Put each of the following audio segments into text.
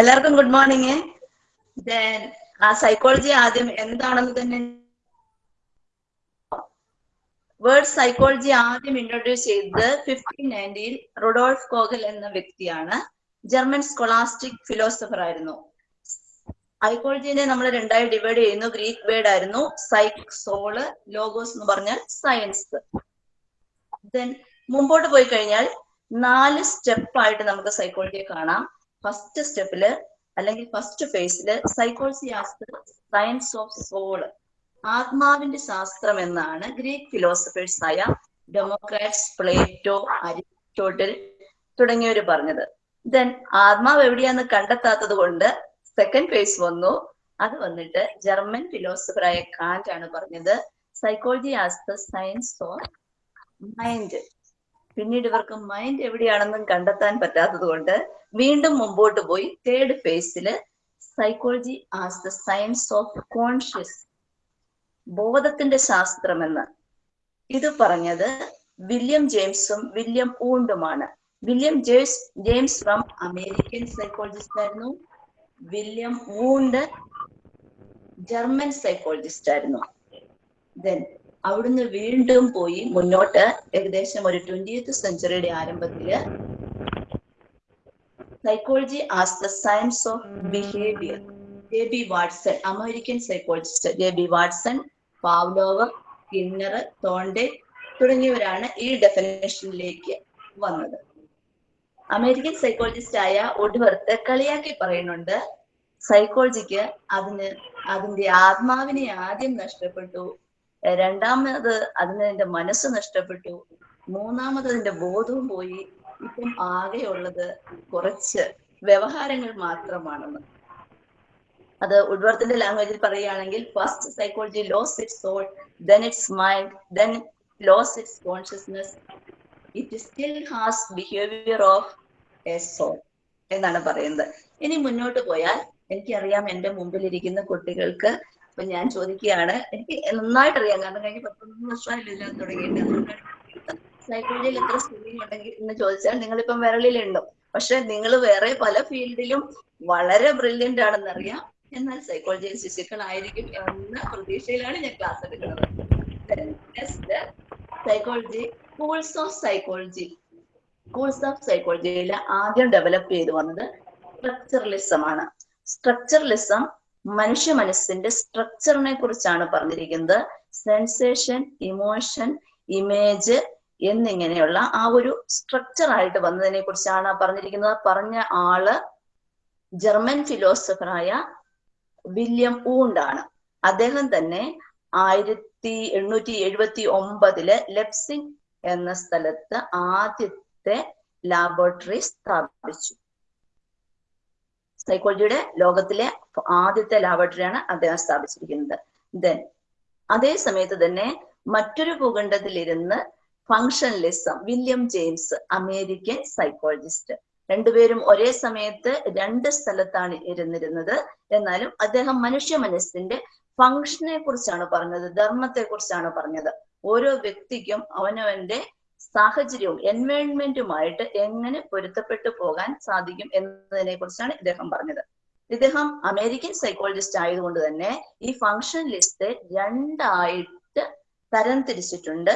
എല്ലാവർക്കും good morning then ആ psychology ആദ്യം എന്താണെന്ന് തന്നെ വേർഡ് സൈക്കോളജി ആദ്യം ഇൻട്രൊഡ്യൂസ് ചെയ്തത് ഫിഫ്റ്റീൻ നയന്റിയിൽ റൊഡോൾഫ് കോഗൽ എന്ന വ്യക്തിയാണ്. ജർമ്മൻ സ്കോളാസ്റ്റിക് ഫിലോസഫർ ആയിരുന്നു. സൈക്കോളജിനെ നമ്മൾ രണ്ടായി ഡിവൈഡ് ചെയ്യുന്നു. ഗ്രീക്ക് വേർഡ് ആയിരുന്നു സൈക് സോൾ ലോഗോസ് എന്ന് പറഞ്ഞാൽ സയൻസ് ദെൻ മുമ്പോട്ട് പോയി കഴിഞ്ഞാൽ നാല് സ്റ്റെപ്പ് ആയിട്ട് നമുക്ക് സൈക്കോളജിയെ കാണാം. ഫസ്റ്റ് സ്റ്റെപ്പിൽ അല്ലെങ്കിൽ ഫസ്റ്റ് ഫേസിൽ psychology as science of soul ആത്മാവിന്റെ ശാസ്ത്രം എന്നാണ് ഗ്രീക്ക് ഫിലോസഫേഴ്സ് ആയ ഡെമോക്രാറ്റ്സ് പ്ലേറ്റോ അരിസ്റ്റോട്ടിൽ തുടങ്ങിയവർ പറഞ്ഞത്. ദെൻ ആത്മാവ് എവിടെയാന്ന് കണ്ടെത്താത്തത് കൊണ്ട് സെക്കൻഡ് ഫേസ് വന്നു. അത് വന്നിട്ട് ജർമ്മൻ ഫിലോസഫറായ കാന്റ് ആണ് പറഞ്ഞത്. Psychology as the science of mind പിന്നീട് ഇവർക്ക് മൈൻഡ് എവിടെയാണെന്നും കണ്ടെത്താൻ പറ്റാത്തത് കൊണ്ട് വീണ്ടും മുമ്പോട്ട് പോയി തേർഡ് ഫേസിൽ psychology as the science of conscious ബോധത്തിന്റെ ശാസ്ത്രമെന്ന്. ഇത് പറഞ്ഞത് വില്യം ജെയിംസും William ഊണ്ടുമാണ്. William James James from American psychologist ആയിരുന്നു. വില്യം ഊണ്ട് ജർമ്മൻ സൈക്കോളജിസ്റ്റ് ആയിരുന്നു. ദെൻ അവിടുന്ന് വീണ്ടും പോയി മുന്നോട്ട് ഏകദേശം ഒരു ട്വന്റിയത്ത് സെഞ്ചുറിയുടെ ആരംഭത്തിൽ psychology as the science of behaviour J B Watson American psychologist J B Watson Pavlov Skinner Thorndike തുടങ്ങിയവരാണ് ഈ ഡെഫിനേഷനിലേക്ക് വന്നത്. അമേരിക്കൻ സൈക്കോളജിസ്റ്റ് ആയ ഒടുവർത്ത് കളിയാക്കി പറയുന്നുണ്ട് സൈക്കോളജിക്ക് അതിന് അതിന്റെ ആത്മാവിനെ ആദ്യം നഷ്ടപ്പെട്ടു രണ്ടാമത് അതിന്റെ മനസ്സ് നഷ്ടപ്പെട്ടു. മൂന്നാമത് അതിന്റെ ബോധവും പോയി. ഇപ്പം ആകെയുള്ളത് കുറച്ച് വ്യവഹാരങ്ങൾ മാത്രമാണെന്ന്. അത് ഉഡ്വർത്തിന്റെ ലാംഗ്വേജിൽ പറയുകയാണെങ്കിൽ first psychology lost its soul then its mind then lost its consciousness it still has behaviour of a soul എന്നാണ് പറയുന്നത്. ഇനി മുന്നോട്ട് പോയാൽ എനിക്കറിയാം എന്റെ മുമ്പിലിരിക്കുന്ന കുട്ടികൾക്ക് അപ്പൊ ഞാൻ ചോദിക്കുകയാണ് എനിക്ക് നന്നായിട്ട് അറിയാം കാരണം കഴിഞ്ഞ പത്തൊമ്പത് വർഷമായില്ല ഇതിനകത്ത് തുടങ്ങിയിട്ട്. സൈക്കോളജിയിൽ എത്ര സ്കൂളിംഗ് ഉണ്ടെങ്കിൽ എന്ന് ചോദിച്ചാൽ നിങ്ങളിപ്പം വിരളിലുണ്ടോ പക്ഷെ നിങ്ങൾ വേറെ പല ഫീൽഡിലും വളരെ ബ്രില്യന്റ് ആണെന്നറിയാം. എന്നാൽ സൈക്കോളജിയിൽ ശിശുക്കളായിരിക്കും എന്ന പ്രതീക്ഷയിലാണ് ഞാൻ ക്ലാസ് എടുക്കുന്നത്. Psychology schools of psychology schools of സൈക്കോളജിയിൽ ആദ്യം ഡെവലപ്പ് ചെയ്തു വന്നത് സ്ട്രക്ചറലിസം ആണ്. സ്ട്രക്ചറലിസം മനുഷ്യ മനസ്സിന്റെ സ്ട്രക്ചറിനെ കുറിച്ചാണ് പറഞ്ഞിരിക്കുന്നത്. സെൻസേഷൻ ഇമോഷൻ ഇമേജ് എന്നിങ്ങനെയുള്ള ആ ഒരു സ്ട്രക്ചർ ആയിട്ട് വന്നതിനെ കുറിച്ചാണ് പറഞ്ഞിരിക്കുന്നത്. പറഞ്ഞ ആൾ ജർമ്മൻ ഫിലോസഫറായ വില്യം ഊണ്ടാണ് അദ്ദേഹം തന്നെ ആയിരത്തി എണ്ണൂറ്റി എഴുപത്തി ഒമ്പതിൽ ലെപ്സിംഗ് എന്ന സ്ഥലത്ത് ആദ്യത്തെ ലാബോറട്ടറി സ്ഥാപിച്ചു. സൈക്കോളജിയുടെ ലോകത്തിലെ ആദ്യത്തെ ലാബോറട്ടറിയാണ് അദ്ദേഹം സ്ഥാപിച്ചിരിക്കുന്നത്. ദെൻ അതേ സമയത്ത് തന്നെ മറ്റൊരു ഭൂഖണ്ഡത്തിലിരുന്ന് functionalism William James American psychologist. രണ്ടുപേരും ഒരേ സമയത്ത് രണ്ട് സ്ഥലത്താണ് ഇരുന്നിരുന്നത്. എന്നാലും അദ്ദേഹം മനുഷ്യ മനസ്സിന്റെ ഫങ്ഷനെ കുറിച്ചാണ് പറഞ്ഞത് ധർമ്മത്തെ കുറിച്ചാണ് പറഞ്ഞത്. ഓരോ വ്യക്തിക്കും അവനവന്റെ സാഹചര്യവും എൻവയോൺമെന്റുമായിട്ട് എങ്ങനെ പൊരുത്തപ്പെട്ടു പോകാൻ സാധിക്കും എന്നതിനെ കുറിച്ചാണ് ഇദ്ദേഹം പറഞ്ഞത്. ഇദ്ദേഹം അമേരിക്കൻ സൈക്കോളജിസ്റ്റ് ആയതുകൊണ്ട് തന്നെ ഈ ഫങ്ഷൻ ലിസ്റ്റ് രണ്ടായിട്ട് തരം തിരിച്ചിട്ടുണ്ട്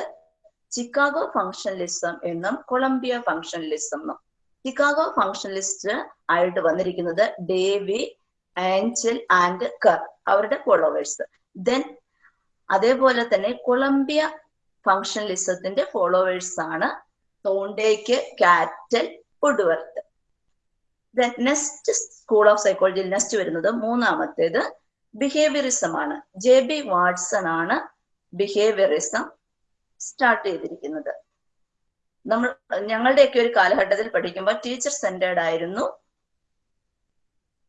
ചിക്കാഗോ ഫങ്ഷണലിസം എന്നും കൊളംബിയ ഫങ്ഷണലിസം എന്നും. ചിക്കാഗോ ഫങ്ഷണലിസ്റ്റ് ആയിട്ട് വന്നിരിക്കുന്നത് ഡേവി ആഞ്ചൽ ആൻഡ് കർ അവരുടെ ഫോളോവേഴ്സ് ദെൻ അതേപോലെ തന്നെ കൊളംബിയ ഫങ്ഷണലിസത്തിന്റെ ഫോളോവേഴ്സ് ആണ് Thorndike Cattell Woodworth then next school of സൈക്കോളജിയിൽ നെക്സ്റ്റ് വരുന്നത് മൂന്നാമത്തേത് ബിഹേവിയറിസം ആണ് ജെ ബി വാട്സൺ ആണ് ബിഹേവിയറിസം സ്റ്റാർട്ട് ചെയ്തിരിക്കുന്നത്. നമ്മൾ ഞങ്ങളുടെയൊക്കെ ഒരു കാലഘട്ടത്തിൽ പഠിക്കുമ്പോൾ ടീച്ചർ സെന്റേർഡ് ആയിരുന്നു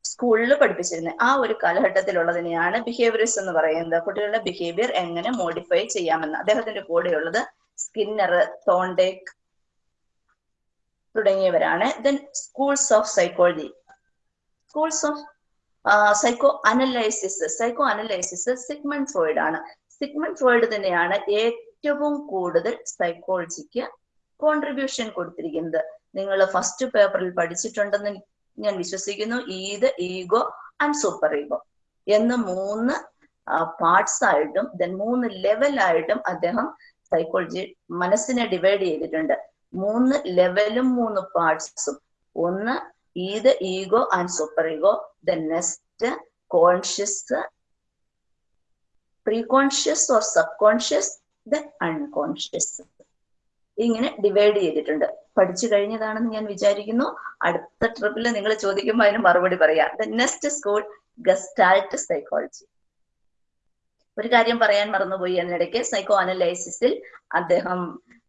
സ്കൂളിൽ പഠിപ്പിച്ചിരുന്നത്. ആ ഒരു കാലഘട്ടത്തിലുള്ളതിനെയാണ് ബിഹേവിയറിസം എന്ന് പറയുന്നത്. കുട്ടികളുടെ ബിഹേവിയർ എങ്ങനെ മോഡിഫൈ ചെയ്യാമെന്ന്. അദ്ദേഹത്തിന്റെ കൂടെയുള്ളത് സ്കിന്നർ തോണ്ടേക്ക് തുടങ്ങിയവരാണ്. Then schools of psychology schools of psychoanalysis psychoanalysis Sigmund Freud ആണ്. സിഗ്മൺ ഫ്രോയിഡ് തന്നെയാണ് ഏറ്റവും കൂടുതൽ സൈക്കോളജിക്ക് കോൺട്രിബ്യൂഷൻ കൊടുത്തിരിക്കുന്നത്. നിങ്ങൾ ഫസ്റ്റ് പേപ്പറിൽ പഠിച്ചിട്ടുണ്ടെന്ന് ഞാൻ വിശ്വസിക്കുന്നു. Id ego and super ego എന്ന് മൂന്ന് പാർട്സ് ആയിട്ടും ദെൻ മൂന്ന് ലെവലായിട്ടും അദ്ദേഹം സൈക്കോളജി മനസ്സിനെ ഡിവൈഡ് ചെയ്തിട്ടുണ്ട്. മൂന്ന് ലെവലും മൂന്ന് പാർട്സും ഒന്ന് id ego and superego the next conscious preconscious or subconscious the unconscious ഇങ്ങനെ ഡിവൈഡ് ചെയ്തിട്ടുണ്ട്. പഠിച്ചു കഴിഞ്ഞതാണെന്ന് ഞാൻ വിചാരിക്കുന്നു. അടുത്ത ട്രിപ്പിൽ നിങ്ങൾ ചോദിക്കുമ്പോൾ അതിന് മറുപടി പറയാം. The next school Gestalt psychology ഒരു കാര്യം പറയാൻ മറന്നുപോയി. എന്നിടയ്ക്ക് സൈക്കോ അനലൈസിസിൽ അദ്ദേഹം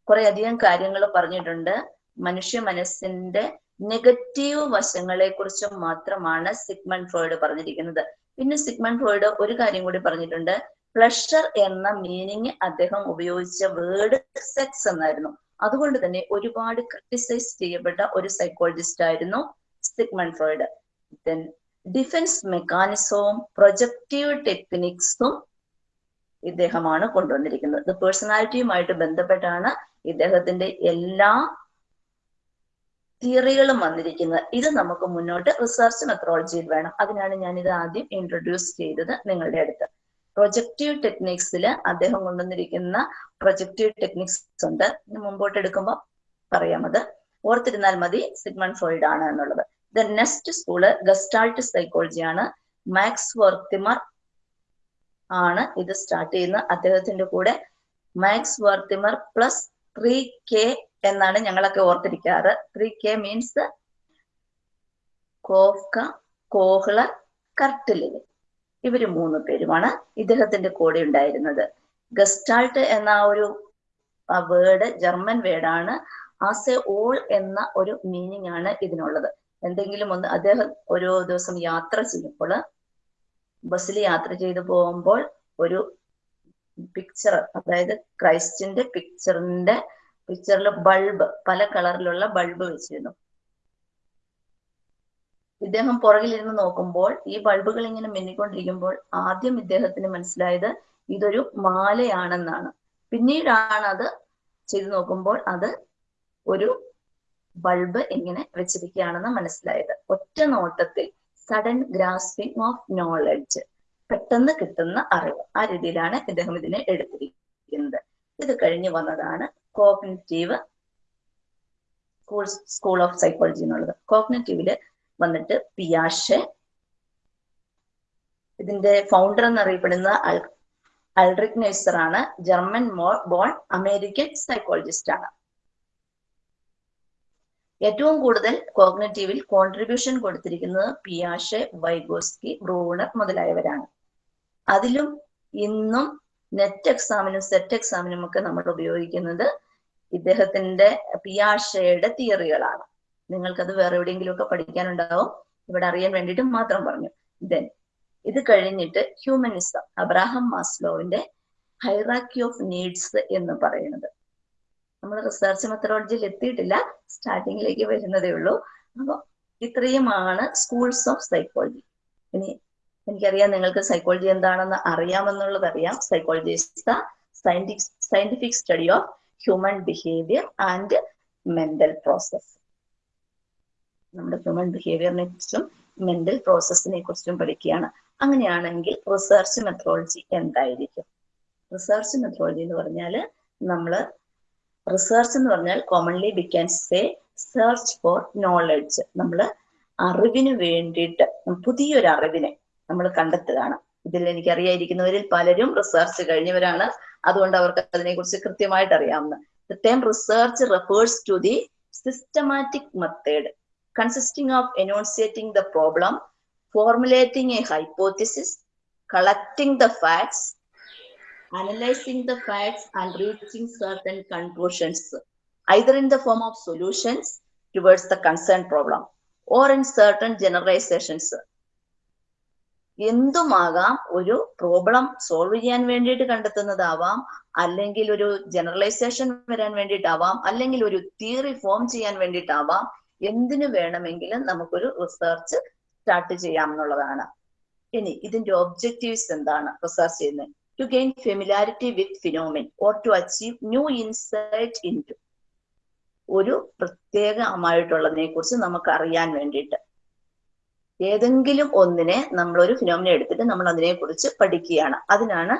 കുറെ അധികം കാര്യങ്ങൾ പറഞ്ഞിട്ടുണ്ട്. മനുഷ്യ മനസ്സിന്റെ നെഗറ്റീവ് വശങ്ങളെ കുറിച്ച് മാത്രമാണ് സിഗ്മൺ ഫ്രോയിഡ് പറഞ്ഞിരിക്കുന്നത്. പിന്നെ സിഗ്മൺ ഫ്രോയിഡ് ഒരു കാര്യം കൂടി പറഞ്ഞിട്ടുണ്ട്. പ്ലഷർ എന്ന മീനിങ് അദ്ദേഹം ഉപയോഗിച്ച വേർഡ് സെക്സ് എന്നായിരുന്നു. അതുകൊണ്ട് തന്നെ ഒരുപാട് ക്രിട്ടിസൈസ് ചെയ്യപ്പെട്ട ഒരു സൈക്കോളജിസ്റ്റ് ആയിരുന്നു സിഗ്മൺ ഫ്രോയിഡ്. ദെൻ ഡിഫൻസ് മെക്കാനിസവും പ്രൊജക്റ്റീവ് ടെക്നിക്സും ഇദ്ദേഹമാണ് കൊണ്ടുവന്നിരിക്കുന്നത്. ഇത് പേഴ്സണാലിറ്റിയുമായിട്ട് ബന്ധപ്പെട്ടാണ് ഇദ്ദേഹത്തിന്റെ എല്ലാ തിയറികളും വന്നിരിക്കുന്നത്. ഇത് നമുക്ക് മുന്നോട്ട് റിസർച്ച് മെത്തഡോളജിയിൽ വേണം. അതിനാണ് ഞാൻ ഇത് ആദ്യം ഇൻട്രൊഡ്യൂസ് ചെയ്തത് നിങ്ങളുടെ അടുത്ത്. പ്രൊജക്റ്റീവ് ടെക്നിക്സിൽ അദ്ദേഹം കൊണ്ടുവന്നിരിക്കുന്ന പ്രൊജക്റ്റീവ് ടെക്നിക്സ് ഉണ്ട്. മുമ്പോട്ട് എടുക്കുമ്പോൾ പറയാം അത്. ഓർത്തിരുന്നാൽ മതി സിഗ്മൺ ഫ്രോയിഡ് ആണ് എന്നുള്ളത് ദ നെക്സ്റ്റ് സ്കൂൾ ഗസ്റ്റാൾട്ട് സൈക്കോളജിയാണ് മാക്സ് വർത്തിമർ ആണ് ഇത് സ്റ്റാർട്ട് ചെയ്യുന്നത്. അദ്ദേഹത്തിന്റെ കൂടെ Max Wertheimer plus three K എന്നാണ് ഞങ്ങളൊക്കെ ഓർത്തിരിക്കാറ്. Three K means Koffka Kohler കർട്ടിലിന് ഇവർ മൂന്ന് പേരുമാണ് ഇദ്ദേഹത്തിന്റെ കൂടെ ഉണ്ടായിരുന്നത്. ഗസ്റ്റാൾട്ട് എന്ന ഒരു വേർഡ് ജർമ്മൻ വേർഡാണ്. ആസ് എ ഓൾ എന്ന ഒരു മീനിങ് ആണ് ഇതിനുള്ളത്. എന്തെങ്കിലും ഒന്ന് അദ്ദേഹം ഓരോ ദിവസം യാത്ര ചെയ്യുമ്പോൾ ബസ്സിൽ യാത്ര ചെയ്തു പോകുമ്പോൾ ഒരു പിക്ചർ അതായത് ക്രൈസ്റ്റിന്റെ പിക്ചറിന്റെ പിക്ചറിൽ ബൾബ് പല കളറിലുള്ള ബൾബ് വെച്ചിരുന്നു. ഇദ്ദേഹം പുറകിലിരുന്ന് നോക്കുമ്പോൾ ഈ ബൾബുകൾ ഇങ്ങനെ മിന്നിക്കൊണ്ടിരിക്കുമ്പോൾ ആദ്യം ഇദ്ദേഹത്തിന് മനസ്സിലായത് ഇതൊരു മാലയാണെന്നാണ്. പിന്നീടാണ് അത് ചെയ്തു നോക്കുമ്പോൾ അത് ഒരു ബൾബ് ഇങ്ങനെ വെച്ചിരിക്കുകയാണെന്ന് മനസ്സിലായത്. ഒറ്റ നോട്ടത്തിൽ സഡൻ ഗ്രാസ്പിംഗ് ഓഫ് നോളജ് പെട്ടെന്ന് കിട്ടുന്ന അറിവ്. ആ രീതിയിലാണ് ഇദ്ദേഹം ഇതിനെ എടുത്തിരിക്കുന്നത്. ഇത് കഴിഞ്ഞു വന്നതാണ് cognitive school school of psychology എന്നുള്ളത്. കോഗ്നറ്റീവിൽ വന്നിട്ട് പിയാഷെ ഇതിന്റെ ഫൗണ്ടർ എന്നറിയപ്പെടുന്ന അൽ അൾറിക് നെയ്സർ ആണ് ജർമ്മൻ ബോൺ അമേരിക്കൻ സൈക്കോളജിസ്റ്റ് ആണ്. ഏറ്റവും കൂടുതൽ കോഗ്നറ്റീവിൽ കോൺട്രിബ്യൂഷൻ കൊടുത്തിരിക്കുന്നത് പിയാഷെ വൈഗോസ്കി ബ്രൂണർ മുതലായവരാണ്. അതിലും ഇന്നും നെറ്റ് എക്സാമിനും സെറ്റ് എക്സാമിനും ഒക്കെ നമ്മൾ ഉപയോഗിക്കുന്നത് ഇദ്ദേഹത്തിന്റെ പിയാഷയുടെ തിയറികളാണ്. നിങ്ങൾക്കത് വേറെ എവിടെയെങ്കിലും ഒക്കെ പഠിക്കാനുണ്ടാവും. ഇവിടെ അറിയാൻ വേണ്ടിയിട്ട് മാത്രം പറഞ്ഞു. ദെൻ ഇത് കഴിഞ്ഞിട്ട് ഹ്യൂമനിസം അബ്രാഹം മാസ്ലോവിന്റെ ഹൈറാക്കി ഓഫ് നീഡ്സ് എന്ന് പറയുന്നത്. നമ്മൾ റിസർച്ച് മെത്തഡോളജിയിൽ എത്തിയിട്ടില്ല. സ്റ്റാർട്ടിങ്ങിലേക്ക് വരുന്നതേ ഉള്ളൂ. അപ്പൊ ഇത്രയുമാണ് സ്കൂൾസ് ഓഫ് സൈക്കോളജി ഇനി എനിക്കറിയാം നിങ്ങൾക്ക് സൈക്കോളജി എന്താണെന്ന് അറിയാമെന്നുള്ളത് അറിയാം. Psychology the scientific study of human behaviour and mental process നമ്മുടെ ഹ്യൂമൻ ബിഹേവിയറിനെ കുറിച്ചും മെന്റൽ പ്രോസസ്സിനെ കുറിച്ചും പഠിക്കുകയാണ്. അങ്ങനെയാണെങ്കിൽ റിസർച്ച് മെത്തഡോളജി എന്തായിരിക്കും? റിസർച്ച് മെത്തഡോളജി എന്ന് പറഞ്ഞാൽ നമ്മൾ റിസർച്ച് എന്ന് പറഞ്ഞാൽ commonly we can say search for knowledge നമ്മൾ അറിവിന് വേണ്ടിയിട്ട് പുതിയൊരു അറിവിനെ നമ്മൾ കണ്ടെത്തുകയാണ്. ഇതിൽ എനിക്ക് അറിയാതിരിക്കുന്നവരിൽ പലരും റിസർച്ച് കഴിഞ്ഞവരാണ്. അതുകൊണ്ട് അവർക്ക് അതിനെക്കുറിച്ച് കൃത്യമായിട്ട് അറിയാവുന്ന. The time research refers to the systematic method consisting of enunciating the problem formulating a hypothesis collecting the facts analyzing the facts and reaching certain conclusions, either in the form of solutions towards the concerned problem or in certain generalizations. എന്തുമാകാം ഒരു problem solve ചെയ്യാൻ വേണ്ടിയിട്ട് കണ്ടെത്തുന്നതാവാം അല്ലെങ്കിൽ ഒരു generalisation വരാൻ വേണ്ടിയിട്ടാവാം അല്ലെങ്കിൽ ഒരു theory form ചെയ്യാൻ വേണ്ടിയിട്ടാവാം എന്തിനു വേണമെങ്കിലും നമുക്കൊരു റിസർച്ച് സ്റ്റാർട്ട് ചെയ്യാം എന്നുള്ളതാണ്. ഇനി ഇതിന്റെ ഒബ്ജക്റ്റീവ്സ് എന്താണ് റിസർച്ച് ചെയ്യുന്നത്? To gain familiarity with phenomenon or to achieve? New insight into ഒരു പ്രത്യേകമായിട്ടുള്ളതിനെ കുറിച്ച് നമുക്ക് അറിയാൻ വേണ്ടിയിട്ട്. ഏതെങ്കിലും ഒന്നിനെ നമ്മൾ ഒരു ഫിനോമിന എടുത്തിട്ട് നമ്മൾ അതിനെ കുറിച്ച് പഠിക്കുകയാണ്. അതിനാണ്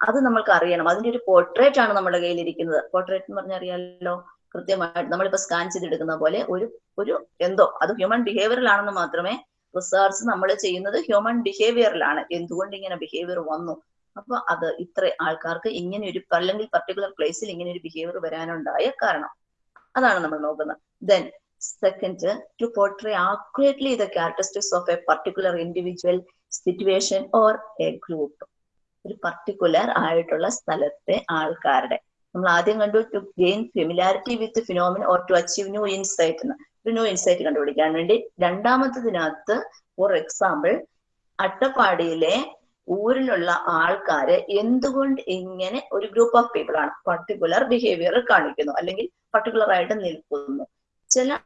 അത് നമ്മൾക്ക് അറിയണം അതിന്റെ ഒരു പോർട്രേറ്റ് ആണ് നമ്മുടെ കയ്യിൽ ഇരിക്കുന്നത് പോർട്രേറ്റ് എന്ന് പറഞ്ഞറിയാലോ കൃത്യമായിട്ട് നമ്മളിപ്പോ സ്കാൻ ചെയ്തെടുക്കുന്ന പോലെ ഒരു ഒരു എന്തോ അത് ഹ്യൂമൻ ബിഹേവിയറിലാണെന്ന് മാത്രമേ റിസർച്ച് നമ്മൾ ചെയ്യുന്നത് ഹ്യൂമൻ ബിഹേവിയറിലാണ് എന്തുകൊണ്ട് ഇങ്ങനെ ബിഹേവിയർ വന്നു? അപ്പൊ അത് ഇത്ര ആൾക്കാർക്ക് ഇങ്ങനെ ഒരു അല്ലെങ്കിൽ പർട്ടിക്കുലർ പ്ലേസിൽ ഇങ്ങനെ ഒരു ബിഹേവിയർ വരാനുണ്ടായ കാരണം. അതാണ് നമ്മൾ നോക്കുന്നത്. Then second to portray accurately the characteristics of a particular individual situation or a group ഒരു പർട്ടിക്കുലർ ആയിട്ടുള്ള സ്ഥലത്തെ ആൾക്കാരുടെ. നമ്മൾ ആദ്യം കണ്ടു to gain familiarity with phenomenon or to achieve new insight എന്ന് ഒരു ന്യൂ ഇൻസൈറ്റ് കണ്ടുപിടിക്കാൻ വേണ്ടി രണ്ടാമത്തതിനകത്ത് ഫോർ എക്സാമ്പിൾ അട്ടപ്പാടിയിലെ ഊരിലുള്ള ആൾക്കാര് എന്തുകൊണ്ട് ഇങ്ങനെ ഒരു ഗ്രൂപ്പ് ഓഫ് പീപ്പിൾ ആണ് പർട്ടിക്കുലർ ബിഹേവിയർ കാണിക്കുന്നു? അല്ലെങ്കിൽ പർട്ടിക്കുലർ ആയിട്ട് നിൽക്കുന്നു? ചില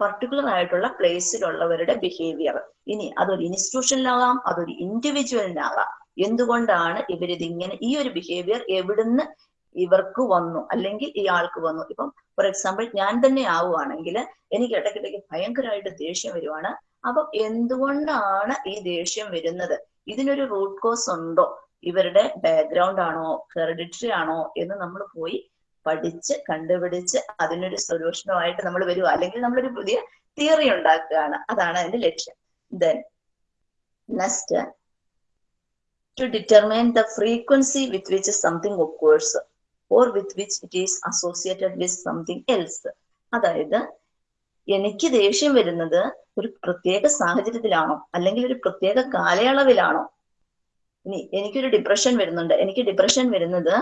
പർട്ടിക്കുലർ ആയിട്ടുള്ള പ്ലേസിലുള്ളവരുടെ ബിഹേവിയർ ഇനി അതൊരു ഇൻസ്റ്റിറ്റ്യൂഷനിലാകാം അതൊരു ഇൻഡിവിജ്വലിനാകാം എന്തുകൊണ്ടാണ് ഇവരിത് ഇങ്ങനെ ഈ ഒരു ബിഹേവിയർ എവിടുന്ന് ഇവർക്ക് വന്നു? അല്ലെങ്കിൽ ഈ ആൾക്ക് വന്നു? ഇപ്പം ഫോർ എക്സാമ്പിൾ ഞാൻ തന്നെ ആവുകയാണെങ്കിൽ എനിക്ക് ഇടയ്ക്കിടയ്ക്ക് ഭയങ്കരമായിട്ട് ദേഷ്യം വരുവാണ്. അപ്പം എന്തുകൊണ്ടാണ് ഈ ദേഷ്യം വരുന്നത്? ഇതിനൊരു റൂട്ട് കോസ് ഉണ്ടോ? ഇവരുടെ ബാക്ക്ഗ്രൗണ്ട് ആണോ? ഹെറിഡിറ്ററി ആണോ? എന്ന് നമ്മൾ പോയി പഠിച്ച് കണ്ടുപിടിച്ച് അതിനൊരു സൊല്യൂഷനുമായിട്ട് നമ്മൾ വരുക അല്ലെങ്കിൽ നമ്മളൊരു പുതിയ തിയറി ഉണ്ടാക്കുകയാണ്. അതാണ് അതിന്റെ ലക്ഷ്യം. Then next to determine the frequency with which something occurs or with which it is associated with something else അതായത് എനിക്ക് ദേഷ്യം വരുന്നത് ഒരു പ്രത്യേക സാഹചര്യത്തിലാണോ? അല്ലെങ്കിൽ ഒരു പ്രത്യേക കാലയളവിലാണോ? ഇനി എനിക്കൊരു ഡിപ്രഷൻ വരുന്നുണ്ട്. എനിക്ക് ഡിപ്രഷൻ വരുന്നത്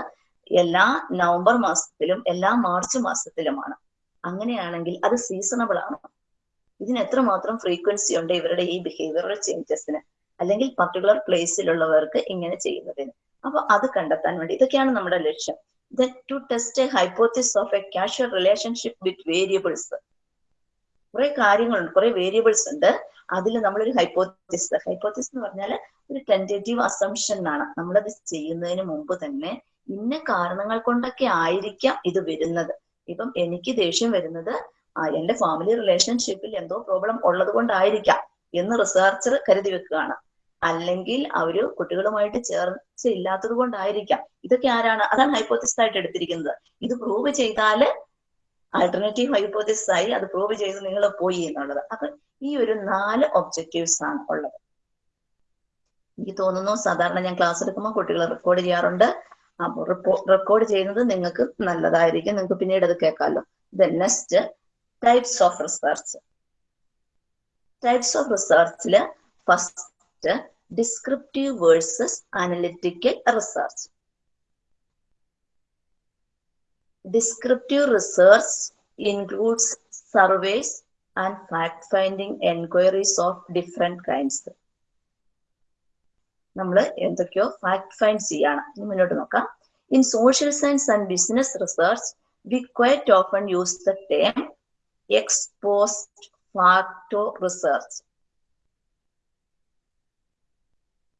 എല്ലാ നവംബർ മാസത്തിലും എല്ലാ മാർച്ച് മാസത്തിലുമാണ്. അങ്ങനെയാണെങ്കിൽ അത് സീസണബിൾ ആണ്. ഇതിന് എത്രമാത്രം ഫ്രീക്വൻസി ഉണ്ട് ഇവരുടെ ഈ ബിഹേവിയറൽ ചേഞ്ചസിന് അല്ലെങ്കിൽ പർട്ടിക്കുലർ പ്ലേസിലുള്ളവർക്ക് ഇങ്ങനെ ചെയ്യുന്നതിന്? അപ്പൊ അത് കണ്ടെത്താൻ വേണ്ടി ഇതൊക്കെയാണ് നമ്മുടെ ലക്ഷ്യം. To test a hypothesis of a causal relationship with variables കുറെ കാര്യങ്ങളുണ്ട് കുറെ വേരിയബിൾസ് ഉണ്ട്. അതിൽ നമ്മളൊരു ഹൈപ്പോത്തിസ് ഹൈപ്പോത്തിസ് എന്ന് പറഞ്ഞാൽ ഒരു ടെന്റേറ്റീവ് അസംഷൻ ആണ്. നമ്മളത് ചെയ്യുന്നതിന് മുമ്പ് തന്നെ ഇന്ന കാരണങ്ങൾ കൊണ്ടൊക്കെ ആയിരിക്കാം ഇത് വരുന്നത്. ഇപ്പം എനിക്ക് ദേഷ്യം വരുന്നത് എന്റെ ഫാമിലി റിലേഷൻഷിപ്പിൽ എന്തോ പ്രോബ്ലം ഉള്ളത് കൊണ്ടായിരിക്കാം എന്ന് റിസർച്ചർ കരുതി വെക്കുകയാണ്. അല്ലെങ്കിൽ അവർ കുട്ടികളുമായിട്ട് ചേർച്ച ഇല്ലാത്തത് കൊണ്ടായിരിക്കാം. ഇതൊക്കെ ആരാണ്? അതാണ് ഹൈപ്പോത്തിസ് ആയിട്ട് എടുത്തിരിക്കുന്നത്. ഇത് പ്രൂവ് ചെയ്താൽ ആൾട്ടർനേറ്റീവ് ഹൈപ്പോത്തിസ് ആയി അത് പ്രൂവ് ചെയ്ത് നിങ്ങൾ പോയി എന്നുള്ളത്. അപ്പൊ ഈ ഒരു നാല് ഒബ്ജക്റ്റീവ്സ് ആണ് ഉള്ളത്. എനിക്ക് തോന്നുന്നു സാധാരണ ഞാൻ ക്ലാസ് എടുക്കുമ്പോൾ കുട്ടികൾ റെക്കോർഡ് ചെയ്യാറുണ്ട്. അപ്പോൾ റെക്കോർഡ് ചെയ്യുന്നത് നിങ്ങൾക്ക് നല്ലതായിരിക്കും. നിങ്ങൾക്ക് പിന്നീട് അത് കേൾക്കാമല്ലോ the next types of research types of റിസർച്ചിൽ first descriptive versus analytical research descriptive research includes surveys and fact-finding enquiries of different kinds. നമ്മൾ എന്തൊക്കെയോ ഫാക്ട് ഫൈൻഡ് ചെയ്യാണ്. മുന്നോട്ട് നോക്കാം. In social science and business research we quite often use the term ex post facto research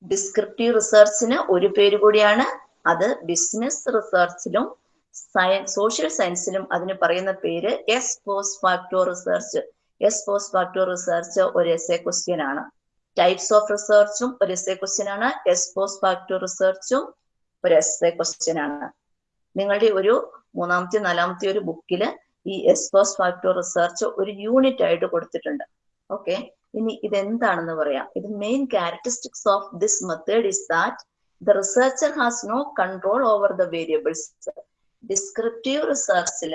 descriptive റിസർച്ചിന് ഒരു പേര് കൂടിയാണ്. അത് business റിസർച്ചിലും സയൻസ് സോഷ്യൽ സയൻസിലും അതിന് പറയുന്ന പേര് ex post facto research ex post facto research ഒരു എസ് എ ക്വസ്റ്റ്യൻ ആണ് ടൈപ്സ് ഓഫ് റിസർച്ചും ഒരു എസ് എ ക്വസ്റ്റ്യൻ ആണ്. എസ് പോസ്റ്റ് ഫാക്ടോ റിസർച്ചും ഒരു എസ് എ ക്വസ്റ്റ്യൻ ആണ്. നിങ്ങളുടെ ഒരു മൂന്നാമത്തെ നാലാമത്തെ ഒരു ബുക്കിൽ ഈ എസ് പോസ്റ്റ് ഫാക്ടോ റിസർച്ച് ഒരു യൂണിറ്റ് ആയിട്ട് കൊടുത്തിട്ടുണ്ട്. ഓക്കെ ഇനി ഇതെന്താണെന്ന് പറയാം. ഇത് main characteristics of this method is that the researcher has no control over the variables descriptive റിസർച്ചിൽ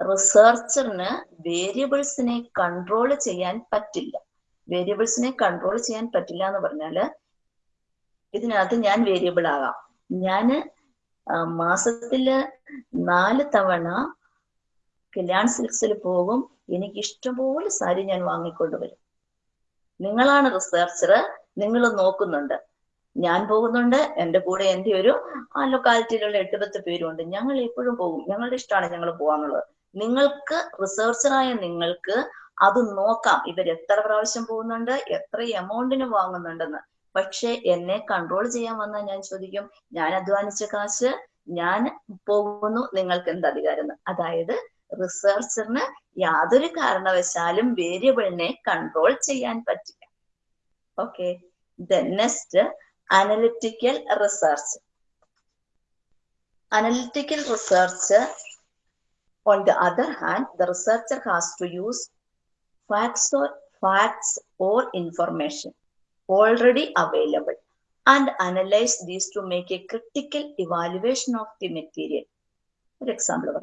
റിസർച്ചറിന് വേരിയബിൾസിനെ കൺട്രോൾ ചെയ്യാൻ പറ്റില്ല. വേരിയബിൾസിനെ കൺട്രോൾ ചെയ്യാൻ പറ്റില്ല എന്ന് പറഞ്ഞാൽ ഇതിനകത്ത് ഞാൻ വേരിയബിൾ ആകാം. ഞാൻ മാസത്തിൽ നാല് തവണ കല്യാൺ സിൽക്സിൽ പോകും. എനിക്ക് ഇഷ്ടംപോലെ സാരി ഞാൻ വാങ്ങിക്കൊണ്ടുവരും നിങ്ങളാണ് റിസർച്ചർ നിങ്ങൾ നോക്കുന്നുണ്ട്. ഞാൻ പോകുന്നുണ്ട്. എന്റെ കൂടെ എന്റെ ഒരു ആ ലൊക്കാലിറ്റിയിലുള്ള എട്ട് പത്ത് പേരുണ്ട് ഞങ്ങൾ എപ്പോഴും പോകും. ഞങ്ങളുടെ ഇഷ്ടമാണ് ഞങ്ങൾ പോകാന്നുള്ളത് നിങ്ങൾക്ക് റിസർച്ചറായ നിങ്ങൾക്ക് അത് നോക്കാം. ഇവർ എത്ര പ്രാവശ്യം പോകുന്നുണ്ട് എത്ര എമൗണ്ടിന് വാങ്ങുന്നുണ്ടെന്ന്. പക്ഷെ എന്നെ കൺട്രോൾ ചെയ്യാൻ വന്നാൽ ഞാൻ ചോദിക്കും ഞാൻ അധ്വാനിച്ച കാശ് ഞാൻ പോകുന്നു നിങ്ങൾക്ക് എന്ത് അധികാരം അതായത് റിസർച്ചറിന് യാതൊരു കാരണവശാലും വേരിയബിളിനെ കൺട്രോൾ ചെയ്യാൻ പറ്റില്ല. Okay next analytical research. Analytical research, on the other hand, the researcher has to use facts or, facts or information already available and analyze these to make a critical evaluation of the material. For example,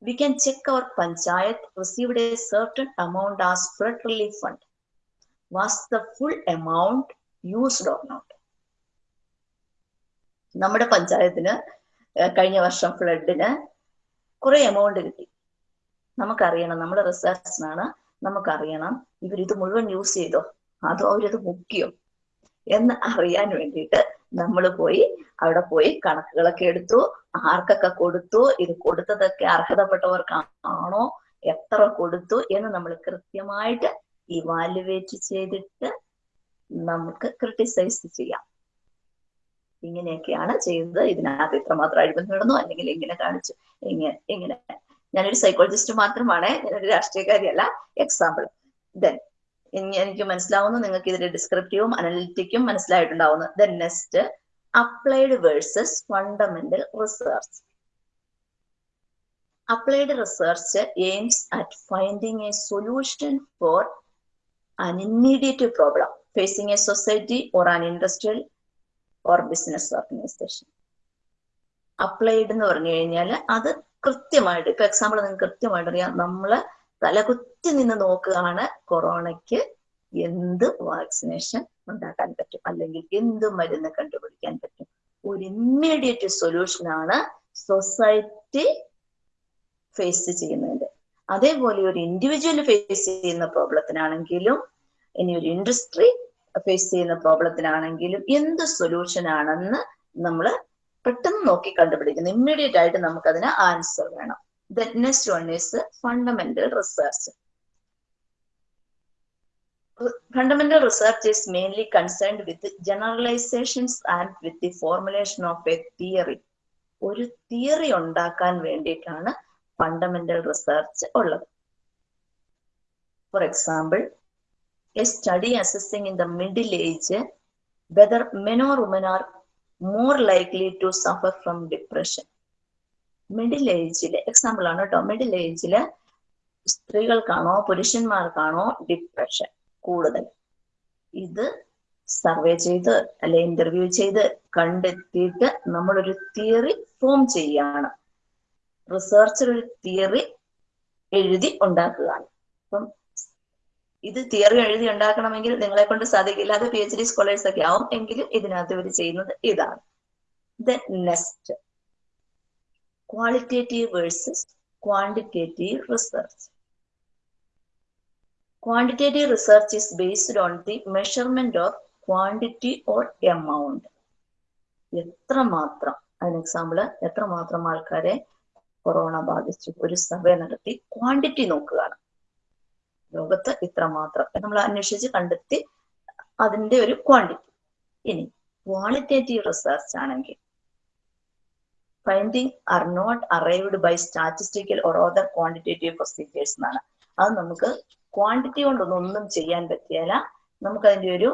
we can check our panchayat received a certain amount as flood relief fund. Was the full amount used or not നമ്മുടെ പഞ്ചായത്തിന് കഴിഞ്ഞ വർഷം ഫ്ലഡിന് കുറെ amount കിട്ടി. നമുക്കറിയണം നമ്മുടെ റിസർച്ചിനാണ് നമുക്കറിയണം ഇവരിത് മുഴുവൻ use ചെയ്തോ? അതോ അവരിത് മുക്കിയോ? എന്ന് അറിയാൻ വേണ്ടിയിട്ട് നമ്മൾ പോയി അവിടെ പോയി കണക്കുകളൊക്കെ എടുത്തു ആർക്കൊക്കെ കൊടുത്തു ഇത് കൊടുത്തതൊക്കെ അർഹതപ്പെട്ടവർക്കാണോ എത്ര കൊടുത്തു എന്ന് നമ്മൾ കൃത്യമായിട്ട് ഇവാലുവേറ്റ് ചെയ്തിട്ട് നമുക്ക് ക്രിട്ടിസൈസ് ചെയ്യാം. ഇങ്ങനെയൊക്കെയാണ് ചെയ്യുന്നത് ഇതിനകത്ത് ഇത്രമാത്രം അഴിമതി നടന്നു അല്ലെങ്കിൽ ഇങ്ങനെ കാണിച്ചു. ഇങ്ങനെ ഇങ്ങനെ. ഞാനൊരു സൈക്കോളജിസ്റ്റ് മാത്രമാണ്. ഞാനൊരു രാഷ്ട്രീയക്കാരിയല്ല. എക്സാമ്പിൾ ദെൻ എനിക്ക് മനസ്സിലാവുന്നു നിങ്ങൾക്ക് ഇതിന്റെ ഡിസ്ക്രിപ്റ്റീവും അനലിറ്റിക്കും മനസ്സിലായിട്ടുണ്ടാവുന്നു. Then next applied versus fundamental research applied research aims at finding a solution for an immediate problem. Facing a society or an industrial or business organisation applied എന്ന് പറഞ്ഞു കഴിഞ്ഞാൽ അത് കൃത്യമായിട്ട് ഇപ്പൊ എക്സാമ്പിൾ നിങ്ങൾക്ക് കൃത്യമായിട്ട് അറിയാം. നമ്മൾ തലകുത്തി നിന്ന് നോക്കുകയാണ് കൊറോണയ്ക്ക് എന്ത് വാക്സിനേഷൻ ഉണ്ടാക്കാൻ പറ്റും? അല്ലെങ്കിൽ എന്ത് മരുന്ന് കണ്ടുപിടിക്കാൻ പറ്റും? ഒരു ഇമ്മീഡിയറ്റ് സൊല്യൂഷൻ ആണ് സൊസൈറ്റി ഫേസ് ചെയ്യുന്നത്. അതേപോലെ ഒരു ഇൻഡിവിജ്വൽ ഫേസ് ചെയ്യുന്ന പ്രോബ്ലത്തിനാണെങ്കിലും ഇനി ഒരു ഇൻഡസ്ട്രി ഫേസ് ചെയ്യുന്ന പ്രോബ്ലത്തിനാണെങ്കിലും എന്ത് സൊല്യൂഷൻ ആണെന്ന് നമ്മൾ പെട്ടെന്ന് നോക്കി കണ്ടുപിടിക്കുന്നു. ഇമ്മീഡിയറ്റ് ആയിട്ട് നമുക്ക് അതിന് ആൻസർ വേണം next one is fundamental research fundamental research is mainly concerned with generalisations and with the formulation of a theory ഒരു തിയറി ഉണ്ടാക്കാൻ വേണ്ടിയിട്ടാണ് ഫണ്ടമെന്റൽ റിസർച്ച് ഉള്ളത്. For example a study assessing in the middle age whether men or women are more likely to suffer from depression. Middle ഏജിൽ example ആണ് കേട്ടോ middle ഏജിൽ സ്ത്രീകൾക്കാണോ പുരുഷന്മാർക്കാണോ depression കൂടുതൽ? ഇത് സർവേ ചെയ്ത് അല്ലെ ഇന്റർവ്യൂ ചെയ്ത് കണ്ടെത്തിയിട്ട് നമ്മളൊരു തിയറി ഫോം ചെയ്യാണ്. റിസർച്ചർ ഒരു തിയറി എഴുതി ഉണ്ടാക്കുകയാണ്. അപ്പം ഇത് തിയറി എഴുതി ഉണ്ടാക്കണമെങ്കിൽ നിങ്ങളെ കൊണ്ട് സാധിക്കില്ല. അത് പി എച്ച് ഡി സ്കോളേഴ്സ് ഒക്കെ ആവും എങ്കിലും ഇതിനകത്ത് ഇവർ ചെയ്യുന്നത് ഇതാണ്. The next qualitative versus quantitative research quantitative research is based on the measurement of quantity or amount എത്രമാത്രം അതിന് എക്സാമ്പിൾ എത്രമാത്രം ആൾക്കാരെ കൊറോണ ബാധിച്ചു ഒരു സർവേ നടത്തി. ക്വാണ്ടിറ്റി നോക്കുകയാണ്. ലോകത്ത് ഇത്ര മാത്രം. നമ്മൾ അന്വേഷിച്ച് കണ്ടെത്തി അതിന്റെ ഒരു ക്വാണ്ടിറ്റി ഇനി ക്വാളിറ്റേറ്റീവ് റിസർച്ച് ആണെങ്കിൽ finding are not arrived by statistical or other quantitative procedures എന്നാണ്. അത് നമുക്ക് ക്വാണ്ടിറ്റി കൊണ്ടൊന്നും ഒന്നും ചെയ്യാൻ നമുക്ക് അതിന്റെ ഒരു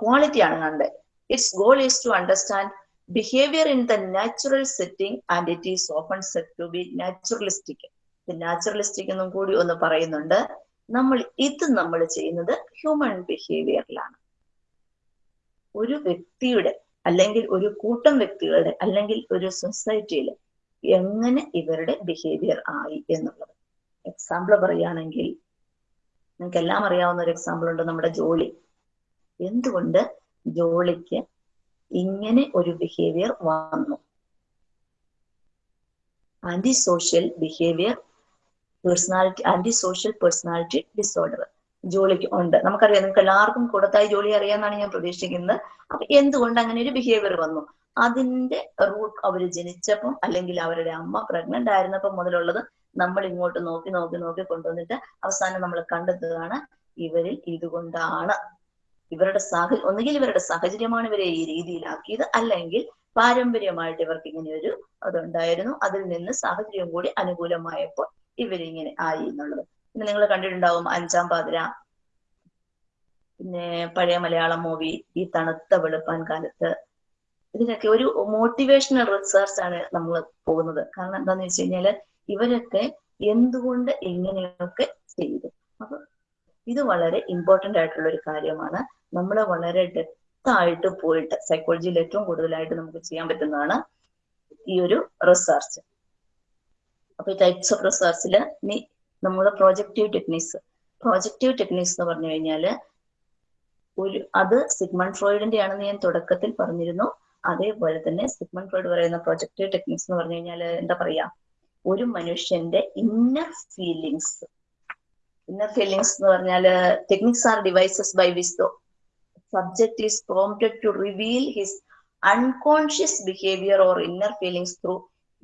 ക്വാളിറ്റിയാണ് കണ്ടത്. Its goal is to understand behaviour in the natural setting and it is open set to be naturalistic naturalistic എന്നും കൂടി ഒന്ന് പറയുന്നുണ്ട്. നമ്മൾ ഇത് നമ്മൾ ചെയ്യുന്നത് ഹ്യൂമൻ ബിഹേവിയറിലാണ് ഒരു വ്യക്തിയുടെ അല്ലെങ്കിൽ ഒരു കൂട്ടം വ്യക്തികളുടെ അല്ലെങ്കിൽ ഒരു സൊസൈറ്റിയിൽ എങ്ങനെ ഇവരുടെ ബിഹേവിയർ ആയി എന്നുള്ളത്. എക്സാമ്പിൾ പറയുകയാണെങ്കിൽ നിങ്ങൾക്ക് എല്ലാം അറിയാവുന്ന ഒരു എക്സാമ്പിൾ ഉണ്ട് നമ്മുടെ ജോളി. എന്തുകൊണ്ട് ജോളിക്ക് ഇങ്ങനെ ഒരു ബിഹേവിയർ വന്നു? Antisocial behaviour personality antisocial personality disorder ജോലിക്ക് ഉണ്ട്. നമുക്കറിയാം നിങ്ങൾക്ക് എല്ലാവർക്കും കൂടത്തായി ജോലി അറിയാമെന്നാണ് ഞാൻ പ്രതീക്ഷിക്കുന്നത്. അപ്പൊ എന്തുകൊണ്ട് അങ്ങനെ ഒരു ബിഹേവിയർ വന്നു? അതിന്റെ റൂട്ട് അവർ ജനിച്ചപ്പം അല്ലെങ്കിൽ അവരുടെ അമ്മ പ്രഗ്നന്റ് ആയിരുന്നപ്പം മുതലുള്ളത് നമ്മൾ ഇങ്ങോട്ട് നോക്കി നോക്കി നോക്കി കൊണ്ടുവന്നിട്ട് അവസാനം നമ്മൾ കണ്ടെത്തുകയാണ് ഇവരിൽ ഇതുകൊണ്ടാണ്. ഇവരുടെ സാഹ ഒന്നുകിൽ ഇവരുടെ സാഹചര്യമാണ് ഇവരെ ഈ രീതിയിലാക്കിയത് അല്ലെങ്കിൽ പാരമ്പര്യമായിട്ട് ഇവർക്ക് ഇങ്ങനെ ഒരു അതുണ്ടായിരുന്നു. അതിൽ നിന്ന് സാഹചര്യം കൂടി അനുകൂലമായപ്പോൾ ഇവരിങ്ങനെ ആയി എന്നുള്ളത്. പിന്നെ നിങ്ങൾ കണ്ടിട്ടുണ്ടാവും അഞ്ചാം പാതിര. പിന്നെ പഴയ മലയാളം മൂവി ഈ തണുത്ത വെളുപ്പാൻ കാലത്ത്. ഇതിനൊക്കെ ഒരു മോട്ടിവേഷണൽ റിസർച്ച് ആണ് നമ്മൾ പോകുന്നത്. കാരണം എന്താന്ന് വെച്ച് കഴിഞ്ഞാൽ ഇവരൊക്കെ എന്തുകൊണ്ട് എങ്ങനെയൊക്കെ ചെയ്തു. അപ്പൊ ഇത് വളരെ ഇമ്പോർട്ടന്റ് ആയിട്ടുള്ള ഒരു കാര്യമാണ്. നമ്മൾ വളരെ ഡെപ്ത് ആയിട്ട് പോയിട്ട് സൈക്കോളജിയിൽ ഏറ്റവും കൂടുതലായിട്ട് നമുക്ക് ചെയ്യാൻ പറ്റുന്നതാണ് ഈ ഒരു റിസർച്ച് അപ്പൊ ഈ ടൈപ്സ് ഓഫ് റിസർച്ചിൽ ഇനി നമ്മുടെ പ്രോജക്റ്റീവ് ടെക്നീസ് പ്രോജക്റ്റീവ് ടെക്നീസ് എന്ന് പറഞ്ഞു കഴിഞ്ഞാൽ ഒരു അത് സിഗ്മൺ ഫ്രോയിഡിന്റെ ആണെന്ന് ഞാൻ തുടക്കത്തിൽ പറഞ്ഞിരുന്നു. അതേപോലെ തന്നെ സിഗ്മൺ ഫ്രോയിഡ് പറയുന്ന പ്രൊജക്റ്റീവ് ടെക്നിക്സ് എന്ന് പറഞ്ഞു കഴിഞ്ഞാൽ എന്താ പറയാ? ഒരു മനുഷ്യന്റെ ഇന്നർ ഫീലിങ്സ് ഇന്നർ ഫീലിങ്സ് എന്ന് പറഞ്ഞാൽ techniques are devices by which the subject is prompted to reveal his unconscious behaviour or inner feelings through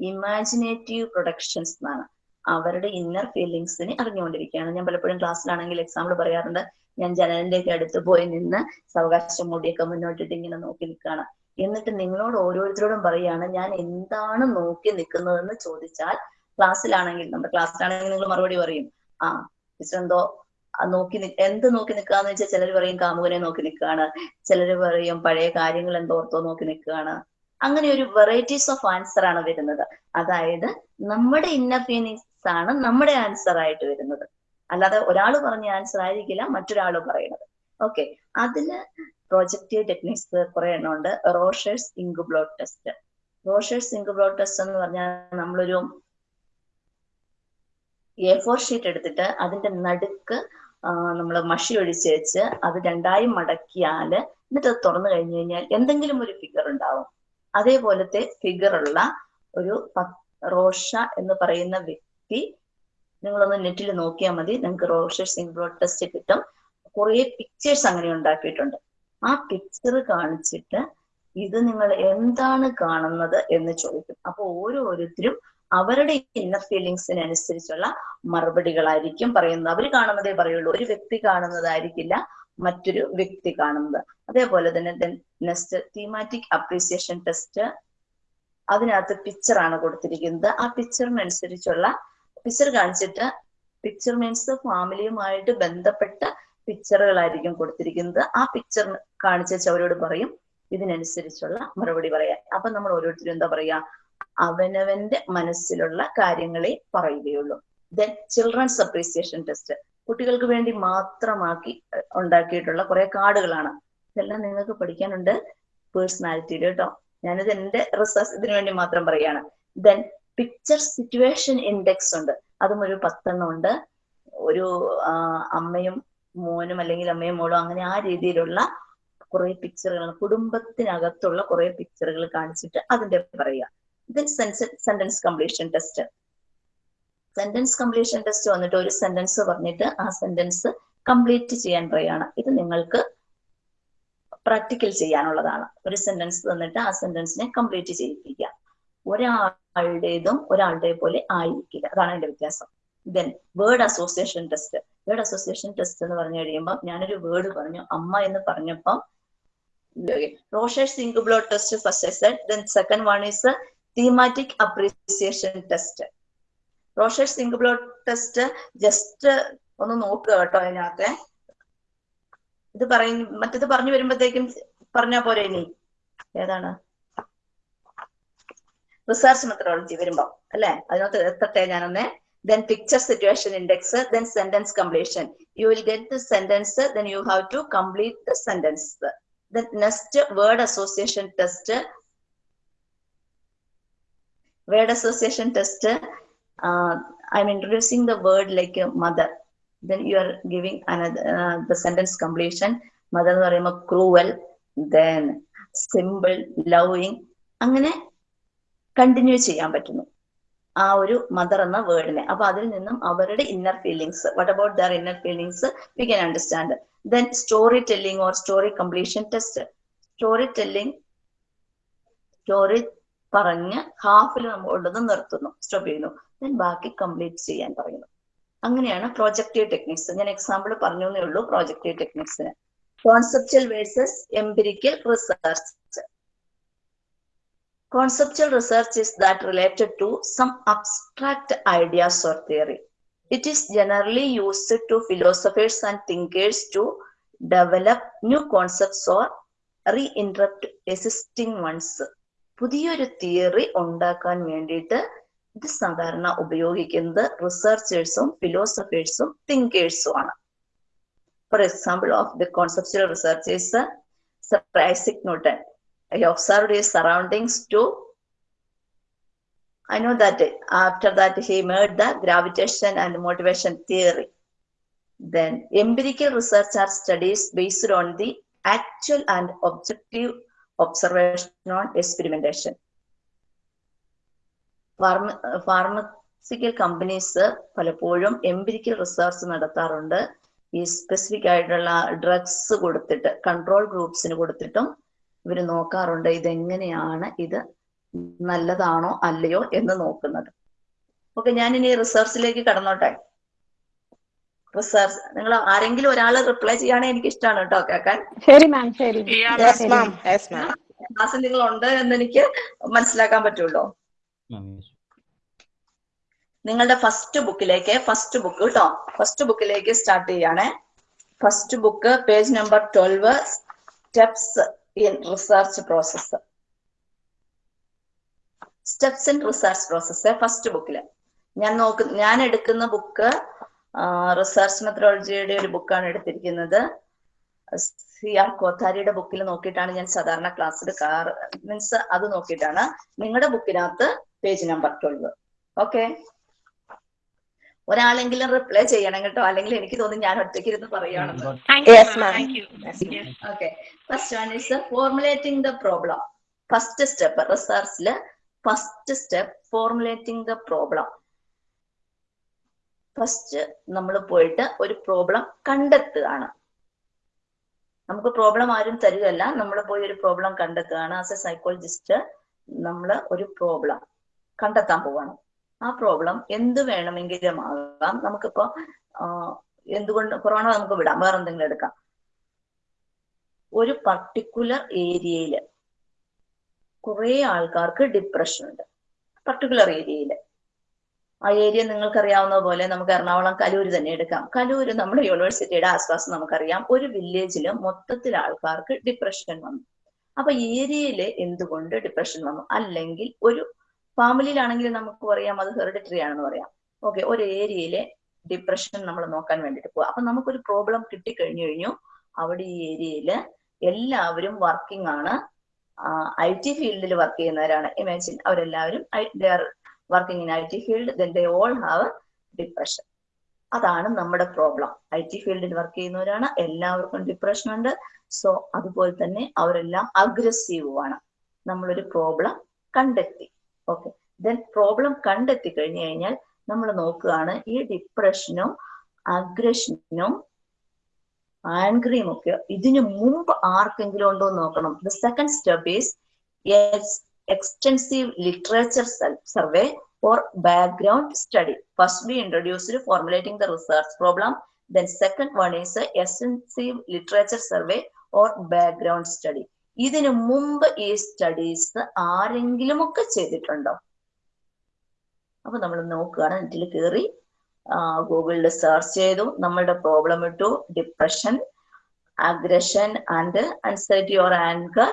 imaginative productions എന്നാണ്. അവരുടെ ഇന്നർ ഫീലിങ്സിനെ അറിഞ്ഞുകൊണ്ടിരിക്കുകയാണ്. ഞാൻ പലപ്പോഴും ക്ലാസ്സിലാണെങ്കിൽ എക്സാമ്പിൾ പറയാറുണ്ട്. ഞാൻ ജനലിന്റെ ഒക്കെ അടുത്ത് പോയി നിന്ന് സാവകാശം മൂടിയൊക്കെ മുന്നോട്ടിട്ട് ഇങ്ങനെ നോക്കി നിൽക്കുകയാണ്. എന്നിട്ട് നിങ്ങളോട് ഓരോരുത്തരോടും പറയാണ് ഞാൻ എന്താണ് നോക്കി നിൽക്കുന്നതെന്ന് ചോദിച്ചാൽ ക്ലാസ്സിലാണെങ്കിൽ നമ്മുടെ ക്ലാസ്സിലാണെങ്കിൽ നിങ്ങൾ മറുപടി പറയും ആ ടീച്ചർ എന്തോ നോക്കി എന്ത് നോക്കി നിൽക്കാന്ന് വെച്ചാൽ ചിലർ പറയും കാമുകനെ നോക്കി നിൽക്കുകയാണ്. ചിലർ പറയും പഴയ കാര്യങ്ങൾ എന്തോർത്തോ നോക്കി നിൽക്കുകയാണ്. അങ്ങനെ ഒരു വെറൈറ്റീസ് ഓഫ് ആൻസർ ആണ് വരുന്നത്. അതായത് നമ്മുടെ ഇന്നർ ഫീലിങ്സ് ആണ് നമ്മുടെ ആൻസർ ആയിട്ട് വരുന്നത്. അല്ലാതെ ഒരാൾ പറഞ്ഞ ആൻസർ ആയിരിക്കില്ല മറ്റൊരാൾ പറയുന്നത്. ഓക്കെ അതിൽ പ്രോജക്റ്റീവ് ടെക്നിക്സ് കുറെ എണ്ണം ഉണ്ട്. Rorschach inkblot test Rorschach inkblot test എന്ന് പറഞ്ഞാൽ നമ്മളൊരു എ ഫോർ ഷീറ്റ് എടുത്തിട്ട് അതിന്റെ നടുക്ക് നമ്മൾ മഷി ഒഴിച്ച് വെച്ച് അത് രണ്ടായി മടക്കിയാൽ എന്നിട്ട് അത് തുറന്നു കഴിഞ്ഞു കഴിഞ്ഞാൽ എന്തെങ്കിലും ഒരു ഫിഗർ ഉണ്ടാവും. അതേപോലത്തെ ഫിഗർ ഉള്ള ഒരു റോഷ എന്ന് പറയുന്ന വ്യക്തി നിങ്ങളൊന്ന് നെറ്റിൽ നോക്കിയാൽ മതി. നിങ്ങൾക്ക് റോഷ ബ്ലോഡ് ടെസ്റ്റ് കിട്ടും. കുറെ പിക്ചേഴ്സ് അങ്ങനെ ഉണ്ടാക്കിയിട്ടുണ്ട്. ആ പിക്ചർ കാണിച്ചിട്ട് ഇത് നിങ്ങൾ എന്താണ് കാണുന്നത് എന്ന് ചോദിക്കും. അപ്പൊ ഓരോരുത്തരും അവരുടെ ഇന്നർ ഫീലിങ്സിനനുസരിച്ചുള്ള മറുപടികളായിരിക്കും പറയുന്നത്. അവർ കാണുന്നതേ പറയുള്ളൂ. ഒരു വ്യക്തി കാണുന്നതായിരിക്കില്ല. മറ്റൊരു വ്യക്തി കാണുന്നത്. അതേപോലെ തന്നെ നെക്സ്റ്റ് തീമാറ്റിക് അപ്രീസിയേഷൻ ടെസ്റ്റ് അതിനകത്ത് പിക്ചറാണ് കൊടുത്തിരിക്കുന്നത്. ആ പിക്ചറിനനുസരിച്ചുള്ള പിക്ചർ കാണിച്ചിട്ട് പിക്ചർ മീൻസ് ഫാമിലിയുമായിട്ട് ബന്ധപ്പെട്ട പിക്ചറുകളായിരിക്കും കൊടുത്തിരിക്കുന്നത്. ആ പിക്ചർ കാണിച്ച അവരോട് പറയും ഇതിനനുസരിച്ചുള്ള മറുപടി പറയാൻ. അപ്പൊ നമ്മൾ ഓരോരുത്തരും എന്താ പറയാ? അവനവന്റെ മനസ്സിലുള്ള കാര്യങ്ങളെ പറയുകയുള്ളൂ. ദെൻ ചിൽഡ്രൻസ് അപ്രീസിയേഷൻ ടെസ്റ്റ് കുട്ടികൾക്ക് വേണ്ടി മാത്രമാക്കി ഉണ്ടാക്കിയിട്ടുള്ള കുറെ കാർഡുകളാണ്. ഇതെല്ലാം നിങ്ങൾക്ക് പഠിക്കാനുണ്ട് പേഴ്സണാലിറ്റിയിൽ കേട്ടോ ഞാനിത് എന്റെ റിസർച്ച് ഇതിനു വേണ്ടി മാത്രം പറയാണ്. ദെൻ പിക്ചർ സിറ്റുവേഷൻ ഇൻഡെക്സ് ഉണ്ട്. അതും ഒരു പത്തെണ്ണം ഉണ്ട്. ഒരു അമ്മയും മോനും അല്ലെങ്കിൽ അമ്മയും മോളും അങ്ങനെ ആ രീതിയിലുള്ള കുറെ പിക്ചറുകൾ കുടുംബത്തിനകത്തുള്ള കുറെ പിക്ചറുകൾ കാണിച്ചിട്ട് അതിന്റെ പറയുക. Then sentence completion test. Sentence completion test വന്നിട്ട് ഒരു സെന്റൻസ് പറഞ്ഞിട്ട് ആ സെന്റൻസ് കംപ്ലീറ്റ് ചെയ്യാൻ പറയുകയാണ് ഇത് നിങ്ങൾക്ക് പ്രാക്ടിക്കൽ ചെയ്യാനുള്ളതാണ്. ഒരു സെന്റൻസ് തന്നിട്ട് ആ സെന്റൻസിനെ കംപ്ലീറ്റ് ചെയ്യിപ്പിക്കുക. ഒരാളുടേതും ഒരാളുടെ പോലെ ആയിരിക്കില്ല. അതാണ് അതിന്റെ വ്യത്യാസം. Then word association test word association test എന്ന് പറഞ്ഞു കഴിയുമ്പോൾ ഞാനൊരു വേർഡ് പറഞ്ഞു അമ്മ എന്ന് പറഞ്ഞപ്പം Rorschach blot test first set then second one is thematic apperception test Rorschach inkblot test just ഒന്ന് നോക്കുക കേട്ടോ അതിനകത്തെ ഇത് പറയും മറ്റത് പറഞ്ഞു വരുമ്പോഴത്തേക്കും പറഞ്ഞാ പോരെ ഇനി ഏതാണ് റിസർച്ച് മെത്തഡോളജി വരുമ്പോ അല്ലെ അതിനകത്ത് എത്തട്ടെ ഞാനൊന്ന് then picture situation index then sentence completion you will get the sentence then you have to complete the sentence the next word association test word association test uh, i'm introducing the word like a mother. Then you are giving another uh, the sentence completion. Mother എന്ന് പറയുമ്പോൾ cruel then simple loving അങ്ങനെ continue ചെയ്യാൻ പറ്റുന്നു. ആ ഒരു mother എന്ന വേർഡിനെ അപ്പൊ അതിൽ നിന്നും അവരുടെ inner feelings what about their inner feelings we can understand then story telling or story completion test story telling story പറഞ്ഞ് ഹാഫിൽ നമ്മൾ ഉള്ളത് നിർത്തുന്നു. സ്റ്റോപ്പ് ചെയ്യുന്നു. ദെൻ ബാക്കി കംപ്ലീറ്റ് ചെയ്യാൻ പറയുന്നു അങ്ങനെയാണ് പ്രോജക്റ്റീവ് ടെക്നിക്സ് ഞാൻ എക്സാമ്പിൾ പറഞ്ഞു എന്നേ ഉള്ളൂ projective ടെക്നിക്സിന് conceptual versus empirical research Conceptual research is that related to some abstract ideas or theory. It is generally used to philosophers and thinkers to develop new concepts or reinterrupt existing ones. പുതിയൊരു theory ഉണ്ടാക്കാൻ വേണ്ടിയിട്ട് ഇത് സാധാരണ ഉപയോഗിക്കുന്നത് റിസർച്ചേഴ്സും ഫിലോസഫേഴ്സും തിങ്കേഴ്സും ആണ് for example of the conceptual researchers sir Isaac Newton I observed his surroundings too. I know that after that he made the gravitation and motivation theory. Then empirical research are studies based on the actual and objective observation on experimentation. Pharma, pharmaceutical companies പലപ്പോഴും empirical research നടത്താറുണ്ട്. ഈ specific ആയിട്ടുള്ള drugs കൊടുത്തിട്ട് control ഗ്രൂപ്പ്സിന് കൊടുത്തിട്ടും ഇവർ നോക്കാറുണ്ട് ഇതെങ്ങനെയാണ് ഇത് നല്ലതാണോ അല്ലയോ എന്ന് നോക്കുന്നത്. ഓക്കെ ഞാൻ ഇനി റിസർച്ചിലേക്ക് കടന്നോട്ടെ. റിസർച്ച് നിങ്ങൾ ആരെങ്കിലും ഒരാൾ റിപ്ലൈ ചെയ്യാണ് എനിക്ക് ഇഷ്ടമാണ് കേട്ടോ കേൾക്കാൻ. ശരി മാം ശരി. യെസ് മാം യെസ് മാം ക്ലാസ്സിൽ നിങ്ങൾ ഉണ്ട് എന്ന് എനിക്ക് മനസ്സിലാക്കാൻ പറ്റുള്ളൂ. നിങ്ങളുടെ ഫസ്റ്റ് ബുക്കിലേക്ക് ഫസ്റ്റ് ബുക്ക് കേട്ടോ ഫസ്റ്റ് ബുക്കിലേക്ക് സ്റ്റാർട്ട് ചെയ്യാണ്. First book page number twelve steps in research process steps in research process first ബുക്കിൽ ഞാൻ നോക്ക് ഞാൻ എടുക്കുന്ന ബുക്ക് റിസർച്ച് മെത്തഡോളജിയുടെ ഒരു ബുക്കാണ് എടുത്തിരിക്കുന്നത്. സി ആർ കോത്താരിയുടെ ബുക്കിൽ നോക്കിയിട്ടാണ് ഞാൻ സാധാരണ ക്ലാസ് കാർ മീൻസ് അത് നോക്കിയിട്ടാണ് നിങ്ങളുടെ ബുക്കിനകത്ത് പേജ് നമ്പർ ട്വൽവ് ഓക്കെ ഒരാളെങ്കിലും റിപ്ലൈ ചെയ്യണം കേട്ടോ. അല്ലെങ്കിൽ എനിക്ക് തോന്നുന്നു ഞാൻ ഒറ്റയ്ക്ക് ഇരുന്ന് പറയുകയാണെന്ന് okay first one is formulating the problem first step റിസർച്ചിൽ first step formulating the problem first നമ്മൾ പോയിട്ട് ഒരു പ്രോബ്ലം കണ്ടെത്തുകയാണ്. നമുക്ക് പ്രോബ്ലം ആരും തരികയല്ല. നമ്മൾ പോയി ഒരു പ്രോബ്ലം കണ്ടെത്തുകയാണ്. ആസ് എ സൈക്കോളജിസ്റ്റ് നമ്മൾ ഒരു പ്രോബ്ലം കണ്ടെത്താൻ പോവാണ്. ആ പ്രോബ്ലം എന്ത് വേണമെങ്കിലും ആകാം. നമുക്കിപ്പോ എന്തുകൊണ്ട് കൊറോണ നമുക്ക് വിടാം. വേറെ എന്തെങ്കിലും എടുക്കാം. ഒരു പർട്ടിക്കുലർ ഏരിയയിൽ കുറെ ആൾക്കാർക്ക് ഡിപ്രഷൻ ഉണ്ട്. പർട്ടിക്കുലർ ഏരിയയിൽ ആ ഏരിയ നിങ്ങൾക്കറിയാവുന്ന പോലെ നമുക്ക് എറണാകുളം കലൂര് തന്നെ എടുക്കാം. കലൂര് നമ്മുടെ യൂണിവേഴ്സിറ്റിയുടെ ആശ്വാസം നമുക്കറിയാം. ഒരു വില്ലേജിൽ മൊത്തത്തിൽ ആൾക്കാർക്ക് ഡിപ്രഷൻ വന്നു. അപ്പൊ ഏരിയയിൽ എന്തുകൊണ്ട് ഡിപ്രഷൻ വന്നു? അല്ലെങ്കിൽ ഒരു ഫാമിലിയിലാണെങ്കിൽ നമുക്ക് പറയാം അത് ഹെറിഡിറ്ററി ആണെന്ന് പറയാം. ഓക്കെ ഒരു ഏരിയയിലെ ഡിപ്രഷൻ നമ്മൾ നോക്കാൻ വേണ്ടിട്ട് പോവാം. അപ്പൊ നമുക്കൊരു പ്രോബ്ലം കിട്ടിക്കഴിഞ്ഞു കഴിഞ്ഞു അവിടെ ഈ ഏരിയയിൽ എല്ലാവരും വർക്കിംഗ് ആണ്. ഐ ടി ഫീൽഡിൽ വർക്ക് ചെയ്യുന്നവരാണ്. ഇമാജിൻ അവരെല്ലാവരും working in I T field then they all have depression അതാണ് നമ്മുടെ പ്രോബ്ലം ഐ ടി ഫീൽഡിൽ വർക്ക് ചെയ്യുന്നവരാണ് എല്ലാവർക്കും ഡിപ്രഷൻ ഉണ്ട്. സോ അതുപോലെ തന്നെ അവരെല്ലാം അഗ്രസീവുമാണ് നമ്മളൊരു പ്രോബ്ലം കണ്ടെത്തി. ഓക്കെ ദെൻ പ്രോബ്ലം കണ്ടെത്തി കഴിഞ്ഞു കഴിഞ്ഞാൽ നമ്മൾ നോക്കുകയാണ് ഈ ഡിപ്രഷനും അഗ്രഷനും ആൻഗ്രിയും ഒക്കെ ഇതിനു മുമ്പ് ആർക്കെങ്കിലും ഉണ്ടോ എന്ന് നോക്കണം the second step is literature survey or background study. First, we introduced formulating the research problem. Then, second one is a extensive literature survey or background study. ഇതിനു മുമ്പ് ഈ സ്റ്റഡീസ് ആരെങ്കിലും ഒക്കെ ചെയ്തിട്ടുണ്ടോ? അപ്പൊ നമ്മൾ നോക്കുകയാണ്. നെറ്റിൽ കയറി ഗൂഗിളിൽ സെർച്ച് ചെയ്തു. നമ്മളുടെ പ്രോബ്ലം ഇട്ടു. Depression aggression and anxiety or anger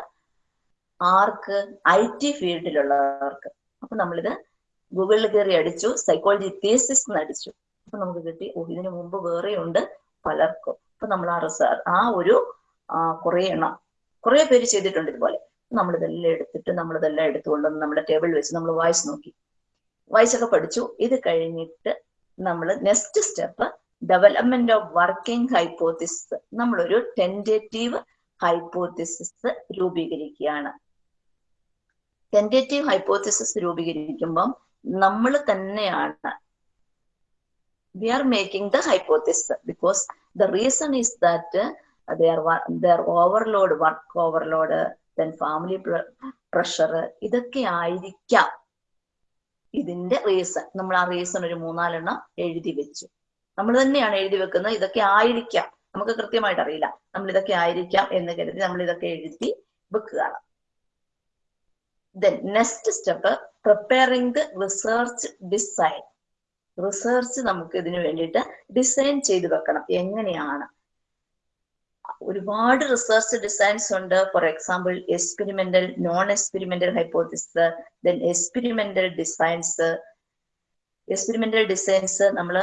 arc? I T ഫീൽഡിലുള്ളവർക്ക് അപ്പൊ നമ്മളിത് ഗൂഗിളിൽ കയറി അടിച്ചു. സൈക്കോളജി തീസിസ് അടിച്ചു. അപ്പൊ നമുക്ക് കിട്ടി. ഓ ഇതിനു മുമ്പ് വേറെ ഉണ്ട് പലർക്കും. അപ്പൊ നമ്മൾ ആ ആ ഒരു കുറേ എണ്ണം കുറെ പേര് ചെയ്തിട്ടുണ്ട് ഇതുപോലെ. നമ്മളിതെല്ലാം എടുത്തിട്ട് നമ്മളിതെല്ലാം എടുത്തുകൊണ്ടുവന്ന് നമ്മുടെ ടേബിൾ വെച്ച് നമ്മൾ വായിച്ചു നോക്കി. വായിച്ചൊക്കെ പഠിച്ചു. ഇത് കഴിഞ്ഞിട്ട് നമ്മൾ next step development of working hypothesis നമ്മളൊരു ടെന്റേറ്റീവ് ഹൈപ്പോത്തിസിസ് രൂപീകരിക്കുകയാണ്. ടെന്റേറ്റീവ് ഹൈപ്പോത്തിസിസ് രൂപീകരിക്കുമ്പം നമ്മൾ തന്നെയാണ് we are making the hypothesis because the reason is that there overload work overload then family pressure ഇതൊക്കെ ആയിരിക്കാം. ഇതിന്റെ റീസൺ നമ്മൾ ആ റീസൺ ഒരു മൂന്നാലെണ്ണം എഴുതി വെച്ചു. നമ്മൾ തന്നെയാണ് എഴുതി വെക്കുന്നത് ഇതൊക്കെ ആയിരിക്കാം. നമുക്ക് കൃത്യമായിട്ട് അറിയില്ല. നമ്മൾ ഇതൊക്കെ ആയിരിക്കാം എന്ന് കരുതി നമ്മൾ ഇതൊക്കെ എഴുതി വെക്കുകയാണ്. Then next step preparing the research design research നമുക്ക് ഇതിനു വേണ്ടിയിട്ട് ഡിസൈൻ ചെയ്ത് വെക്കണം. എങ്ങനെയാണ്? ഒരുപാട് റിസർച്ച് ഡിസൈൻസ് ഉണ്ട്. For example experimental non experimental hypothesis then experimental designs experimental designs നമ്മൾ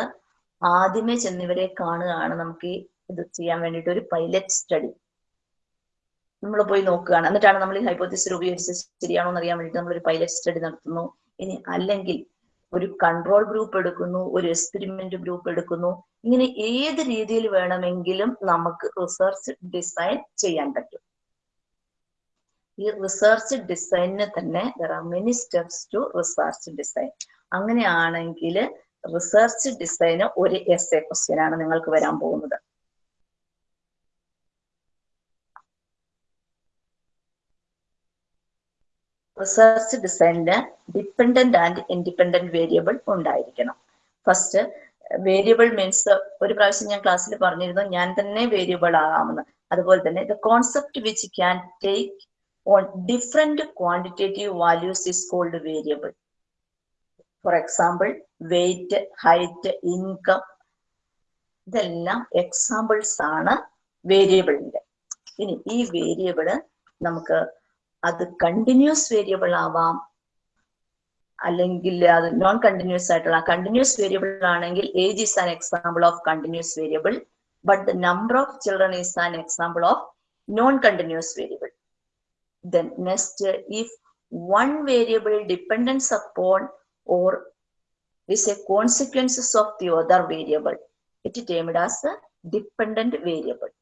ആദ്യമേ ചെന്നിവരെ കാണുകയാണ്. നമുക്ക് ഇത് ചെയ്യാൻ വേണ്ടിയിട്ട് ഒരു പൈലറ്റ് സ്റ്റഡി നമ്മൾ പോയി നോക്കുകയാണ്. എന്നിട്ടാണ് നമ്മൾ ഈ ഹൈപ്പോത്തിസ് ഉപയോഗിച്ച് ശരിയാണോ എന്ന് അറിയാൻ വേണ്ടിയിട്ട് നമ്മൾ ഒരു പൈലറ്റ് സ്റ്റഡി നടത്തുന്നു. ഇനി അല്ലെങ്കിൽ ഒരു കൺട്രോൾ ഗ്രൂപ്പ് എടുക്കുന്നു ഒരു എക്സ്പെരിമെന്റ് ഗ്രൂപ്പ് എടുക്കുന്നു. ഇങ്ങനെ ഏത് രീതിയിൽ വേണമെങ്കിലും നമുക്ക് റിസർച്ച് ഡിസൈൻ ചെയ്യാൻ പറ്റും. ഈ റിസർച്ച് ഡിസൈനിന് തന്നെ there are many steps to research design അങ്ങനെയാണെങ്കിൽ റിസർച്ച് ഡിസൈന് ഒരു എസ് എ ക്വസ്റ്റ്യൻ ആണ് നിങ്ങൾക്ക് വരാൻ പോകുന്നത്. റിസർച്ച് ഡിസൈനിന് ഡിപ്പെൻഡന്റ് ആൻഡ് ഇൻഡിപെൻഡന്റ് വേരിയബിൾ ഉണ്ടായിരിക്കണം. ഫസ്റ്റ് വേരിയബിൾ മീൻസ് ഒരു പ്രാവശ്യം ഞാൻ ക്ലാസ്സിൽ പറഞ്ഞിരുന്നു ഞാൻ തന്നെ വേരിയബിൾ ആകാമെന്ന്. അതുപോലെ തന്നെ the concept which can take on different quantitative values is called variable for example weight height income ഇതെല്ലാം എക്സാമ്പിൾസ് ആണ് വേരിയബിളിന്റെ ഇനി ഈ വേരിയബിൾ നമുക്ക് അത് കണ്ടിന്യൂസ് വേരിയബിൾ ആവാം. അല്ലെങ്കിൽ അത് നോൺ കണ്ടിന്യൂസ് ആയിട്ടുള്ള കണ്ടിന്യൂസ് വേരിയബിൾ ആണെങ്കിൽ age is an example of continuous variable but the number of children is an example of non continuous variable then next if one variable dependence upon or is a consequences of the other variable it is termed as a dependent variable.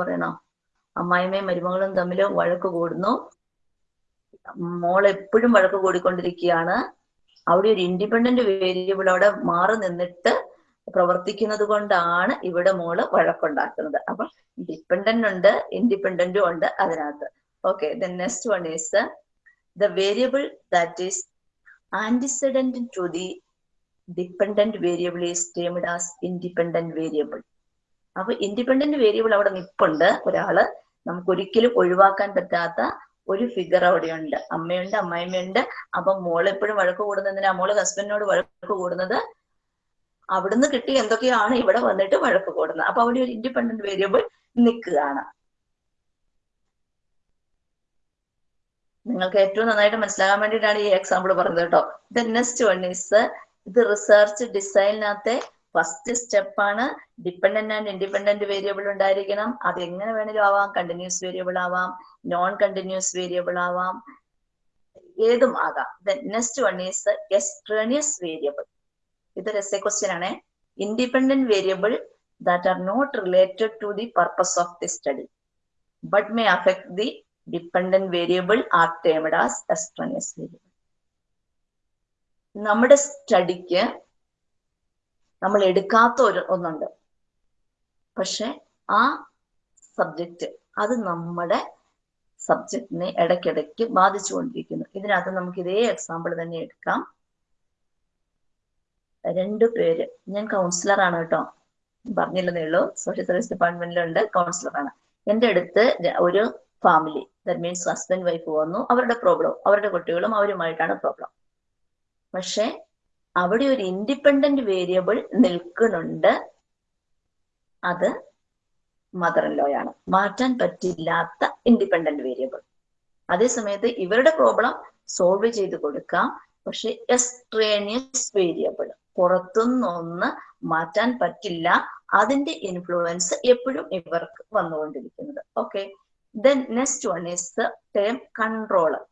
പറയണോ? അമ്മായിമ്മയും മരുമകളും തമ്മിൽ വഴക്ക് കൂടുന്നു. മോൾ എപ്പോഴും വഴക്ക് കൂടിക്കൊണ്ടിരിക്കുകയാണ്. അവിടെ ഒരു independent variable അവിടെ മാറി നിന്നിട്ട് പ്രവർത്തിക്കുന്നത് കൊണ്ടാണ് ഇവിടെ മോൾ വഴക്കുണ്ടാക്കുന്നത്. അപ്പൊ ഡിപ്പെൻഡന്റ് ഉണ്ട് ഇൻഡിപെൻഡന്റും ഉണ്ട് അതിനകത്ത്. Okay the next one is the variable that is antecedent to the dependent variable is termed as independent variable അപ്പൊ ഇൻഡിപെൻഡന്റ് വേരിയബിൾ അവിടെ നിപ്പുണ്ട്. ഒരാൾ നമുക്ക് ഒരിക്കലും ഒഴിവാക്കാൻ പറ്റാത്ത ഒരു ഫിഗർ അവിടെയുണ്ട്. അമ്മയുണ്ട് അമ്മായിമ്മയുണ്ട്. അപ്പൊ മോൾ എപ്പോഴും വഴക്ക് കൂടുന്നതിനാ മോൾ ഹസ്ബൻഡിനോട് വഴക്ക് കൂടുന്നത് അവിടുന്ന് കിട്ടി എന്തൊക്കെയാണ് ഇവിടെ വന്നിട്ട് വഴക്ക് കൂടുന്നത്. അപ്പൊ അവിടെ ഒരു ഇൻഡിപെൻഡന്റ് വേരിയബിൾ നിൽക്കുകയാണ്. നിങ്ങൾക്ക് ഏറ്റവും നന്നായിട്ട് മനസ്സിലാകാൻ വേണ്ടിയിട്ടാണ് ഈ എക്സാമ്പിൾ പറഞ്ഞത് കേട്ടോ. ദ നെക്സ്റ്റ് വൺ ഈസ് ഇത് റിസർച്ച് ഡിസൈനിനകത്തെ ഫസ്റ്റ് സ്റ്റെപ്പാണ് ഡിപ്പെൻഡന്റ് ആൻഡ് ഇൻഡിപെൻഡന്റ് വേരിയബിൾ ഉണ്ടായിരിക്കണം. അത് എങ്ങനെ വേണേലും ആവാം. കണ്ടിന്യൂസ് വേരിയബിൾ ആവാം. നോൺ കണ്ടിന്യൂസ് വേരിയബിൾ ആവാം. ഏതും ആകാം. Next one is extraneous variable ഇതൊരു എസ് എ ക്വസ്റ്റ്യൻ ആണ്. Independent variable that are not related to the purpose of the study but may affect the dependent variable are termed as extraneous variable നമ്മുടെ സ്റ്റഡിക്ക് നമ്മൾ എടുക്കാത്ത ഒരു ഒന്നുണ്ട്. പക്ഷെ ആ സബ്ജക്റ്റ് അത് നമ്മുടെ സബ്ജക്റ്റിനെ ഇടയ്ക്കിടയ്ക്ക് ബാധിച്ചുകൊണ്ടിരിക്കുന്നു ഇതിനകത്ത് നമുക്ക് ഇതേ എക്സാമ്പിൾ തന്നെ എടുക്കാം. രണ്ടു പേര്. ഞാൻ കൗൺസിലർ ആണ് കേട്ടോ. പറഞ്ഞില്ലെന്നേ ഉള്ളൂ. സോഷ്യൽ സർവീസ് ഡിപ്പാർട്ട്മെന്റിലുണ്ട് കൗൺസിലറാണ് എന്റെ അടുത്ത് ഒരു family that means husband wife വന്നു. അവരുടെ പ്രോബ്ലം അവരുടെ കുട്ടികളും അവരുമായിട്ടാണ് പ്രോബ്ലം പക്ഷെ അവിടെ ഒരു ഇൻഡിപെൻഡന്റ് വേരിയബിൾ നിൽക്കുന്നുണ്ട്. അത് മദർ ഇൻ ലോയാണ് മാറ്റാൻ പറ്റില്ലാത്ത ഇൻഡിപെൻഡന്റ് വേരിയബിൾ അതേ സമയത്ത് ഇവരുടെ പ്രോബ്ലം സോൾവ് ചെയ്ത് കൊടുക്കാം. പക്ഷെ എക്സ്ട്രേനിയസ് വേരിയബിൾ പുറത്തുനിന്നൊന്ന് മാറ്റാൻ പറ്റില്ല. അതിന്റെ ഇൻഫ്ലുവൻസ് എപ്പോഴും ഇവർക്ക് വന്നുകൊണ്ടിരിക്കുന്നത്. Okay then next one is the term controller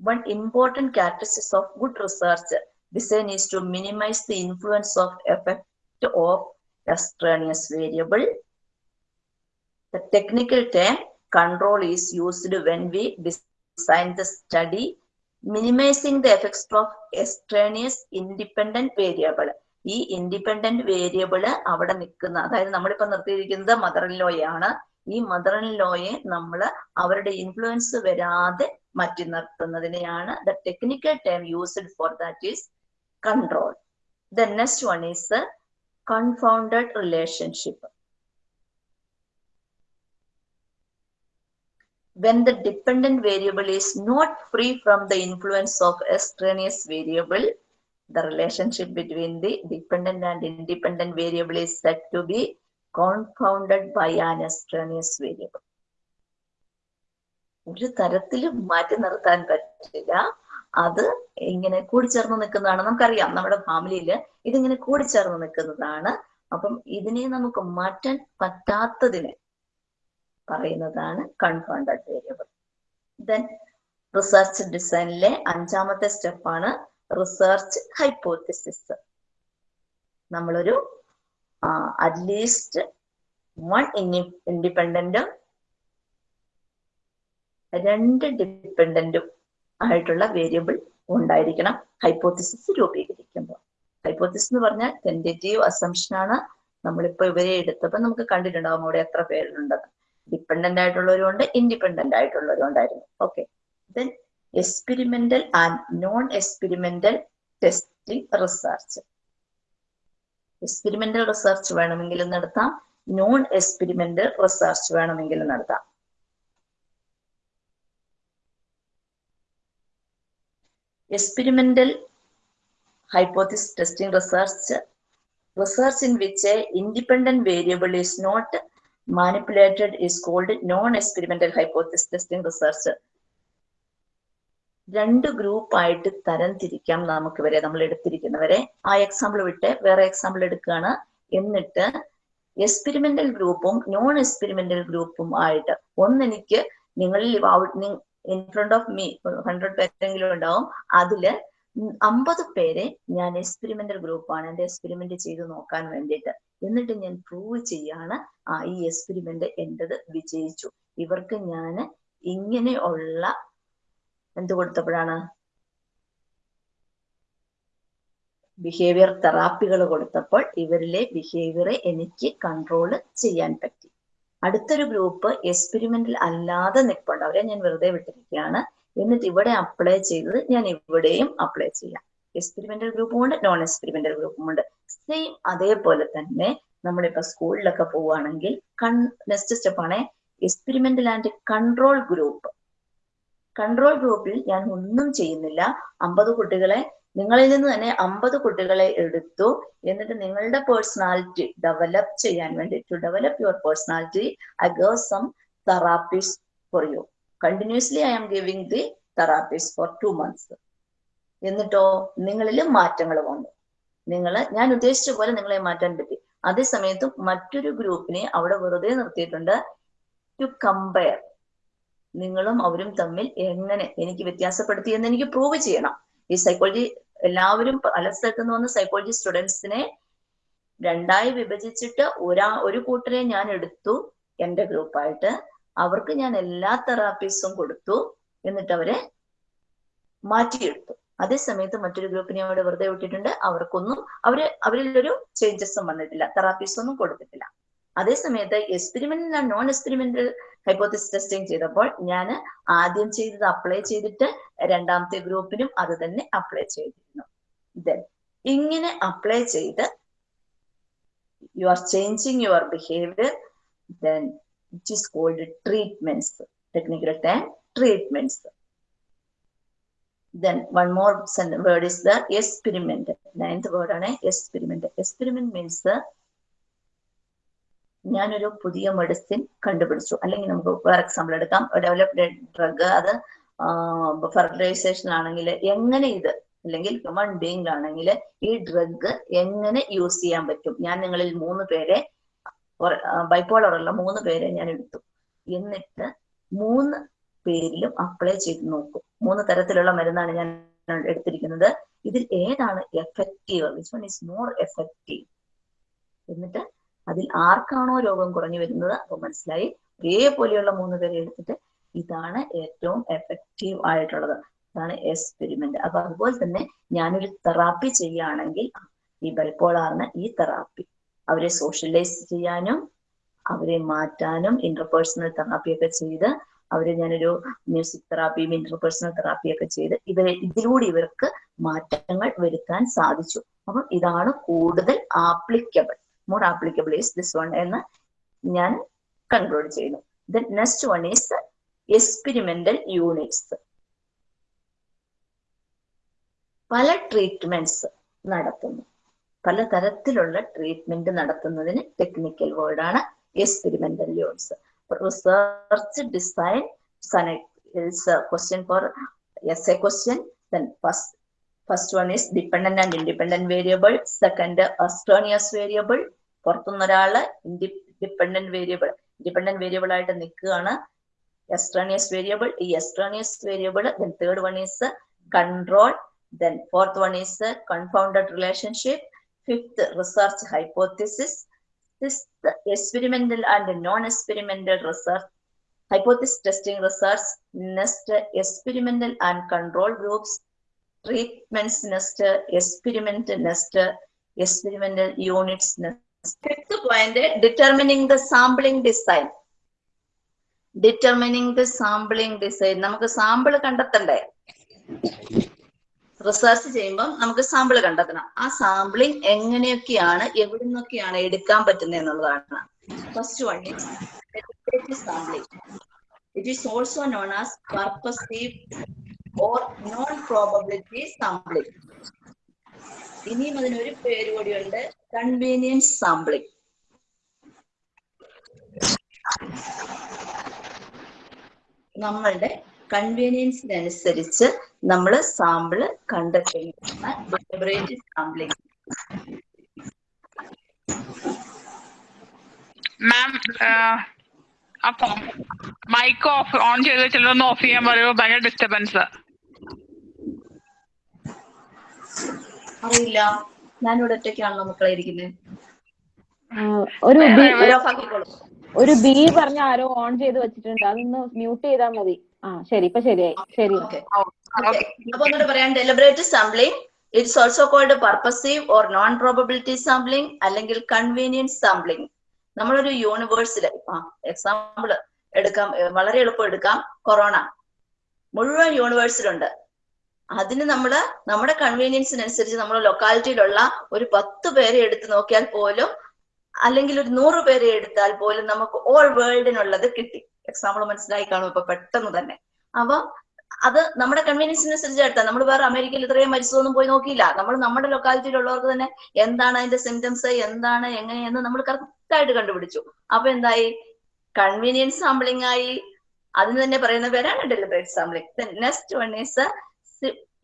one important characteristics of good research design is to minimize the influence of effect of extraneous variable. The technical term control is used when we design the study, minimizing the effects of extraneous independent variable. ഈ independent variable അവിടെ നിൽക്കുന്ന അതായത് നമ്മളിപ്പോ നിർത്തിയിരിക്കുന്നത് mother in ലോയാണ് ഈ mother in ലോയെ നമ്മൾ അവരുടെ influence വരാതെ മാറ്റി നിർത്തുന്നതിനെയാണ് the technical term used for that is control. The next one is the confounded relationship. when the dependent variable is not free from the influence of extraneous variable, the relationship between the dependent and independent variable is said to be confounded by an extraneous variable. ഒരു തരത്തിലും മാറ്റി നിർത്താൻ പറ്റില്ല അത് ഇങ്ങനെ കൂടിച്ചേർന്ന് നിൽക്കുന്നതാണ്. നമുക്കറിയാം നമ്മുടെ ഫാമിലിയിൽ ഇതിങ്ങനെ കൂടിച്ചേർന്ന് നിൽക്കുന്നതാണ്. അപ്പം ഇതിനെ നമുക്ക് മാറ്റാൻ പറ്റാത്തതിനെ പറയുന്നതാണ് കൺഫൗണ്ടഡ് വേരിയബിൾ. ദെൻ റിസർച്ച് ഡിസൈനിലെ അഞ്ചാമത്തെ സ്റ്റെപ്പാണ് റിസർച്ച് ഹൈപ്പോത്തിസിസ് നമ്മളൊരു അറ്റ്ലീസ്റ്റ് വൺ ഇൻഡിപെൻഡന്റും രണ്ട് ഡിപ്പെൻഡന്റും ആയിട്ടുള്ള വേരിയബിൾ ഉണ്ടായിരിക്കണം. ഹൈപ്പോത്തിസിസ് രൂപീകരിക്കുമ്പോൾ. ഹൈപ്പോത്തിസിസ് എന്ന് പറഞ്ഞാൽ ടെന്റേറ്റീവ് അസംഷൻ ആണ് നമ്മളിപ്പോ ഇവരെ എടുത്തപ്പോൾ നമുക്ക് കണ്ടിട്ടുണ്ടാവും അവിടെ എത്ര പേരുണ്ടെന്ന് ഡിപ്പെൻഡന്റ് ആയിട്ടുള്ളവരുണ്ട് ഇൻഡിപെൻഡന്റ് ആയിട്ടുള്ളവരും ഉണ്ടായിരുന്നു okay then experimental and non experimental testing research experimental research വേണമെങ്കിലും നടത്താം. നോൺ എക്സ്പെരിമെന്റൽ റിസർച്ച് വേണമെങ്കിലും നടത്താം. Experimental hypothesis testing research research in which a independent variable is not manipulated is called non-experimental hypothesis testing research രണ്ട് group ആയിട്ട് തരം തിരിക്കാം നമുക്ക് വരെ നമ്മൾ എടുത്തിരിക്കുന്നവരെ ആ എക്സാമ്പിൾ വിട്ട് വേറെ എക്സാമ്പിൾ എടുക്കുകയാണ് എന്നിട്ട് എക്സ്പെരിമെന്റൽ ഗ്രൂപ്പും നോൺ എക്സ്പെരിമെന്റൽ ഗ്രൂപ്പും ആയിട്ട് ഒന്നെനിക്ക് നിങ്ങളിൽ in front of me hundred പേരെങ്കിലും ഉണ്ടാവും. അതിൽ അമ്പത് പേരെ ഞാൻ എക്സ്പെരിമെന്റൽ ഗ്രൂപ്പാണ് എന്റെ എക്സ്പെരിമെന്റ് ചെയ്ത് നോക്കാൻ വേണ്ടിയിട്ട്. എന്നിട്ട് ഞാൻ പ്രൂവ് ചെയ്യാണ് ആ ഈ എക്സ്പെരിമെന്റ് എന്റെത് വിജയിച്ചു. ഇവർക്ക് ഞാൻ ഇങ്ങനെയുള്ള എന്ത് കൊടുത്തപ്പോഴാണ്? ബിഹേവിയർ തെറാപ്പികൾ കൊടുത്തപ്പോൾ ഇവരിലെ ബിഹേവിയറെ എനിക്ക് കൺട്രോൾ ചെയ്യാൻ പറ്റി. അടുത്തൊരു ഗ്രൂപ്പ് എക്സ്പെരിമെന്റിൽ അല്ലാതെ നിൽപ്പുണ്ട് അവരെ ഞാൻ വെറുതെ വിട്ടിരിക്കുകയാണ്. എന്നിട്ട് ഇവിടെ അപ്ലൈ ചെയ്തത് ഞാൻ ഇവിടെയും അപ്ലൈ ചെയ്യാം. എക്സ്പെരിമെന്റൽ ഗ്രൂപ്പും ഉണ്ട് നോൺ എക്സ്പെരിമെന്റൽ ഗ്രൂപ്പും ഉണ്ട്. സെയിം അതേപോലെ തന്നെ നമ്മളിപ്പോ സ്കൂളിലൊക്കെ പോവുകയാണെങ്കിൽ കൺ നെക്സ്റ്റ് സ്റ്റെപ്പാണ് experimental and control group control ഗ്രൂപ്പിൽ ഞാൻ ഒന്നും ചെയ്യുന്നില്ല. അമ്പത് കുട്ടികളെ നിങ്ങളിൽ നിന്ന് തന്നെ അമ്പത് കുട്ടികളെ എടുത്തു. എന്നിട്ട് നിങ്ങളുടെ പേഴ്സണാലിറ്റി ഡെവലപ്പ് ചെയ്യാൻ വേണ്ടി to develop your personality I gave some therapies for you continuously I am giving the therapies for two months എന്നിട്ടോ നിങ്ങളിൽ മാറ്റങ്ങൾ വന്നു. നിങ്ങൾ ഞാൻ ഉദ്ദേശിച്ച പോലെ നിങ്ങളെ മാറ്റാൻ പറ്റി. അതേ സമയത്തും മറ്റൊരു ഗ്രൂപ്പിനെ അവിടെ വെറുതെ നിർത്തിയിട്ടുണ്ട് ടു കമ്പയർ നിങ്ങളും അവരും തമ്മിൽ എങ്ങനെ എനിക്ക് വ്യത്യാസപ്പെടുത്തി എന്ന് എനിക്ക് പ്രൂവ് ചെയ്യണം. ഈ സൈക്കോളജി എല്ലാവരും പല സ്ഥലത്തു നിന്ന് വന്ന സൈക്കോളജി സ്റ്റുഡൻസിനെ രണ്ടായി വിഭജിച്ചിട്ട് ഒരാ ഒരു കൂട്ടരെ ഞാൻ എടുത്തു എന്റെ ഗ്രൂപ്പായിട്ട് അവർക്ക് ഞാൻ എല്ലാ തെറാപ്പീസും കൊടുത്തു. എന്നിട്ട് അവരെ മാറ്റിയെടുത്തു. അതേ സമയത്ത് മറ്റൊരു ഗ്രൂപ്പിനെ അവിടെ വെറുതെ വിട്ടിട്ടുണ്ട്. അവർക്കൊന്നും അവർ അവരിലൊരു ചേഞ്ചസും വന്നിട്ടില്ല. തെറാപ്പീസ് ഒന്നും കൊടുത്തിട്ടില്ല. അതേ സമയത്ത് experimental non experimental hypothesis testing ചെയ്തപ്പോൾ ഞാൻ ആദ്യം ചെയ്തത് അപ്ലൈ ചെയ്തിട്ട് രണ്ടാമത്തെ ഗ്രൂപ്പിനും അത് തന്നെ അപ്ലൈ ചെയ്തിരുന്നു. ദെൻ ഇങ്ങനെ അപ്ലൈ ചെയ്ത് you are changing your behaviour then it is called treatments technical time treatments then one more word is the experiment. Ninth word ആണ് experiment. Experiment means ഞാനൊരു പുതിയ മെഡിസിൻ കണ്ടുപിടിച്ചു. അല്ലെങ്കിൽ നമുക്ക് ഫോർ എക്സാമ്പിൾ എടുക്കാം. ഡെവലപ്ഡ് ഡ്രഗ് അത് fertilisation ആണെങ്കിൽ എങ്ങനെ ഇത് അല്ലെങ്കിൽ ഹ്യൂമൻ ആണെങ്കിൽ ഈ ഡ്രഗ് എങ്ങനെ യൂസ് ചെയ്യാൻ പറ്റും? ഞാൻ നിങ്ങളിൽ മൂന്ന് പേരെ ബൈപ്പോളർ ഉള്ള മൂന്ന് പേരെ ഞാൻ എടുത്തു. എന്നിട്ട് മൂന്ന് പേരിലും അപ്ലൈ ചെയ്ത് നോക്കും. മൂന്ന് തരത്തിലുള്ള മരുന്നാണ് ഞാൻ എടുത്തിരിക്കുന്നത്. ഇതിൽ ഏതാണ് effective which one is more effective എന്നിട്ട് അതിൽ ആർക്കാണോ രോഗം കുറഞ്ഞു വരുന്നത്? അപ്പൊ മനസ്സിലായി. ഒരേപോലെയുള്ള മൂന്ന് പേരെ എടുത്തിട്ട് ഇതാണ് ഏറ്റവും എഫക്റ്റീവ് ആയിട്ടുള്ളത്. അതാണ് എക്സ്പെരിമെന്റ് അപ്പൊ അതുപോലെ തന്നെ ഞാനൊരു തെറാപ്പി ചെയ്യുകയാണെങ്കിൽ ഈ ബൈപ്പോളാറിന് ഈ തെറാപ്പി അവരെ സോഷ്യലൈസ് ചെയ്യാനും അവരെ മാറ്റാനും ഇന്റർപേഴ്സണൽ തെറാപ്പിയൊക്കെ ചെയ്ത് അവരെ ഞാനൊരു മ്യൂസിക് തെറാപ്പിയും ഇന്റർപേഴ്സണൽ തെറാപ്പിയൊക്കെ ചെയ്ത് ഇവരെ ഇതിലൂടെ ഇവർക്ക് മാറ്റങ്ങൾ വരുത്താൻ സാധിച്ചു. അപ്പം ഇതാണ് കൂടുതൽ applicable more applicable is this one എന്ന് ഞാൻ കൺക്ലൂഡ് ചെയ്യുന്നു. Then next one is experimental units പല ട്രീറ്റ്മെന്റ്സ് നടത്തുന്നു. പല തരത്തിലുള്ള ട്രീറ്റ്മെന്റ് നടത്തുന്നതിന് ടെക്നിക്കൽ വേർഡാണ് experimental units research design question four essay question then first first one is dependent and independent variable second extraneous variable പുറത്തുനിന്ന് ഒരാൾ ഡിപ്പെൻഡന്റ് വേരിയബിൾ ഇൻഡിപെൻഡന്റ് വേരിയബിൾ ആയിട്ട് നിൽക്കുകയാണ്. എക്സ്ട്രാനിയസ് വേരിയബിൾ ഈ extraneous variable then third one is control then fourth one is confounded relationship fifth research hypothesis sixth experimental and non experimental research hypothesis testing research next experimental and control groups treatments next experiment next experimental units next fifth point determining the sampling design determining the sampling design നമുക്ക് sample കണ്ടെത്തണ്ടേ research ചെയ്യുമ്പോൾ നമുക്ക് sample കണ്ടെത്തണം ആ sampling എങ്ങനെയൊക്കെയാണ് എവിടെ നിന്നൊക്കെയാണ് എടുക്കാൻ പറ്റുന്നത് എന്നുള്ളതാണ് first one sampling it is also known as purposive or non-probability sampling ഇനിയും അതിനൊരു പേര് കൂടിയുണ്ട്. കൺവീനിയൻസ് സാമ്പിളിംഗ് നമ്മളുടെ കൺവീനിയൻസിനനുസരിച്ച് നമ്മൾ സാമ്പിൾ കണ്ടെത്തുന്ന ഡെലിബറേറ്റ് സാമ്പിളിംഗ് മാം അപ്പൊ മൈക്ക് ഓഫ് ഓൺ ചെയ്ത് ചിലരൊന്ന് ഓഫ് ചെയ്യാൻ പറയുമോ ഭയങ്കര ഡിസ്റ്റർബൻസ് അറിയില്ല. ഞാനിവിടെ ഒറ്റയ്ക്കാണല്ലോ മക്കളെ ഇരിക്കുന്നത് ഒരു ബി- ഒരു ബി പറഞ്ഞ ആരോ ഓൺ ചെയ്ത് വെച്ചിട്ടുണ്ട്. അതൊന്ന് മ്യൂട്ട് ചെയ്താൽ മതി. ആ ശരി ഇപ്പൊ ശരിയായി. ശരി. അപ്പൊ ഒന്നുകൂടെ പറയാം. Deliberate sampling it's also called purposive or non probability sampling അല്ലെങ്കിൽ കൺവീനിയൻസ് സാമ്പിളിംഗ് നമ്മളൊരു യൂണിവേഴ്സിൽ ആ എക്സാമ്പിൾ എടുക്കാം. വളരെ എളുപ്പം എടുക്കാം. കൊറോണ മുഴുവൻ യൂണിവേഴ്സിലുണ്ട് അതിന് നമ്മൾ നമ്മുടെ കൺവീനിയൻസിനനുസരിച്ച് നമ്മൾ ലൊക്കാലിറ്റിയിലുള്ള ഒരു പത്ത് പേരെ എടുത്ത് നോക്കിയാൽ പോലും അല്ലെങ്കിൽ ഒരു നൂറ് പേരെ എടുത്താൽ പോലും നമുക്ക് ഓൾ വേൾഡിനുള്ളത് കിട്ടി. എക്സാമ്പിൾ മനസ്സിലായി കാണും ഇപ്പൊ പെട്ടെന്ന് തന്നെ. അപ്പൊ അത് നമ്മുടെ കൺവീനിയൻസിനനുസരിച്ച് എടുത്താൽ നമ്മൾ വേറെ അമേരിക്കയിൽ ഇത്രയും മരിച്ചതൊന്നും പോയി നോക്കിയില്ല. നമ്മൾ നമ്മുടെ ലൊക്കാലിറ്റിയിലുള്ളവർക്ക് തന്നെ എന്താണ് അതിന്റെ സിംറ്റംസ് എന്താണ് എങ്ങനെയെന്ന് നമ്മൾ കറക്റ്റ് ആയിട്ട് കണ്ടുപിടിച്ചു. അപ്പൊ എന്തായി? കൺവീനിയൻസ് സാമ്പിളിംഗ് ആയി. അതിന് തന്നെ പറയുന്ന പേരാണ് deliberate sampling next one is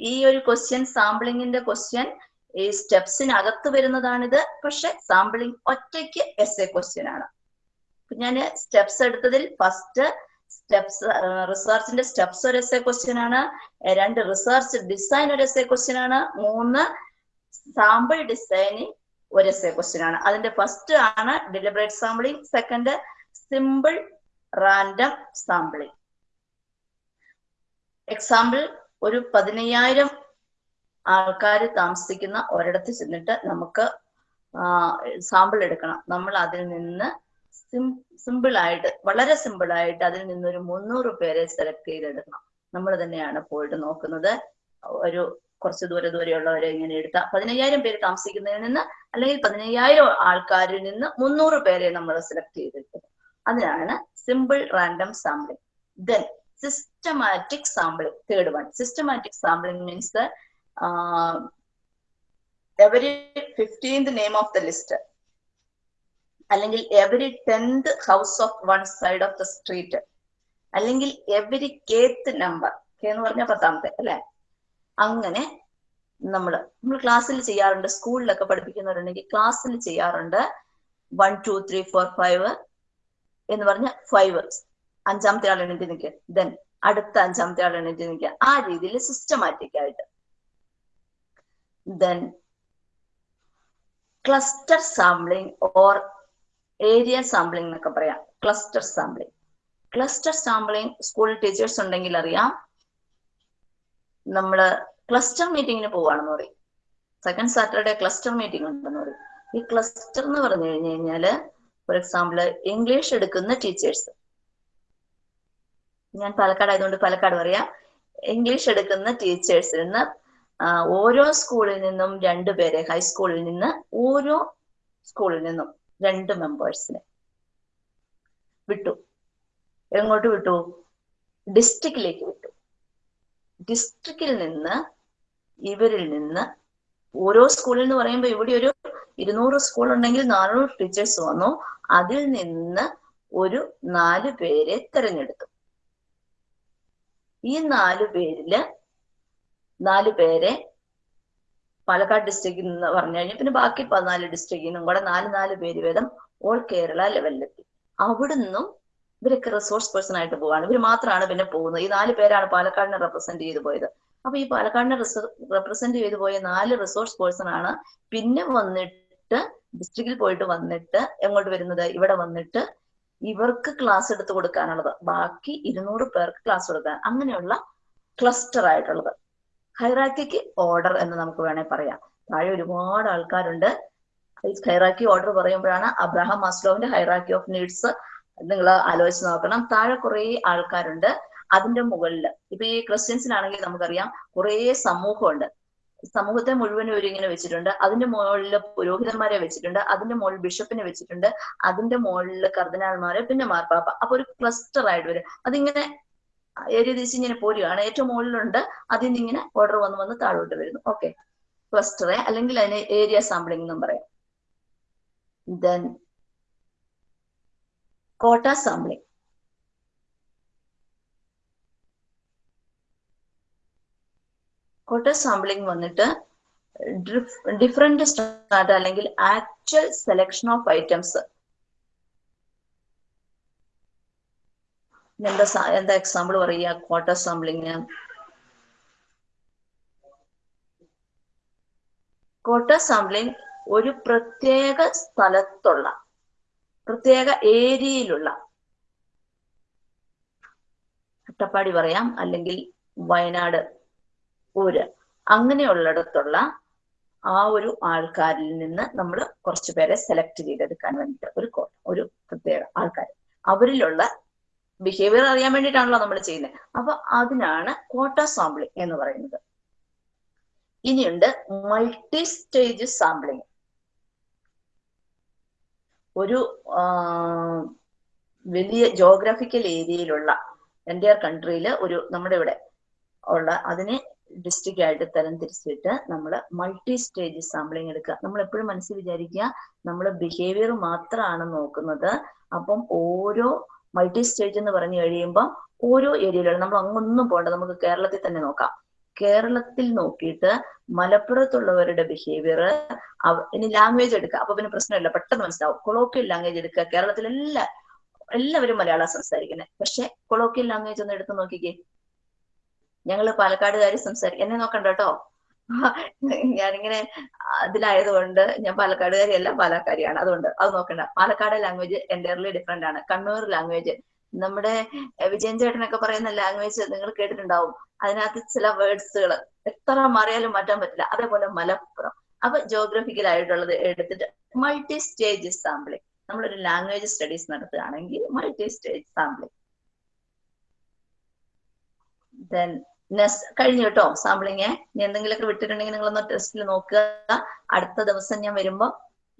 ഈ ഒരു ക്വസ്റ്റ്യൻ സാമ്പിളിങ്ങിന്റെ ക്വസ്റ്റ്യൻ ഈ സ്റ്റെപ്സിനകത്ത് വരുന്നതാണിത്. പക്ഷെ സാമ്പിളിംഗ് ഒറ്റയ്ക്ക് എസ് എ ക്വസ്റ്റ്യൻ ആണ് ഞാൻ സ്റ്റെപ്സ് എടുത്തതിൽ ഫസ്റ്റ് സ്റ്റെപ്സ് റിസർച്ചിന്റെ സ്റ്റെപ്സ് ഒരു എസ് എ ക്വസ്റ്റ്യൻ ആണ്. രണ്ട് റിസർച്ച് ഡിസൈൻ ഒരു എസ് എ ക്വസ്റ്റ്യൻ ആണ്. മൂന്ന് സാമ്പിൾ ഡിസൈനിങ് ഒരു എസ് എ ക്വസ്റ്റ്യൻ ആണ്. അതിന്റെ ഫസ്റ്റ് ആണ് deliberate sampling second simple random sampling example ഒരു പതിനയ്യായിരം ആൾക്കാർ താമസിക്കുന്ന ഒരിടത്ത് ചെന്നിട്ട് നമുക്ക് സാമ്പിൾ എടുക്കണം. നമ്മൾ അതിൽ നിന്ന് സിമ്പിൾ ആയിട്ട് വളരെ സിമ്പിൾ ആയിട്ട് അതിൽ നിന്ന് ഒരു മുന്നൂറ് പേരെ സെലക്ട് ചെയ്തെടുക്കണം. നമ്മൾ തന്നെയാണ് പോയിട്ട് നോക്കുന്നത്. ഒരു കുറച്ച് ദൂരെ ദൂരെയുള്ളവരെ ഇങ്ങനെ എടുത്ത പതിനയ്യായിരം പേര് താമസിക്കുന്നതിൽ നിന്ന് അല്ലെങ്കിൽ പതിനയ്യായിരം ആൾക്കാരിൽ നിന്ന് മുന്നൂറ് പേരെ നമ്മൾ സെലക്ട് ചെയ്തെടുക്കുന്നത് അതിനാണ് simple random sampling then systematic sampling third one systematic sampling means every fifteenth name of the list അല്ലെങ്കിൽ every tenth house of one side of the street അല്ലെങ്കിൽ എവരി കേത്ത് നമ്പർ കെ എന്ന് പറഞ്ഞാൽ പത്താമത്തെ അല്ലെ? അങ്ങനെ നമ്മൾ നമ്മൾ ക്ലാസ്സിൽ ചെയ്യാറുണ്ട് സ്കൂളിലൊക്കെ പഠിപ്പിക്കുന്നവരുണ്ടെങ്കിൽ ക്ലാസ്സിൽ ചെയ്യാറുണ്ട് one two three four five എന്ന് പറഞ്ഞ ഫൈവ് അഞ്ചാമത്തെ ആൾ എണീറ്റ് നിൽക്കുക ദെൻ അടുത്ത അഞ്ചാമത്തെ ആൾ എണീറ്റ് നിൽക്കുക ആ രീതിയിൽ സിസ്റ്റമാറ്റിക് ആയിട്ട്. Then cluster sampling or area sampling എന്നൊക്കെ പറയാം. Cluster sampling cluster sampling school teachers ഉണ്ടെങ്കിൽ അറിയാം. നമ്മൾ ക്ലസ്റ്റർ മീറ്റിങ്ങിന് പോവാണെന്ന് പറയും. സെക്കൻഡ് സാറ്റർഡേ ക്ലസ്റ്റർ മീറ്റിംഗ് ഉണ്ടെന്ന് പറയും. ഈ ക്ലസ്റ്റർ എന്ന് പറഞ്ഞു കഴിഞ്ഞു കഴിഞ്ഞാൽ ഫോർ എക്സാമ്പിൾ ഇംഗ്ലീഷ് എടുക്കുന്ന ടീച്ചേഴ്സ് ഞാൻ പാലക്കാട് ആയതുകൊണ്ട് പാലക്കാട് പറയാം. ഇംഗ്ലീഷ് എടുക്കുന്ന ടീച്ചേഴ്സിൽ നിന്ന് ഓരോ സ്കൂളിൽ നിന്നും രണ്ടു പേരെ ഹൈസ്കൂളിൽ നിന്ന് ഓരോ സ്കൂളിൽ നിന്നും രണ്ട് മെമ്പേഴ്സിനെ വിട്ടു. എങ്ങോട്ട് വിട്ടു? ഡിസ്ട്രിക്റ്റിലേക്ക് വിട്ടു. ഡിസ്ട്രിക്റ്റിൽ നിന്ന് ഇവരിൽ നിന്ന് ഓരോ സ്കൂളിൽ എന്ന് പറയുമ്പോൾ ഇവിടെ ഒരു ഇരുന്നൂറ് സ്കൂൾ ഉണ്ടെങ്കിൽ നാനൂറ് ടീച്ചേഴ്സ് വന്നു. അതിൽ നിന്ന് ഒരു നാല് പേരെ തെരഞ്ഞെടുത്തു. ഈ നാലു പേരിൽ നാലു പേരെ പാലക്കാട് ഡിസ്ട്രിക്റ്റിൽ നിന്ന് പറഞ്ഞു കഴിഞ്ഞാൽ പിന്നെ ബാക്കി പതിനാല് ഡിസ്ട്രിക്റ്റിൽ നിന്നും കൂടെ നാല് നാല് പേര് വേദം ഓൾ കേരള ലെവലിലെത്തി അവിടുന്നും ഇവരൊക്കെ റിസോഴ്സ് പേഴ്സൺ ആയിട്ട് പോവാണ്. ഇവർ മാത്രമാണ് പിന്നെ പോകുന്നത്. ഈ നാല് പേരാണ് പാലക്കാടിനെ റെപ്രസെന്റ് ചെയ്തു പോയത്. അപ്പൊ ഈ പാലക്കാടിനെ റെപ്രസെന്റ് ചെയ്തു പോയ നാല് റിസോഴ്സ് പേഴ്സൺ ആണ് പിന്നെ വന്നിട്ട് ഡിസ്ട്രിക്റ്റിൽ പോയിട്ട് വന്നിട്ട് എങ്ങോട്ട് വരുന്നത്? ഇവിടെ വന്നിട്ട് ഇവർക്ക് ക്ലാസ് എടുത്ത് കൊടുക്കാനുള്ളത്. ബാക്കി ഇരുന്നൂറ് പേർക്ക് ക്ലാസ് കൊടുക്കാൻ. അങ്ങനെയുള്ള ക്ലസ്റ്റർ ആയിട്ടുള്ളത്. ഹൈറാക്കിക്ക് ഓർഡർ എന്ന് നമുക്ക് വേണേൽ പറയാം. താഴെ ഒരുപാട് ആൾക്കാരുണ്ട്. ഹൈറാക്കി ഓർഡർ പറയുമ്പോഴാണ് അബ്രഹാം മാസ്ലോവിന്റെ ഹൈറാക്കി ഓഫ് നീഡ്സ് നിങ്ങൾ ആലോചിച്ച് നോക്കണം. താഴെ കുറെ ആൾക്കാരുണ്ട്. അതിന്റെ മുകളിൽ ഇപ്പൊ ഈ ക്രിസ്ത്യൻസിനാണെങ്കിൽ നമുക്കറിയാം കുറെ സമൂഹമുണ്ട്. സമൂഹത്തെ മുഴുവനും ഇവരിങ്ങനെ വെച്ചിട്ടുണ്ട്. അതിന്റെ മുകളിൽ പുരോഹിതന്മാരെ വെച്ചിട്ടുണ്ട്. അതിന്റെ മുകളിൽ ബിഷപ്പിനെ വെച്ചിട്ടുണ്ട്. അതിന്റെ മുകളിൽ കർദിനാൾമാരെ പിന്നെ മാർപ്പാപ്പ. അപ്പൊ ഒരു ക്ലസ്റ്റർ ആയിട്ട് വരും. അതിങ്ങനെ ഏരിയ തിരിച്ച് ഇങ്ങനെ പോരുകയാണ്. ഏറ്റവും മുകളിലുണ്ട്. അതിൽ നിന്ന് ഇങ്ങനെ ഓർഡർ വന്ന് വന്ന് താഴോട്ട് വരുന്നു. ഓക്കെ ക്ലസ്റ്ററെ അല്ലെങ്കിൽ അതിന് ഏരിയ സാമ്പിളിംഗ് എന്നും പറയാം. ദെൻ കോട്ട സാമ്പിളിംഗ് കോട്ട സാമ്പിളിംഗ് വന്നിട്ട് ഡിഫറെന്റ് സ്റ്റാർട്ട് അല്ലെങ്കിൽ ആക്ച്വൽ സെലക്ഷൻ ഓഫ് ഐറ്റംസ് എന്താ എന്താ എക്സാമ്പിൾ പറയുക? കോട്ട സാമ്പിളിങ്. കോട്ട സാമ്പിളിങ് ഒരു പ്രത്യേക സ്ഥലത്തുള്ള പ്രത്യേക ഏരിയയിലുള്ള അട്ടപ്പാടി പറയാം അല്ലെങ്കിൽ വയനാട് ഊര് അങ്ങനെയുള്ളിടത്തുള്ള ആ ഒരു ആൾക്കാരിൽ നിന്ന് നമ്മൾ കുറച്ച് പേരെ സെലക്ട് ചെയ്തെടുക്കാൻ വേണ്ടിയിട്ട് ഒരു ഒരു പ്രത്യേക ആൾക്കാർ അവരിലുള്ള ബിഹേവിയർ അറിയാൻ വേണ്ടിയിട്ടാണല്ലോ നമ്മൾ ചെയ്യുന്നത് അപ്പൊ അതിനാണ് കോട്ട സാമ്പിളിംഗ് എന്ന് പറയുന്നത്. ഇനിയുണ്ട് മൾട്ടി സ്റ്റേജ് സാമ്പിളിംഗ് ഒരു വലിയ ജോഗ്രഫിക്കൽ ഏരിയയിലുള്ള എന്റെ കൺട്രിയിൽ ഒരു നമ്മുടെ ഇവിടെ ഉള്ള അതിനെ ഡിസ്ട്രിക്റ്റ് ആയിട്ട് തരം തിരിച്ചിട്ട് നമ്മൾ മൾട്ടി സ്റ്റേജ് സാമ്പിളിംഗ് എടുക്കുക. നമ്മൾ എപ്പോഴും മനസ്സിൽ വിചാരിക്കുക നമ്മൾ ബിഹേവിയർ മാത്രമാണ് നോക്കുന്നത്. അപ്പം ഓരോ മൾട്ടി സ്റ്റേജ് എന്ന് പറഞ്ഞു കഴിയുമ്പോൾ ഓരോ ഏരിയയിലുള്ള നമ്മൾ അങ്ങൊന്നും പോകണ്ട നമുക്ക് കേരളത്തിൽ തന്നെ നോക്കാം. കേരളത്തിൽ നോക്കിയിട്ട് മലപ്പുറത്തുള്ളവരുടെ ബിഹേവിയർ ഇനി ലാംഗ്വേജ് എടുക്കുക. അപ്പൊ പിന്നെ പ്രശ്നമില്ല. പെട്ടെന്ന് മനസ്സിലാവും. കൊളോക്കിയൽ ലാംഗ്വേജ് എടുക്കുക. കേരളത്തിൽ എല്ലാ എല്ലാവരും മലയാളം സംസാരിക്കുന്നത് പക്ഷെ കൊളോക്കിയൽ ലാംഗ്വേജ് ഒന്ന് എടുത്ത് നോക്കിക്കേ. ഞങ്ങൾ പാലക്കാടുകാർ സംസാരിക്കും. എന്നെ നോക്കണ്ട കേട്ടോ ഞാനിങ്ങനെ അതിലായതുകൊണ്ട് ഞാൻ പാലക്കാടുകാരിയല്ല പാലക്കാരിയാണ്. അതുകൊണ്ട് അത് നോക്കണ്ട. പാലക്കാട് ലാംഗ്വേജ് എന്റയർലി ഡിഫറെന്റ് ആണ്. കണ്ണൂർ ലാംഗ്വേജ് നമ്മുടെ വിജയൻ ചേട്ടനൊക്കെ പറയുന്ന ലാംഗ്വേജ് നിങ്ങൾ കേട്ടിട്ടുണ്ടാവും. അതിനകത്ത് ചില വേർഡ്സുകൾ എത്ര മാറിയാലും മാറ്റാൻ പറ്റില്ല. അതേപോലെ മലപ്പുറം. അപ്പൊ ജോഗ്രഫിക്കൽ ആയിട്ടുള്ളത് എടുത്തിട്ട് മൾട്ടി സ്റ്റേജ് സാമ്പിളിംഗ് നമ്മളൊരു ലാംഗ്വേജ് സ്റ്റഡീസ് നടത്തുകയാണെങ്കിൽ multi stage sampling then next കഴിഞ്ഞു കേട്ടോ സാമ്പിളിങ് ഇനി എന്തെങ്കിലുമൊക്കെ വിട്ടിട്ടുണ്ടെങ്കിൽ നിങ്ങളൊന്ന് ടെസ്റ്റിൽ നോക്കുക. അടുത്ത ദിവസം ഞാൻ വരുമ്പോ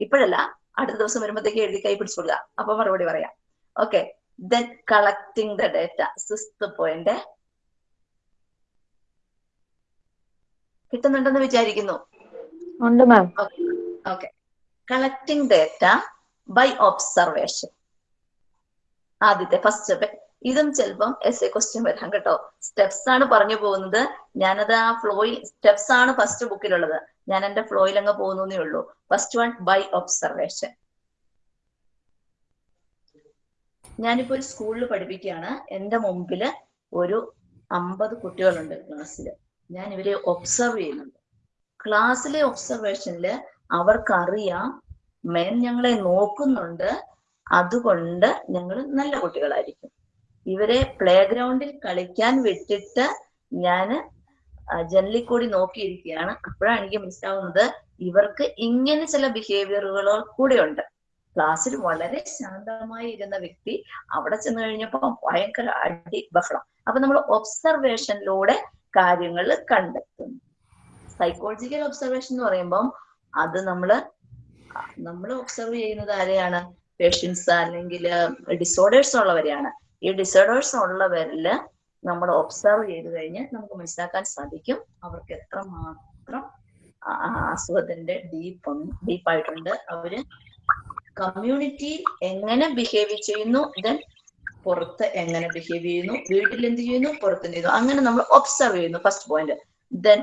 ഇപ്പോഴല്ല അടുത്ത ദിവസം വരുമ്പോഴത്തേക്ക് എഴുതി കൈ പിടിച്ചു കൊടുക്കുക. അപ്പൊ മറുപടി പറയാം. Okay then collecting the data sixth point കിട്ടുന്നുണ്ടെന്ന് വിചാരിക്കുന്നു. ഉണ്ട് ma'am okay collecting data by observation ആദ്യത്തെ ഫസ്റ്റ് ഇതും ചിലപ്പം എസ് എ ക്വസ്റ്റ്യൻ വരാം കേട്ടോ. സ്റ്റെപ്സ് ആണ് പറഞ്ഞു പോകുന്നത്. ഞാനത് ആ ഫ്ലോയിൽ സ്റ്റെപ്സ് ആണ് ഫസ്റ്റ് ബുക്കിലുള്ളത് ഞാൻ എന്റെ ഫ്ലോയിൽ അങ്ങ് പോകുന്നേ ഉള്ളൂ. ഫസ്റ്റ് വൺ ബൈ ഒബ്സർവേഷൻ ഞാനിപ്പോ ഒരു സ്കൂളിൽ പഠിപ്പിക്കുകയാണ്. എന്റെ മുമ്പിൽ ഒരു അമ്പത് കുട്ടികളുണ്ട് ക്ലാസ്സിൽ ഞാൻ ഇവരെ ഒബ്സർവ് ചെയ്യുന്നുണ്ട്. ക്ലാസ്സിലെ ഒബ്സർവേഷനിൽ അവർക്കറിയാം. മേൻ ഞങ്ങളെ നോക്കുന്നുണ്ട്. അതുകൊണ്ട് ഞങ്ങൾ നല്ല കുട്ടികളായിരിക്കും. ഇവരെ പ്ലേ ഗ്രൗണ്ടിൽ കളിക്കാൻ വിട്ടിട്ട് ഞാൻ ജനലിൽ കൂടി നോക്കിയിരിക്കുകയാണ്. അപ്പോഴാണ് എനിക്ക് മനസ്സിലാവുന്നത് ഇവർക്ക് ഇങ്ങനെ ചില ബിഹേവിയറുകളോ കൂടെ ഉണ്ട് ക്ലാസ്സിൽ വളരെ ശാന്തമായി ഇരുന്ന വ്യക്തി അവിടെ ചെന്ന് കഴിഞ്ഞപ്പോ ഭയങ്കര അടി ബഹളം. അപ്പൊ നമ്മൾ ഒബ്സർവേഷനിലൂടെ കാര്യങ്ങൾ കണ്ടെത്തുന്നു സൈക്കോളജിക്കൽ ഒബ്സർവേഷൻ എന്ന് പറയുമ്പം അത് നമ്മൾ നമ്മൾ ഒബ്സർവ് ചെയ്യുന്നത് ആരെയാണ്? പേഷ്യൻസ് അല്ലെങ്കിൽ ഡിസോർഡേഴ്സ് ഉള്ളവരെയാണ്. ഈ ഡിസേർഡേഴ്സ് ഉള്ളവരിൽ നമ്മൾ ഒബ്സർവ് ചെയ്ത് കഴിഞ്ഞാൽ നമുക്ക് മനസ്സിലാക്കാൻ സാധിക്കും. അവർക്ക് എത്രമാത്രം മാത്രം അസുഖത്തിന്റെ ഡീപ്പ് ഡീപ്പായിട്ടുണ്ട് അവർ കമ്മ്യൂണിറ്റി എങ്ങനെ ബിഹേവ് ചെയ്യുന്നു ദെൻ പുറത്ത് എങ്ങനെ ബിഹേവ് ചെയ്യുന്നു വീട്ടിൽ എന്ത് ചെയ്യുന്നു പുറത്ത് എന്ത് ചെയ്യുന്നു. അങ്ങനെ നമ്മൾ ഒബ്സർവ് ചെയ്യുന്നു. ഫസ്റ്റ് പോയിന്റ് ദെൻ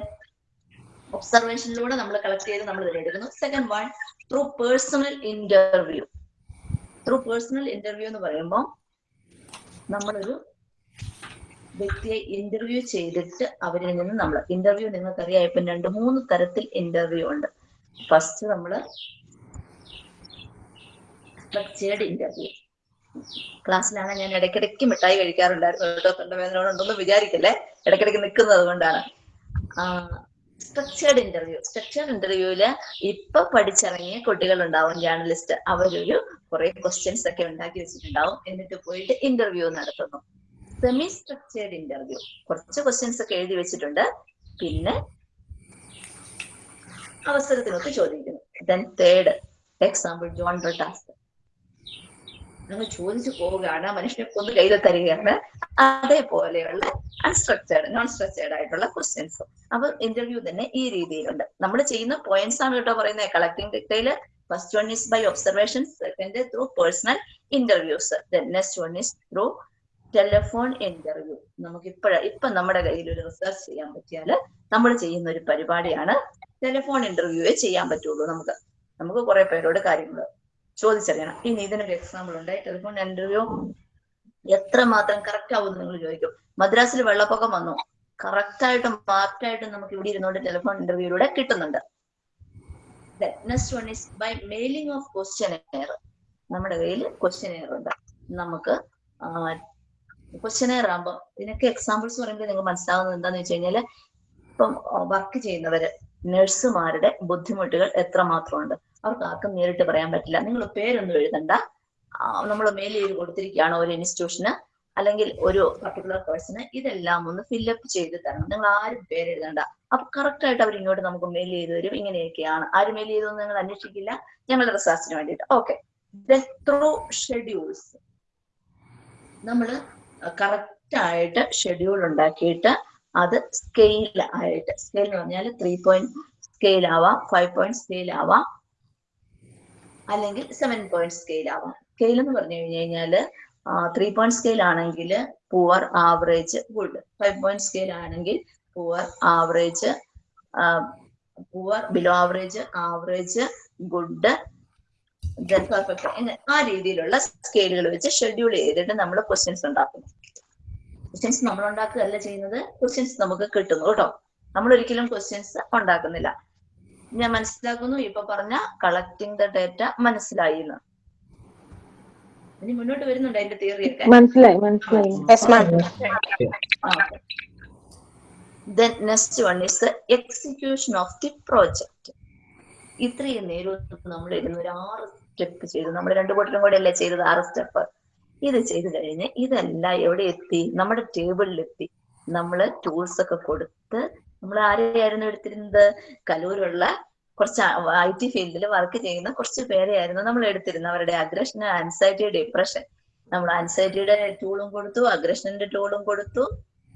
ഒബ്സർവേഷനിലൂടെ നമ്മൾ കളക്ട് ചെയ്ത് നമ്മൾ എടുക്കുന്നു. Second one through personal interview through personal interview എന്ന് പറയുമ്പോൾ നമ്മളൊരു വ്യക്തിയെ ഇന്റർവ്യൂ ചെയ്തിട്ട് അവരിൽ നിന്ന് നമ്മൾ ഇന്റർവ്യൂ നിങ്ങൾക്കറിയാം. ഇപ്പം രണ്ട് മൂന്ന് തരത്തിൽ ഇന്റർവ്യൂ ഉണ്ട്. ഫസ്റ്റ് നമ്മൾ സ്ട്രക്ചേർഡ് ഇന്റർവ്യൂ ക്ലാസ്സിലാണ് ഞാൻ ഇടയ്ക്കിടയ്ക്ക് മിഠായി കഴിക്കാറുണ്ടായിരുന്നു. കേട്ടോ തൊണ്ടവേദന ഉണ്ടെന്ന് വിചാരിക്കല്ലേ? ഇടയ്ക്കിടയ്ക്ക് നിൽക്കുന്നത് കൊണ്ടാണ്. സ്ട്രക്ചേർഡ് ഇന്റർവ്യൂ സ്ട്രക്ചേർഡ് ഇന്റർവ്യൂവിൽ ഇപ്പൊ പഠിച്ചിറങ്ങിയ കുട്ടികൾ ഉണ്ടാവും ജേർണലിസ്റ്റ് അവരൊരു കുറെ ക്വസ്റ്റ്യൻസ് ഒക്കെ ഉണ്ടാക്കി വെച്ചിട്ടുണ്ടാവും. എന്നിട്ട് പോയിട്ട് ഇന്റർവ്യൂ നടത്തുന്നു. സെമി സ്ട്രക്ചേർഡ് ഇന്റർവ്യൂ കുറച്ച് ക്വസ്റ്റ്യൻസ് ഒക്കെ എഴുതി വെച്ചിട്ടുണ്ട്. പിന്നെ അവസരത്തിനൊക്കെ ചോദിക്കുന്നു. Then third example John Brittas നിങ്ങൾ ചോദിച്ചു പോവുകയാണ് മനുഷ്യനെ കൊന്ന് കയ്യിൽ തരികയാണ്. അതേപോലെയുള്ള അൺസ്ട്രക്ചേർഡ് നോൺ സ്ട്രക്ചേർഡ് ആയിട്ടുള്ള ക്വസ്റ്റ്യൻസ് അപ്പൊ ഇന്റർവ്യൂ തന്നെ ഈ രീതിയിലുണ്ട്. നമ്മൾ ചെയ്യുന്ന പോയിന്റ്സ് ആണ് കേട്ടോ പറയുന്നത്. Collecting ഡെറ്റയിൽ first one is by observation second through personal interviews next one is through telephone interview നമുക്ക് ഇപ്പോഴ ഇപ്പൊ നമ്മുടെ കയ്യിൽ ഒരു റിസർച്ച് ചെയ്യാൻ പറ്റിയാൽ നമ്മൾ ചെയ്യുന്ന ഒരു പരിപാടിയാണ് ടെലിഫോൺ ഇന്റർവ്യൂവേ ചെയ്യാൻ പറ്റുള്ളൂ നമുക്ക്. നമുക്ക് കുറെ പേരോട് കാര്യങ്ങൾ ചോദിച്ചറിയണം. ഇനി ഇതിനൊരു എക്സാമ്പിൾ ഉണ്ട്. ടെലിഫോൺ ഇന്റർവ്യൂ എത്രമാത്രം കറക്റ്റ് ആവും നിങ്ങൾ ചോദിക്കും. മദ്രാസിൽ വെള്ളപ്പൊക്കം വന്നു. കറക്റ്റ് ആയിട്ടും നമുക്ക് ഇവിടെ ഇരുന്നുകൊണ്ട് ടെലിഫോൺ ഇന്റർവ്യൂയിലൂടെ കിട്ടുന്നുണ്ട്. Next one is by mailing of questionnaire നമ്മുടെ കയ്യിൽ ക്വസ്റ്റ്യൻ എയർ ഉണ്ട്. നമുക്ക് ക്വസ്റ്റ്യൻ എയർ ആകുമ്പോൾ ഇതിനൊക്കെ എക്സാമ്പിൾസ് പറയുമ്പോൾ നിങ്ങൾക്ക് മനസ്സിലാവുന്നത് എന്താന്ന് വെച്ച് കഴിഞ്ഞാൽ ഇപ്പം വർക്ക് ചെയ്യുന്നവര് നഴ്സുമാരുടെ ബുദ്ധിമുട്ടുകൾ എത്രമാത്രം ഉണ്ട് അവർക്ക് ആർക്കും നേരിട്ട് പറയാൻ പറ്റില്ല. നിങ്ങൾ പേരൊന്നും എഴുതണ്ട. നമ്മൾ ചെയ്ത് കൊടുത്തിരിക്കുകയാണ് ഒരു ഇൻസ്റ്റിറ്റ്യൂഷന് അല്ലെങ്കിൽ ഒരു പർട്ടിക്കുലർ പേഴ്സണ് ഇതെല്ലാം ഒന്ന് ഫില്ലപ്പ് ചെയ്ത് തരണം. നിങ്ങൾ ആരും പേര് എഴുതണ്ട. അപ്പൊ കറക്റ്റ് ആയിട്ട് അവർ ഇങ്ങോട്ട് നമുക്ക് മെയിൽ ചെയ്ത് തരും. ഇങ്ങനെയൊക്കെയാണ്. ആര് മെയിൽ ചെയ്തൊന്നും നിങ്ങൾ അന്വേഷിക്കില്ല. ഞങ്ങളുടെ റിസർച്ചിന് വേണ്ടിയിട്ട്. ഓക്കെ ത്രൂ ഷെഡ്യൂൾസ് നമ്മൾ കറക്റ്റ് ആയിട്ട് ഷെഡ്യൂൾ ഉണ്ടാക്കിയിട്ട് അത് സ്കെയിൽ ആയിട്ട്. സ്കെയിൽ എന്ന് പറഞ്ഞാൽ ത്രീ പോയിന്റ് സ്കെയിൽ ആവാം ഫൈവ് പോയിന്റ് സ്കെയിൽ ആവാം. അല്ലെങ്കിൽ സെവൻ പോയിന്റ് സ്കെയിൽ ആവാം. സ്കെയിൽ എന്ന് പറഞ്ഞു കഴിഞ്ഞു കഴിഞ്ഞാൽ ത്രീ പോയിന്റ് സ്കെയിൽ ആണെങ്കിൽ poor average good five point scale ആണെങ്കിൽ poor average poor below average average good perfect ആ രീതിയിലുള്ള സ്കെയിലുകൾ വെച്ച് ഷെഡ്യൂൾ ചെയ്തിട്ട് നമ്മൾ ക്വസ്റ്റ്യൻസ് ഉണ്ടാക്കുന്നു ക്വസ്റ്റ്യൻസ് നമ്മൾ ഉണ്ടാക്കുകയല്ല ചെയ്യുന്നത് ക്വസ്റ്റ്യൻസ് നമുക്ക് കിട്ടുന്നു കേട്ടോ. നമ്മൾ ഒരിക്കലും ക്വസ്റ്റ്യൻസ് ഉണ്ടാക്കുന്നില്ല. ഞാൻ മനസ്സിലാക്കുന്നു. ഇപ്പൊ പറഞ്ഞ കളക്ടിങ് ദ ഡേറ്റ മനസ്സിലായി എന്ന്. ഇനി മുന്നോട്ട് വരുന്നുണ്ട് അതിന്റെ തിയറി ഒക്കെ? മനസ്സിലായി മനസ്സിലായി. Then next one is execution of the project ഇത്രയും നേരം നമ്മൾ ഇരുന്ന് ഒരു ആറ് സ്റ്റെപ്പ് ചെയ്തു. നമ്മൾ രണ്ടു കൂട്ടരും കൂടെ അല്ലേ ചെയ്തത്? ആറ് സ്റ്റെപ്പ് ഇത് ചെയ്തു കഴിഞ്ഞ് ഇതെല്ലാം എവിടെ എത്തി? നമ്മുടെ ടേബിളിൽ എത്തി. നമ്മൾ ടൂൾസ് ഒക്കെ കൊടുത്ത് നമ്മൾ ആരെയായിരുന്നു എടുത്തിരുന്നത്? കലൂരുള്ള കുറച്ച് ഐ ടി ഫീൽഡിൽ വർക്ക് ചെയ്യുന്ന കുറച്ച് പേരെയായിരുന്നു നമ്മൾ എടുത്തിരുന്നത്. അവരുടെ അഗ്രഷൻ ആൻസൈറ്റി ഡിപ്രഷൻ നമ്മൾ ആൻസൈറ്റിയുടെ ടൂളും കൊടുത്തു അഗ്രഷന്റെ ടൂളും കൊടുത്തു.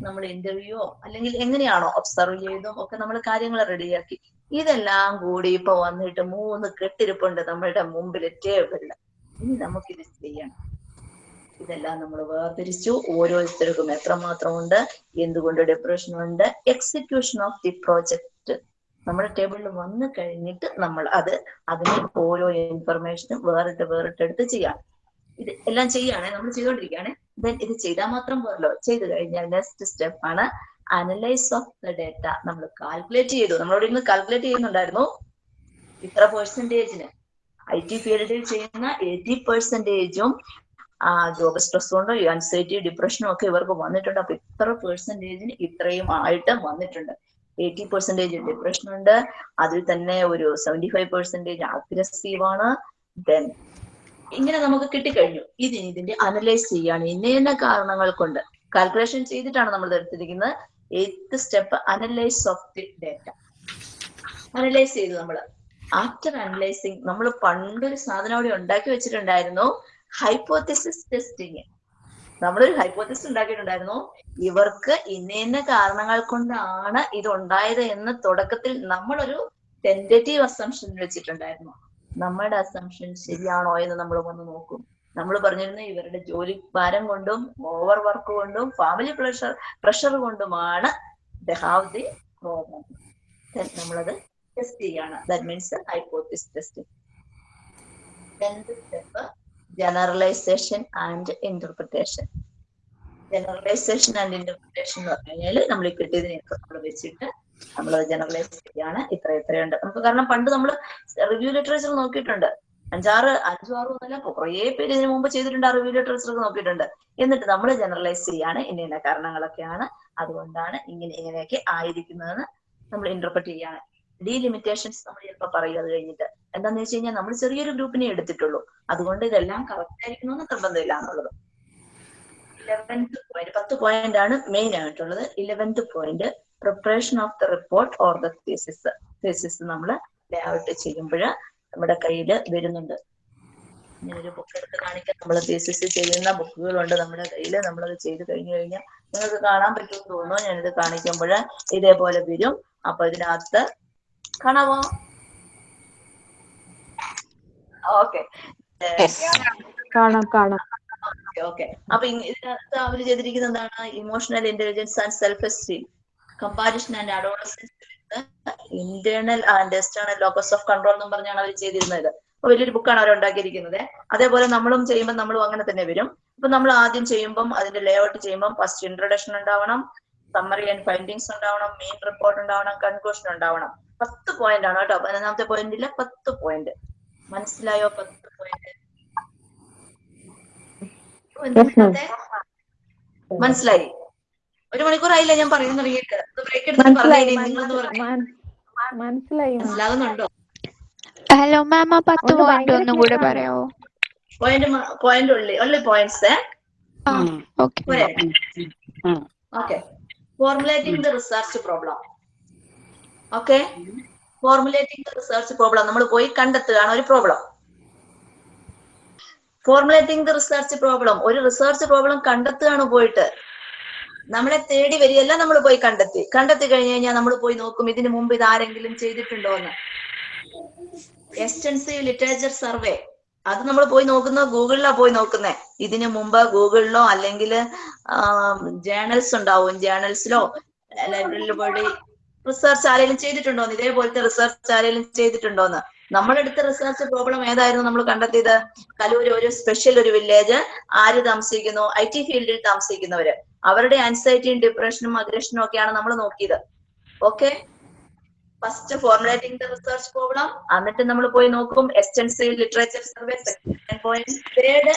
നമ്മൾ ഇന്റർവ്യൂ അല്ലെങ്കിൽ എങ്ങനെയാണോ ഒബ്സർവ് ചെയ്തും ഒക്കെ നമ്മൾ കാര്യങ്ങൾ റെഡിയാക്കി ഇതെല്ലാം കൂടി ഇപ്പൊ വന്നിട്ട് മൂന്ന് കെട്ടിരിപ്പുണ്ട് നമ്മളുടെ മുമ്പിൽ ടേബിളിൽ ഇനി നമുക്കിത് ചെയ്യണം. ഇതെല്ലാം നമ്മൾ വേർതിരിച്ചു. ഓരോരുത്തർക്കും എത്രമാത്രം ഉണ്ട് എന്തുകൊണ്ട് ഡിപ്രഷൻ ഉണ്ട് എക്സിക്യൂഷൻ ഓഫ് ദി പ്രോജക്റ്റ് നമ്മുടെ ടേബിളിൽ വന്നു കഴിഞ്ഞിട്ട് നമ്മൾ അത് അതിന് ഓരോ ഇൻഫർമേഷനും വേറിട്ട് വേറിട്ടെടുത്ത് ചെയ്യാം. ഇത് എല്ലാം ചെയ്യാണെ നമ്മൾ ചെയ്തുകൊണ്ടിരിക്കുകയാണെ ദെൻ ഇത് ചെയ്താൽ മാത്രം പോരല്ലോ. ചെയ്തു കഴിഞ്ഞാൽ നെക്സ്റ്റ് സ്റ്റെപ്പ് ആണ് അനലൈസ് ഓഫ് ദ ഡേറ്റ നമ്മൾ കാൽക്കുലേറ്റ് ചെയ്തു. നമ്മളോട് ഇന്ന് കാൽക്കുലേറ്റ് ചെയ്യുന്നുണ്ടായിരുന്നു. ഇത്ര പെർസെന്റേജിന് ഐ ടി ഫീൽഡിൽ ചെയ്യുന്ന എയ്റ്റി പെർസെന്റേജും ആ ജോബ് സ്ട്രെസ് കൊണ്ടോ അൻസൈറ്റി ഡിപ്രഷനും ഒക്കെ ഇവർക്ക് വന്നിട്ടുണ്ട്. അപ്പൊ ഇത്ര പെർസെന്റേജിന് ഇത്രയും ആയിട്ട് വന്നിട്ടുണ്ട്. എയ്റ്റി പെർസെന്റേജ് ഡിപ്രഷൻ ഉണ്ട്. അതിൽ തന്നെ ഒരു സെവന്റി ഫൈവ് പെർസെന്റേജ് അഗ്രസീവ് ആണ്. ദെൻ ഇങ്ങനെ നമുക്ക് കിട്ടിക്കഴിഞ്ഞു. ഇത് ഇതിന്റെ അനലൈസ് ചെയ്യാണ്. ഇന്ന കാരണങ്ങൾ കൊണ്ട് കാൽക്കുലേഷൻ ചെയ്തിട്ടാണ് നമ്മൾ എടുത്തിരിക്കുന്നത്. Eighth step analyse of the data analyse ചെയ്തു നമ്മൾ ആഫ്റ്റർ അനലൈസിങ് നമ്മൾ പണ്ടൊരു സാധനം അവിടെ ഉണ്ടാക്കി വെച്ചിട്ടുണ്ടായിരുന്നു. ഹൈപ്പോത്തിസിസ് ടെസ്റ്റിങ് നമ്മളൊരു ഹൈപ്പോത്തിസ് ഉണ്ടാക്കിയിട്ടുണ്ടായിരുന്നു. ഇവർക്ക് ഇന്ന ഇന്ന കാരണങ്ങൾ കൊണ്ടാണ് ഇത് ഉണ്ടായത് എന്ന് തുടക്കത്തിൽ നമ്മളൊരു ടെന്റേറ്റീവ് അസംഷൻ വെച്ചിട്ടുണ്ടായിരുന്നു. നമ്മുടെ അസംഷൻ ശരിയാണോ എന്ന് നമ്മൾ വന്ന് നോക്കും. നമ്മൾ പറഞ്ഞിരുന്നു ഇവരുടെ ജോലി ഭാരം കൊണ്ടും ഓവർ വർക്ക് കൊണ്ടും ഫാമിലി പ്രഷർ പ്രഷർ കൊണ്ടുമാണ് ദ ഹാവ് ദി പ്രോബ്ലം നമ്മളത് ടെസ്റ്റ് ചെയ്യാണ്. That means hypothesis test step generalisation and interpretation generalisation and interpretation എന്ന് പറഞ്ഞു കഴിഞ്ഞാൽ നമ്മൾ കിട്ടിയതിനെയൊക്കെ നമ്മൾ വെച്ചിട്ട് നമ്മൾ ജനറലൈസ് ചെയ്യാണ്. ഇത്ര ഇത്രയുണ്ട്. നമുക്ക് കാരണം പണ്ട് നമ്മൾ റിവ്യൂ ലിറ്ററേച്ചർ നോക്കിയിട്ടുണ്ട്. അഞ്ചാറ് അഞ്ചു ആറ് ഒന്നല്ല കുറേ പേര് ഇതിനു മുമ്പ് ചെയ്തിട്ടുണ്ട് ആ റിവ്യൂ ലിറ്ററേച്ചർ നോക്കിയിട്ടുണ്ട്. എന്നിട്ട് നമ്മൾ ജനറലൈസ് ചെയ്യാണ് ഇന്ന ഇന്ന കാരണങ്ങളൊക്കെയാണ്. അതുകൊണ്ടാണ് ഇങ്ങനെ ഇങ്ങനെയൊക്കെ ആയിരിക്കുന്നതെന്ന് നമ്മൾ ഇന്റർപ്രറ്റ് ചെയ്യാണ്. ഡീലിമിറ്റേഷൻസ് നമ്മൾ ചിലപ്പോൾ പറയുക അത് കഴിഞ്ഞിട്ട്. എന്താന്ന് വെച്ച് കഴിഞ്ഞാൽ നമ്മൾ ചെറിയൊരു ഗ്രൂപ്പിനെ എടുത്തിട്ടുള്ളൂ. അതുകൊണ്ട് ഇതെല്ലാം കറക്റ്റ് ആയിരിക്കണമെന്ന് നിർബന്ധമില്ല എന്നുള്ളത്. ഇലവൻത്ത് പോയിന്റ് പത്ത് പോയിന്റ് ആണ് മെയിൻ ആയിട്ടുള്ളത്. Eleventh point preparation of the report or the thesis thesis നമ്മൾ ലേഔട്ട് ചെയ്യുമ്പോൾ നമ്മുടെ കയ്യിൽ വരുന്നുണ്ട്. ഇങ്ങനൊരു ബുക്ക് എടുത്ത് കാണിക്കാൻ നമ്മൾ തീസിസ് ചെയ്യുന്ന ബുക്കുകളുണ്ട് നമ്മുടെ കയ്യിൽ നമ്മളത് ചെയ്ത് കഴിഞ്ഞു കഴിഞ്ഞാൽ നിങ്ങൾക്ക് കാണാൻ പറ്റുമെന്ന് തോന്നുന്നു. ഞാനിത് കാണിക്കുമ്പോൾ ഇതേപോലെ വരും. അപ്പൊ ഇതിനകത്ത് കാണാമോ ഓക്കെ കാണാം കാണാം. ഓക്കെ അപ്പൊ ഇതിനകത്ത് അവർ ചെയ്തിരിക്കുന്നത് എന്താണ്? Emotional intelligence and self esteem comparison and adolescence internal and external locus of control എന്നും പറഞ്ഞാണ് അവർ ചെയ്തിരുന്നത്. അപ്പൊ വലിയൊരു ബുക്കാണ് അവർ ഉണ്ടാക്കിയിരിക്കുന്നത് അതേപോലെ നമ്മളും ചെയ്യുമ്പോൾ നമ്മളും അങ്ങനെ തന്നെ വരും. അപ്പൊ നമ്മൾ ആദ്യം ചെയ്യുമ്പോൾ അതിന്റെ ലേഔട്ട് ചെയ്യുമ്പോൾ ഫസ്റ്റ് ഇൻട്രൊഡക്ഷൻ ഉണ്ടാവണം സമ്മറി ആൻഡ് ഫൈൻഡിങ്സ് ഉണ്ടാവണം മെയിൻ റിപ്പോർട്ട് ഉണ്ടാവണം കൺക്ലൂഷൻ ഉണ്ടാവണം. പത്ത് പോയിന്റ് ആണ് കേട്ടോ. പതിനൊന്നാമത്തെ പോയിന്റിൽ പത്ത് പോയിന്റ് മനസ്സിലായോ? പത്ത് പോയിന്റ് മനസ്സിലായി. ഒരു മണിക്കൂർ ആയില്ല ഞാൻ പറയുന്ന തുടങ്ങിയിട്ട് ബ്രേക്ക് എടുത്ത് മനസ്സിലായി പറഞ്ഞു നിങ്ങളെന്ന് പറഞ്ഞു മനസ്സിലാകുന്നുണ്ടോ? ഹലോ മാം ആ പത്ത് പോയിന്റ് ഒന്നും കൂടെ പറയാമോ പോയിന്റ് പോയിന്റ് ഉള്ളി ഉള്ളി പോയിന്റ്സ് ആ ഓക്കെ. പോരെ. Okay. Formulating the research problem okay? Formulating research problem നമ്മൾ പോയി കണ്ടെത്തുകയാണ് ഒരു problem formulating the research problem ഒരു റിസർച്ച് പ്രോബ്ലം കണ്ടെത്തുകയാണ് പോയിട്ട്. നമ്മളെ തേടി വരികയല്ല നമ്മൾ പോയി കണ്ടെത്തി. കണ്ടെത്തി കഴിഞ്ഞു കഴിഞ്ഞാൽ നമ്മൾ പോയി നോക്കും ഇതിനു മുമ്പ് ഇത് ആരെങ്കിലും ചെയ്തിട്ടുണ്ടോ എന്ന്. എക്സ്റ്റൻസീവ് ലിറ്ററേച്ചർ സർവേ അത് നമ്മൾ പോയി നോക്കുന്ന ഗൂഗിളിലാ പോയി നോക്കുന്നത് ഇതിനു മുമ്പ് ഗൂഗിളിലോ അല്ലെങ്കിൽ ജേണൽസ് ഉണ്ടാവും. ജേണൽസിലോ ലൈബ്രറിയിൽ പോയി റിസർച്ച് ആരെങ്കിലും ചെയ്തിട്ടുണ്ടോന്ന്? ഇതേപോലത്തെ റിസർച്ച് ആരെങ്കിലും ചെയ്തിട്ടുണ്ടോന്ന്? നമ്മളെടുത്ത റിസർച്ച് പ്രോബ്ലം ഏതായിരുന്നു നമ്മൾ കണ്ടെത്തിയത്? കലൂര് ഒരു സ്പെഷ്യൽ ഒരു വില്ലേജ് ആര് താമസിക്കുന്നു? ഐ ടി ഫീൽഡിൽ താമസിക്കുന്നവര്. അവരുടെ ആൻസൈറ്റിയും ഡിപ്രഷനും അഗ്രഷനും ഒക്കെയാണ് നമ്മൾ നോക്കിയത്. Okay first formulating the research problem എന്നിട്ട് നമ്മൾ പോയി നോക്കും. Extensive literature survey second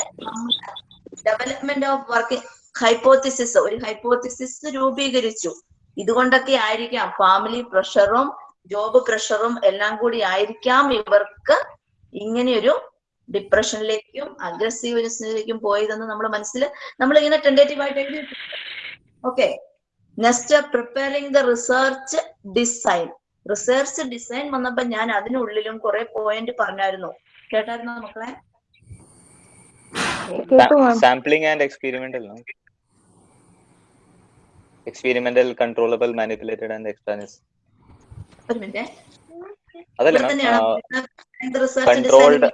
development of work hypothesis ഒരു ഹൈപ്പോത്തിസിസ് രൂപീകരിച്ചു. ഇതുകൊണ്ടൊക്കെ ആയിരിക്കാം ഫാമിലി പ്രഷറും ജോബ് പ്രഷറും എല്ലാം കൂടി ആയിരിക്കാം ഇവർക്ക് ഇങ്ങനെയൊരു ഡിപ്രഷനിലേക്കും അഗ്രസീവ്നെസ്സിലേക്കും പോയതെന്ന് നമ്മൾ മനസ്സിൽ നമ്മൾ ഇങ്ങനെ ടെൻഡേറ്റീവ് ആയിട്ട് എഴുതി okay next preparing the research design research design വന്നപ്പോ ഞാൻ അതിനുള്ളിലും കുറെ പോയിന്റ് പറഞ്ഞായിരുന്നു. കേട്ടായിരുന്നോ മക്കളെ? Sampling and sampling manipulated and extraneous ഒരു adalle അതല്ലേ ഇവിടെ മാം തന്നെയാണ് റിസർച്ച് controlled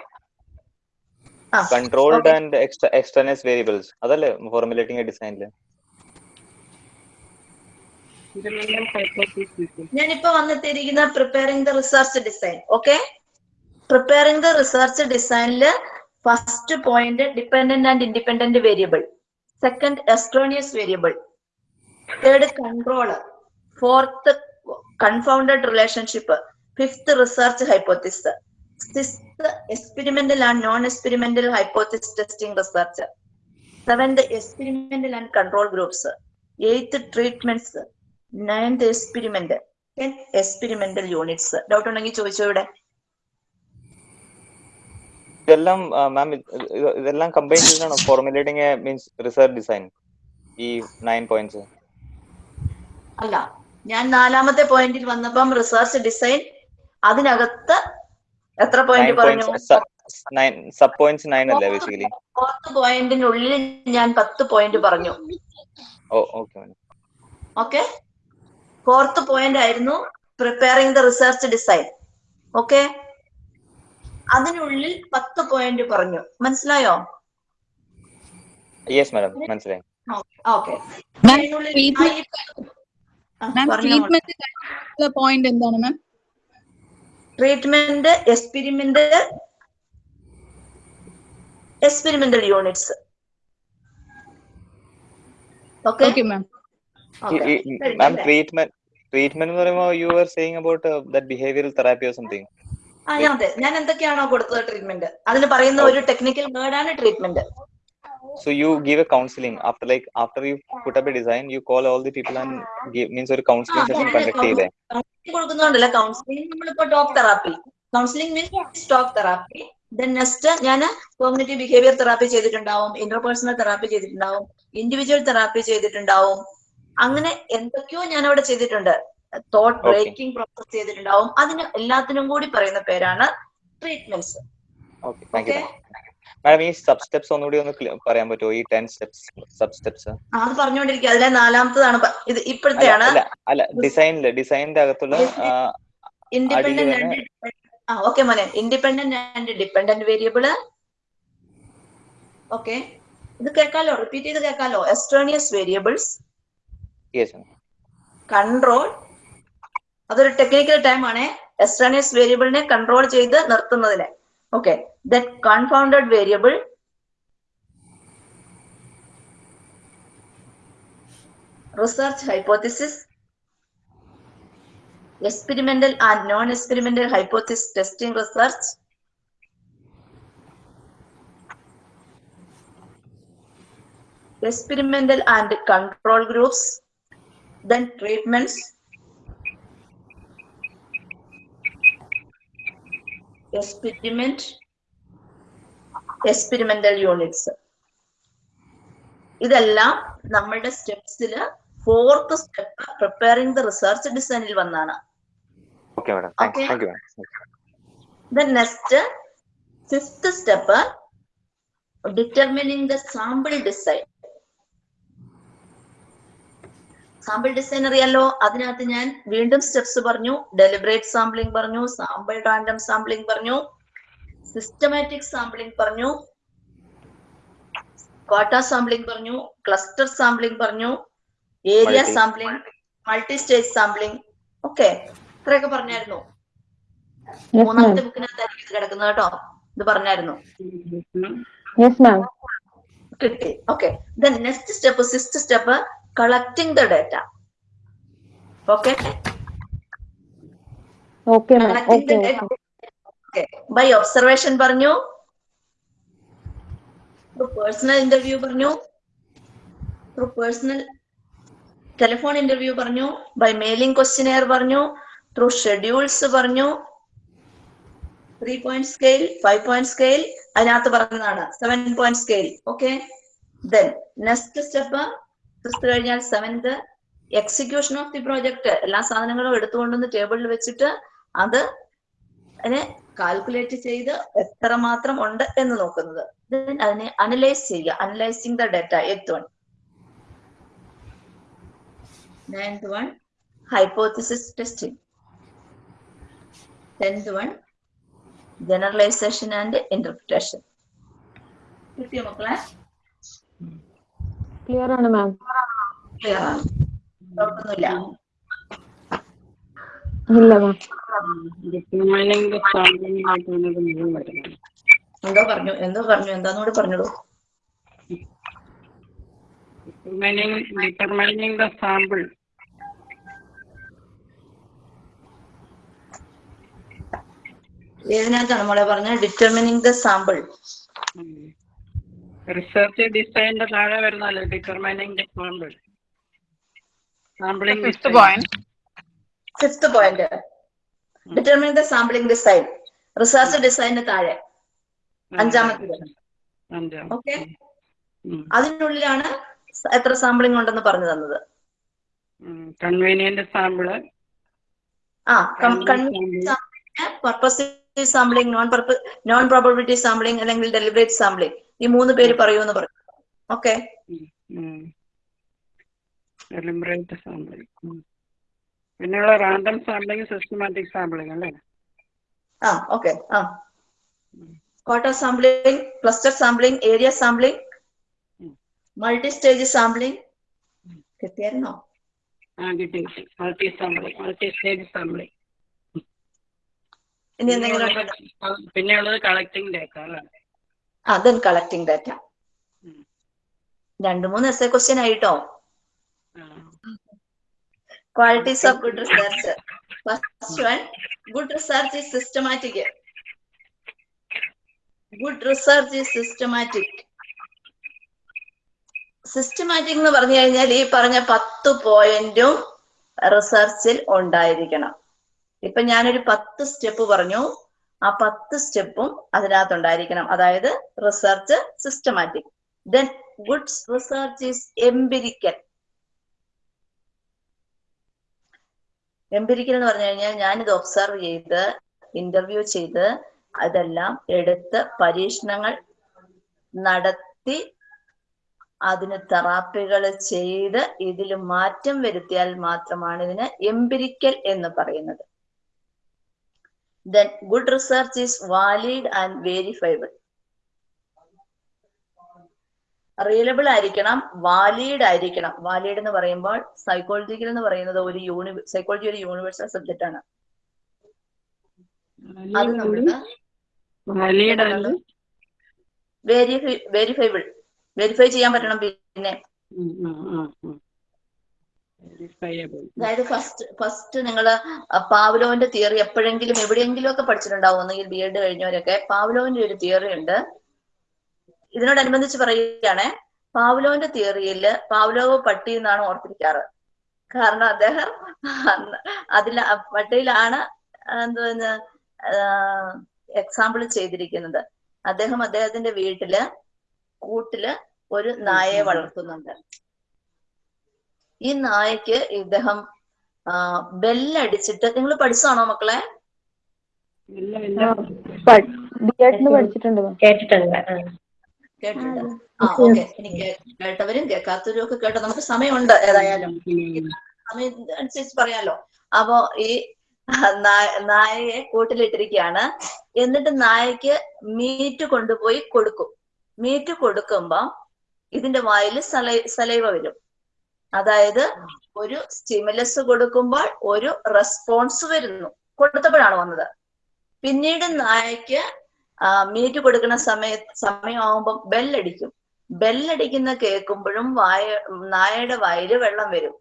ആ controlled Okay. and extra extraneous variables അതല്ലേ formulating a design ൽ ഞാനിപ്പോ വന്നെത്തിയിരിക്കുന്ന preparing the research design okay preparing the research ഡിസൈനിൽ first point dependent and independent variable second extraneous variable third controller fourth confounded relationship fifth research hypothesis sixth experimental and non experimental hypothesis testing research seventh experimental and control groups eighth treatments ninth experiment experimental units doubt ഉണ്ടെങ്കിൽ ചോദിച്ചോ ഇവിടെ? ഇതെല്ലാം ma'am ഇതെല്ലാം combine ചെയ്താണ്? Formulating means research design ഈ nine points അല്ല ഞാൻ നാലാമത്തെ പോയിന്റിൽ വന്നപ്പം റിസർച്ച് ഡിസൈൻ അതിനകത്ത് എത്ര പോയിന്റ് പറഞ്ഞു? സബ് പോയിന്റ്സ് നയൻ അല്ലേ ബേസിക്കലി പത്ത് പോയിന്റിനുള്ളിൽ ഞാൻ പത്ത് പോയിന്റ് പറഞ്ഞു. ഓ okay madam okay fourth point ആയിരുന്നു preparing the research design okay അതിനുള്ളിൽ പത്ത് പോയിന്റ് പറഞ്ഞു. മനസ്സിലായോ? യെസ് മാഡം മനസ്സിലായി. ഓക്കെ മാം ട്രീറ്റ്മെന്റ് പോയിന്റ് എന്താണ് ma'am treatment experiment experimental units okay okay ma'am ma'am treatment treatment എന്ന് പറയുമ്പോൾ you are saying about that behavioural therapy or something ആ ഞാൻ അതെ. ഞാൻ എന്തൊക്കെയാണോ കൊടുത്തത് ട്രീറ്റ്മെന്റ് അതിന് പറയുന്ന ഒരു ടെക്നിക്കൽ വേർഡാണ് treatment So you give a counseling after like after you put up a design, you call all the people and give means ഒരു counseling session conduct ചെയ്തേ. കൊടുക്കുന്നുണ്ടല്ലോ. കൗൺസിലിംഗ് നമ്മളിപ്പോ talk therapy counselling means talk therapy then next ഞാൻ cognitive behaviour therapy ചെയ്തിട്ടുണ്ടാവും interpersonal therapy ചെയ്തിട്ടുണ്ടാവും individual therapy ചെയ്തിട്ടുണ്ടാവും. അങ്ങനെ എന്തൊക്കെയോ ഞാൻ അവിടെ ചെയ്തിട്ടുണ്ട് തോട്ട് ബ്രേക്കിംഗ് പ്രോസസ് ചെയ്തിട്ടുണ്ടാവും. അതിന് എല്ലാത്തിനും കൂടി പറയുന്ന പേരാണ് ട്രീറ്റ്മെന്റ്സ് ഓക്കെ മാഡം ഈ സബ് സ്റ്റെപ്സ് ഒന്നുകൂടി ഒന്ന് പറയാൻ പറ്റുമോ? ഈ ടെൻ സ്റ്റെപ്സ് സബ് സ്റ്റെപ്സ് അത് പറഞ്ഞുകൊണ്ടിരിക്കുക അതിലെ നാലാമത്തതാണ്. ഇത് ഇപ്പോഴത്തെയാണ്. അല്ല ഡിസൈനിൽ ഡിസൈനിന്റെ അകത്തുള്ള ഓക്കെ മോനെ. Independent and dependent variable okay ഇത് കേൾക്കാലോ? റിപ്പീറ്റ് ചെയ്ത് കേൾക്കാലോ? എക്സ്റ്റേണിയസ് വേരിയബിൾസ് കൺട്രോൾ അതൊരു ടെക്നിക്കൽ ടൈം ആണ്. എക്സ്റ്റേണിയസ് വേരിയബിളിനെ കൺട്രോൾ ചെയ്ത് നിർത്തുന്നതിന്. Okay that confounded variable research hypothesis experimental and non-experimental hypothesis testing research experimental and control groups then treatments experiment experimental units ഇതെല്ലാം നമ്മളുടെ സ്റ്റെപ്സിൽ fourth step preparing the research ഡിസൈനിൽ വന്നാണ് Okay madam. Step Okay. The sample design. Sample design അറിയാലോ അതിനകത്ത് ഞാൻ വീണ്ടും steps പറഞ്ഞു deliberate sampling പറഞ്ഞു സാമ്പിൾ റാൻഡം സാമ്പിളിംഗ് പറഞ്ഞു സിസ്റ്റമാറ്റിക് സാമ്പിളിംഗ് പറഞ്ഞു. ക്വാട്ട സാമ്പിളിംഗ് പറഞ്ഞു. ക്ലസ്റ്റർ സാമ്പിളിംഗ് പറഞ്ഞു. Area sampling multi stage sampling okay ഇത്രയൊക്കെ പറഞ്ഞായിരുന്നു. മൂന്നാമത്തെ ബുക്കിനകത്തായിരിക്കും ഇത് കിടക്കുന്നത് കേട്ടോ. ഇത് പറഞ്ഞായിരുന്നു. യെസ് മാം കിട്ടി okay then next step six step collecting the data okay okay ma'am collecting the data okay by observation പറഞ്ഞു? പേഴ്സണൽ ഇന്റർവ്യൂ പറഞ്ഞു? ത്രൂ പേഴ്സണൽ ടെലിഫോൺ ഇന്റർവ്യൂ പറഞ്ഞു? ബൈ മെയിലിംഗ് ക്വസ്റ്റിനെയർ പറഞ്ഞു? ത്രൂ ഷെഡ്യൂൾസ് പറഞ്ഞു? Three point scale five point scale അതിനകത്ത് പറഞ്ഞതാണ്. Seven point scale okay then next step fifth കഴിഞ്ഞാൽ seventh execution of the project എല്ലാ സാധനങ്ങളും എടുത്തുകൊണ്ടുവന്ന് ടേബിളിൽ വെച്ചിട്ട് അത് അതിനെ കാൽക്കുലേറ്റ് ചെയ്ത് എത്ര മാത്രം ഉണ്ട് എന്ന് നോക്കുന്നത്. അതിനെ അനലൈസ് ചെയ്യുക. Analysing the data eighth one ninth one hypothesis testing tenth one generalisation and interpretation കിട്ടിയോ മക്കളെ? ക്ലിയർ ആണ് മാം ക്ലിയർ ആണ്. കുഴപ്പമൊന്നുമില്ല ഇല്ല മാം ഡിറ്റർമൈനിങ് ദ സാമ്പിളിംഗ് ആയിട്ടാണ് ഇത് മുഴുവൻ വരുന്നത് എന്തോ പറഞ്ഞു എന്തോ പറഞ്ഞു എന്താന്നോട് പറഞ്ഞോളൂ. Determining the sample. ഏതിനകത്താണ് മോളെ പറഞ്ഞത് ഡിറ്റർമിനിങ് ദ സാമ്പിൾ റിസർച്ച് ഡിസൈനിന്റെ താഴെ വരുന്നല്ലോ determining the sample sampling point fifth point determine the sampling design research ഡിസൈനിന് താഴെ. അഞ്ചാമത്തേത് അഞ്ചാം. ഓക്കെ. അതിനുള്ളിലാണ് എത്ര സാമ്പിളിംഗ് ഉണ്ടെന്ന് പറഞ്ഞു തന്നത്. കൺവീനിയന്റ് സാമ്പിൾ ആ convenient sampling non non probability sampling അല്ലെങ്കിൽ ഡെലിബറേറ്റ് സാമ്പിളിംഗ് ഈ മൂന്ന് പേര് പറയൂന്ന് പറഞ്ഞു. ഓക്കെ ഡെലിബറേറ്റ് സാമ്പിളിംഗ് പിന്നെയുള്ള റാൻഡം സാമ്പിളിംഗ് സിസ്റ്റമാറ്റിക് സാമ്പിളിംഗ് അല്ലേ? ആ ഓക്കെ ആ. Quarter sampling cluster sampling area sampling multi stage sampling കിട്ടിയായിരുന്നോ? ആ കിട്ടി multi sampling multi stage sampling ഇനി എന്തെങ്കിലും? പിന്നെയുള്ളത് കളക്ടിങ് ഡേറ്റ അല്ലേ? ആ ദെൻ കളക്ടിങ് ഡാറ്റ. രണ്ട് മൂന്ന് എസ് എ ക്വസ്റ്റ്യൻ ആയിട്ടോ. Qualities of good research. First one, good research is systematic. Good research is systematic. Systematic എന്ന് പറഞ്ഞു കഴിഞ്ഞാൽ ഈ പറഞ്ഞ പത്ത് പോയിന്റും റിസർച്ചിൽ ഉണ്ടായിരിക്കണം ഇപ്പൊ ഞാനൊരു പത്ത് സ്റ്റെപ്പ് പറഞ്ഞു ആ പത്ത് സ്റ്റെപ്പും അതിനകത്തുണ്ടായിരിക്കണം അതായത് research systematic then good research is empirical empirical എന്ന് പറഞ്ഞു കഴിഞ്ഞാൽ ഞാനിത് ഒബ്സർവ് ചെയ്ത് ഇന്റർവ്യൂ ചെയ്ത് അതെല്ലാം എടുത്ത് പരീക്ഷണങ്ങൾ നടത്തി അതിന് തെറാപ്പികൾ ചെയ്ത് ഇതിൽ മാറ്റം വരുത്തിയാൽ മാത്രമാണ് ഇതിന് എംപിരിക്കൽ എന്ന് പറയുന്നത്. Then good research is valid and verifiable reliable ആയിരിക്കണം വാലിഡ് ആയിരിക്കണം. വാലിഡ് എന്ന് പറയുമ്പോൾ സൈക്കോളജിക്കൽ എന്ന് പറയുന്നത് ഒരു യൂണി സൈക്കോളജി ഒരു യൂണിവേഴ്സൽ സബ്ജക്റ്റ് ആണ്. അത് നമ്മൾ വാലിഡ് വെരിഫൈ വെരിഫൈബിൾ വെരിഫൈ ചെയ്യാൻ പറ്റണം പിന്നെ. അതായത് ഫസ്റ്റ് ഫസ്റ്റ് നിങ്ങൾ പാവ്ലോവിന്റെ തിയറി എപ്പോഴെങ്കിലും എവിടെയെങ്കിലും ഒക്കെ പഠിച്ചിട്ടുണ്ടാവും. ഒന്നെങ്കിൽ ബി എഡ് കഴിഞ്ഞവരൊക്കെ. പാവ്ലോവിന്റെ ഒരു തിയറി ഉണ്ട്. ഇതിനോടനുബന്ധിച്ച് പറയുകയാണെ പാവ്ലോവിന്റെ തിയറിയിൽ പാവ്ലോവ് പട്ടി എന്നാണ് ഓർത്തിരിക്കാറ്. കാരണം അദ്ദേഹം അതിൽ പട്ടിയിലാണ് എന്തുവെന്ന് എക്സാമ്പിൾ ചെയ്തിരിക്കുന്നത്. അദ്ദേഹം അദ്ദേഹത്തിന്റെ വീട്ടിൽ കൂട്ടിൽ ഒരു നായയെ വളർത്തുന്നുണ്ട്. ഈ നായക്ക് ഇദ്ദേഹം ബെല്ലടിച്ചിട്ട് നിങ്ങൾ പഠിച്ചതാണോ മക്കളെ. കേട്ടിട്ടുണ്ട്. ആ ഓക്കെ എനിക്ക് കേട്ടവരും കേൾക്കാത്തവരും ഒക്കെ കേട്ടോ നമുക്ക് സമയമുണ്ട് ഏതായാലും. സമയം അനുസരിച്ച് പറയാലോ. അപ്പോ ഈ നായ- നായയെ കൂട്ടിലിട്ടിരിക്കുകയാണ്. എന്നിട്ട് നായക്ക് മീറ്റ് കൊണ്ടുപോയി കൊടുക്കും. മീറ്റ് കൊടുക്കുമ്പോ ഇതിന്റെ വായിൽ സലൈ സലൈവ വരും. അതായത് ഒരു സ്റ്റിമുലസ് കൊടുക്കുമ്പോൾ ഒരു റെസ്പോൺസ് വരുന്നു. കൊടുത്തപ്പോഴാണ് വന്നത്. പിന്നീട് നായക്ക് മീറ്റ് കൊടുക്കുന്ന സമയ സമയമാകുമ്പോൾ ബെല്ലടിക്കും. ബെല്ലടിക്കുന്ന കേൾക്കുമ്പോഴും വായ നായയുടെ വയറ് വെള്ളം വരും.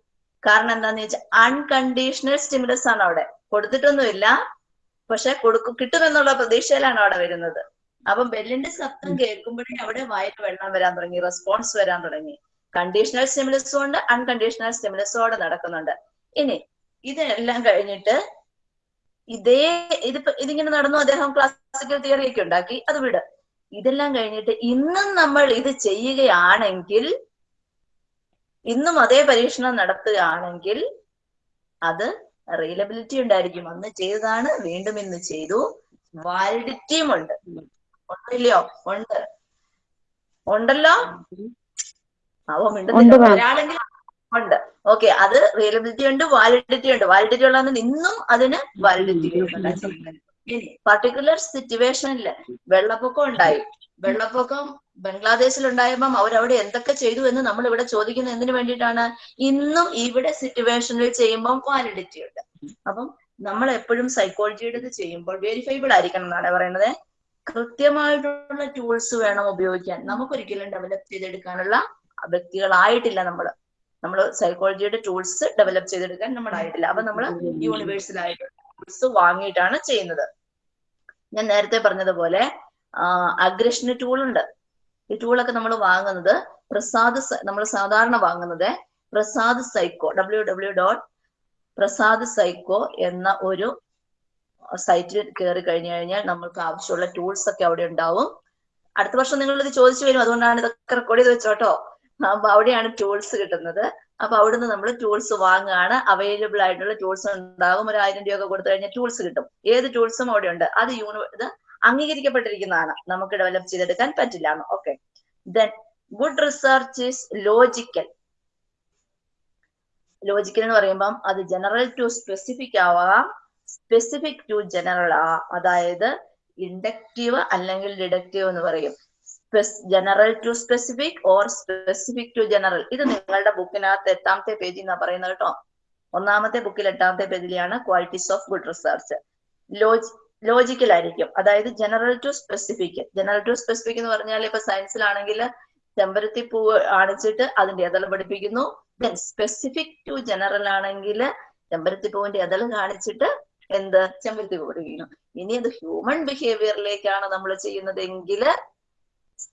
കാരണം എന്താന്ന് വെച്ചാൽ അൺകണ്ടീഷണൽ സ്റ്റിമുലസ് ആണ് അവിടെ. കൊടുത്തിട്ടൊന്നുമില്ല. പക്ഷെ കൊടുക്കും കിട്ടുമെന്നുള്ള പ്രതീക്ഷയിലാണ് അവിടെ വരുന്നത്. അപ്പൊ ബെല്ലിന്റെ ശബ്ദം കേൾക്കുമ്പോഴേ അവിടെ വായിൽ വെള്ളം വരാൻ തുടങ്ങി റെസ്പോൺസ് വരാൻ തുടങ്ങി. കണ്ടീഷണൽ സ്റ്റിമുലസും ഉണ്ട് അൺകണ്ടീഷണൽ സ്റ്റിമുലസോടെ നടക്കുന്നുണ്ട്. ഇനി ഇതെല്ലാം കഴിഞ്ഞിട്ട് ഇതേ ഇത് ഇതിങ്ങനെ നടന്നു അദ്ദേഹം ക്ലാസിക്കൽ തിയറി ഒക്കെ ഉണ്ടാക്കി അത് വിട്. ഇതെല്ലാം കഴിഞ്ഞിട്ട് ഇന്നും നമ്മൾ ഇത് ചെയ്യുകയാണെങ്കിൽ ഇന്നും അതേ പരീക്ഷണം നടത്തുകയാണെങ്കിൽ അത് റീലബിലിറ്റി ഉണ്ടായിരിക്കും. അന്ന് ചെയ്തതാണ് വീണ്ടും ഇന്ന് ചെയ്തു. വാലിഡിറ്റിയും ഉണ്ട്. ഉണ്ടല്ലോ? ഉണ്ട്. ഉണ്ടല്ലോ? അവ മിണ്ടുന്നില്ല ഒരാളെങ്കിലും ഉണ്ട്. ഓക്കെ അത് റിയലബിലിറ്റി ഉണ്ട് വാലിഡിറ്റി ഉണ്ട്. വാലിഡിറ്റി ഉള്ളതെന്ന് ഇന്നും അതിന് വാലിഡിറ്റി ഇനി പർട്ടിക്കുലർ സിറ്റുവേഷനിൽ വെള്ളപ്പൊക്കം ഉണ്ടായി. വെള്ളപ്പൊക്കം ബംഗ്ലാദേശിൽ ഉണ്ടായപ്പം അവരവിടെ എന്തൊക്കെ ചെയ്തു എന്ന് നമ്മൾ ഇവിടെ ചോദിക്കുന്ന എന്തിനു വേണ്ടിയിട്ടാണ്? ഇന്നും ഇവിടെ സിറ്റുവേഷനിൽ ചെയ്യുമ്പോൾ വാലിഡിറ്റി ഉണ്ട്. അപ്പം നമ്മൾ എപ്പോഴും സൈക്കോളജിയുടെ ഇത് ചെയ്യുമ്പോൾ വെരിഫൈബിൾ ആയിരിക്കണം എന്നാണ് പറയുന്നത്. കൃത്യമായിട്ടുള്ള ടൂൾസ് വേണം ഉപയോഗിക്കാൻ. നമുക്കൊരിക്കലും ഡെവലപ്പ് ചെയ്തെടുക്കാനുള്ള വ്യക്തികളായിട്ടില്ല നമ്മൾ നമ്മൾ സൈക്കോളജിയുടെ ടൂൾസ് ഡെവലപ്പ് ചെയ്തെടുക്കാൻ നമ്മളായിട്ടില്ല. അപ്പൊ നമ്മൾ യൂണിവേഴ്സലായിട്ടുള്ള ടൂൾസ് വാങ്ങിയിട്ടാണ് ചെയ്യുന്നത്. ഞാൻ നേരത്തെ പറഞ്ഞതുപോലെ അഗ്രഷന് ടൂൾ ഉണ്ട്. ഈ ടൂളൊക്കെ നമ്മൾ വാങ്ങുന്നത് പ്രസാദ് നമ്മൾ സാധാരണ വാങ്ങുന്നത് Prasad psycho W W dot Prasad psycho എന്ന ഒരു സൈറ്റിൽ കയറി കഴിഞ്ഞു കഴിഞ്ഞാൽ നമ്മൾക്ക് ആവശ്യമുള്ള ടൂൾസ് ഒക്കെ അവിടെ ഉണ്ടാവും. അടുത്ത വർഷം നിങ്ങൾ ഇത് ചോദിച്ചു വരും. അതുകൊണ്ടാണ് ഇതൊക്കെ റെക്കോർഡ് ചെയ്ത് വെച്ചോട്ടോ. അപ്പൊ അവിടെയാണ് ടൂൾസ് കിട്ടുന്നത്. അപ്പൊ അവിടുന്ന് നമ്മൾ ടൂൾസ് വാങ്ങുകയാണ്. അവൈലബിൾ ആയിട്ടുള്ള ടൂൾസ് ഉണ്ടാകും ഒരു ആയിരം രൂപ കൊടുത്തു കഴിഞ്ഞാൽ ടൂൾസ് കിട്ടും. ഏത് ടൂൾസും അവിടെ ഉണ്ട്. അത് യൂണി ഇത് അംഗീകരിക്കപ്പെട്ടിരിക്കുന്നതാണ്. നമുക്ക് ഡെവലപ്പ് ചെയ്തെടുക്കാൻ പറ്റില്ല okay then good research is logical logical എന്ന് പറയുമ്പം അത് ജനറൽ ടു സ്പെസിഫിക് ആവാം. സ്പെസിഫിക് ടു ജനറൽ ആവാം അതായത് ഇൻഡക്റ്റീവ് അല്ലെങ്കിൽ ഡിഡക്റ്റീവ് എന്ന് പറയും. General to specific or specific to general ഇത് നിങ്ങളുടെ ബുക്കിനകത്ത് എട്ടാമത്തെ പേജിൽ എന്നാ പറയുന്നത് കേട്ടോ. ഒന്നാമത്തെ ബുക്കിൽ എട്ടാമത്തെ പേജിലാണ് qualities of good research logi logical ആയിരിക്കും. അതായത് general to specific general to specific എന്ന് പറഞ്ഞാൽ ഇപ്പൊ സയൻസിലാണെങ്കിൽ ചെമ്പരത്തി പൂവ് ആണിച്ചിട്ട് അതിന്റെ എതൾ പഠിപ്പിക്കുന്നു. ദെൻ സ്പെസിഫിക് ടു ജനറൽ ആണെങ്കിൽ ചെമ്പരത്തി പൂവിന്റെ എതൾ കാണിച്ചിട്ട് എന്ത്? ചെമ്പരത്തി പൂ പഠിപ്പിക്കുന്നു ഇനി അത് ഹ്യൂമൻ ബിഹേവിയറിലേക്കാണ് നമ്മൾ ചെയ്യുന്നതെങ്കിൽ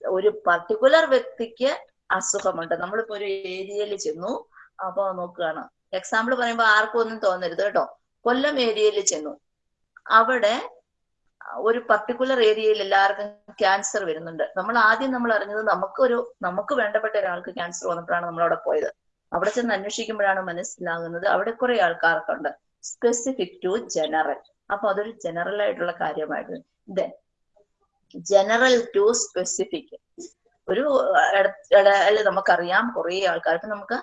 ഒരു പർട്ടിക്കുലർ വ്യക്തിക്ക് അസുഖമുണ്ട്. നമ്മളിപ്പോ ഒരു ഏരിയയിൽ ചെന്നു. അപ്പൊ നോക്കുകയാണ്. എക്സാമ്പിൾ പറയുമ്പോൾ ആർക്കും ഒന്നും തോന്നരുത് കേട്ടോ. കൊല്ലം ഏരിയയിൽ ചെന്നു. അവിടെ ഒരു പർട്ടിക്കുലർ ഏരിയയിൽ എല്ലാവർക്കും ക്യാൻസർ വരുന്നുണ്ട്. നമ്മൾ ആദ്യം നമ്മൾ അറിഞ്ഞത് നമുക്കൊരു നമുക്ക് വേണ്ടപ്പെട്ട ഒരാൾക്ക് ക്യാൻസർ വന്നപ്പോഴാണ് നമ്മൾ അവിടെ പോയത്. അവിടെ ചെന്ന് അന്വേഷിക്കുമ്പോഴാണ് മനസ്സിലാകുന്നത് അവിടെ കുറെ ആൾക്കാർക്കുണ്ട്. സ്പെസിഫിക് ടു ജനറൽ അപ്പൊ അതൊരു ജനറൽ ആയിട്ടുള്ള കാര്യമായിരുന്നു. ദെൻ ജനറൽ ടു സ്പെസിഫിക് ഒരു നമുക്കറിയാം കുറെ ആൾക്കാർക്ക് നമുക്ക്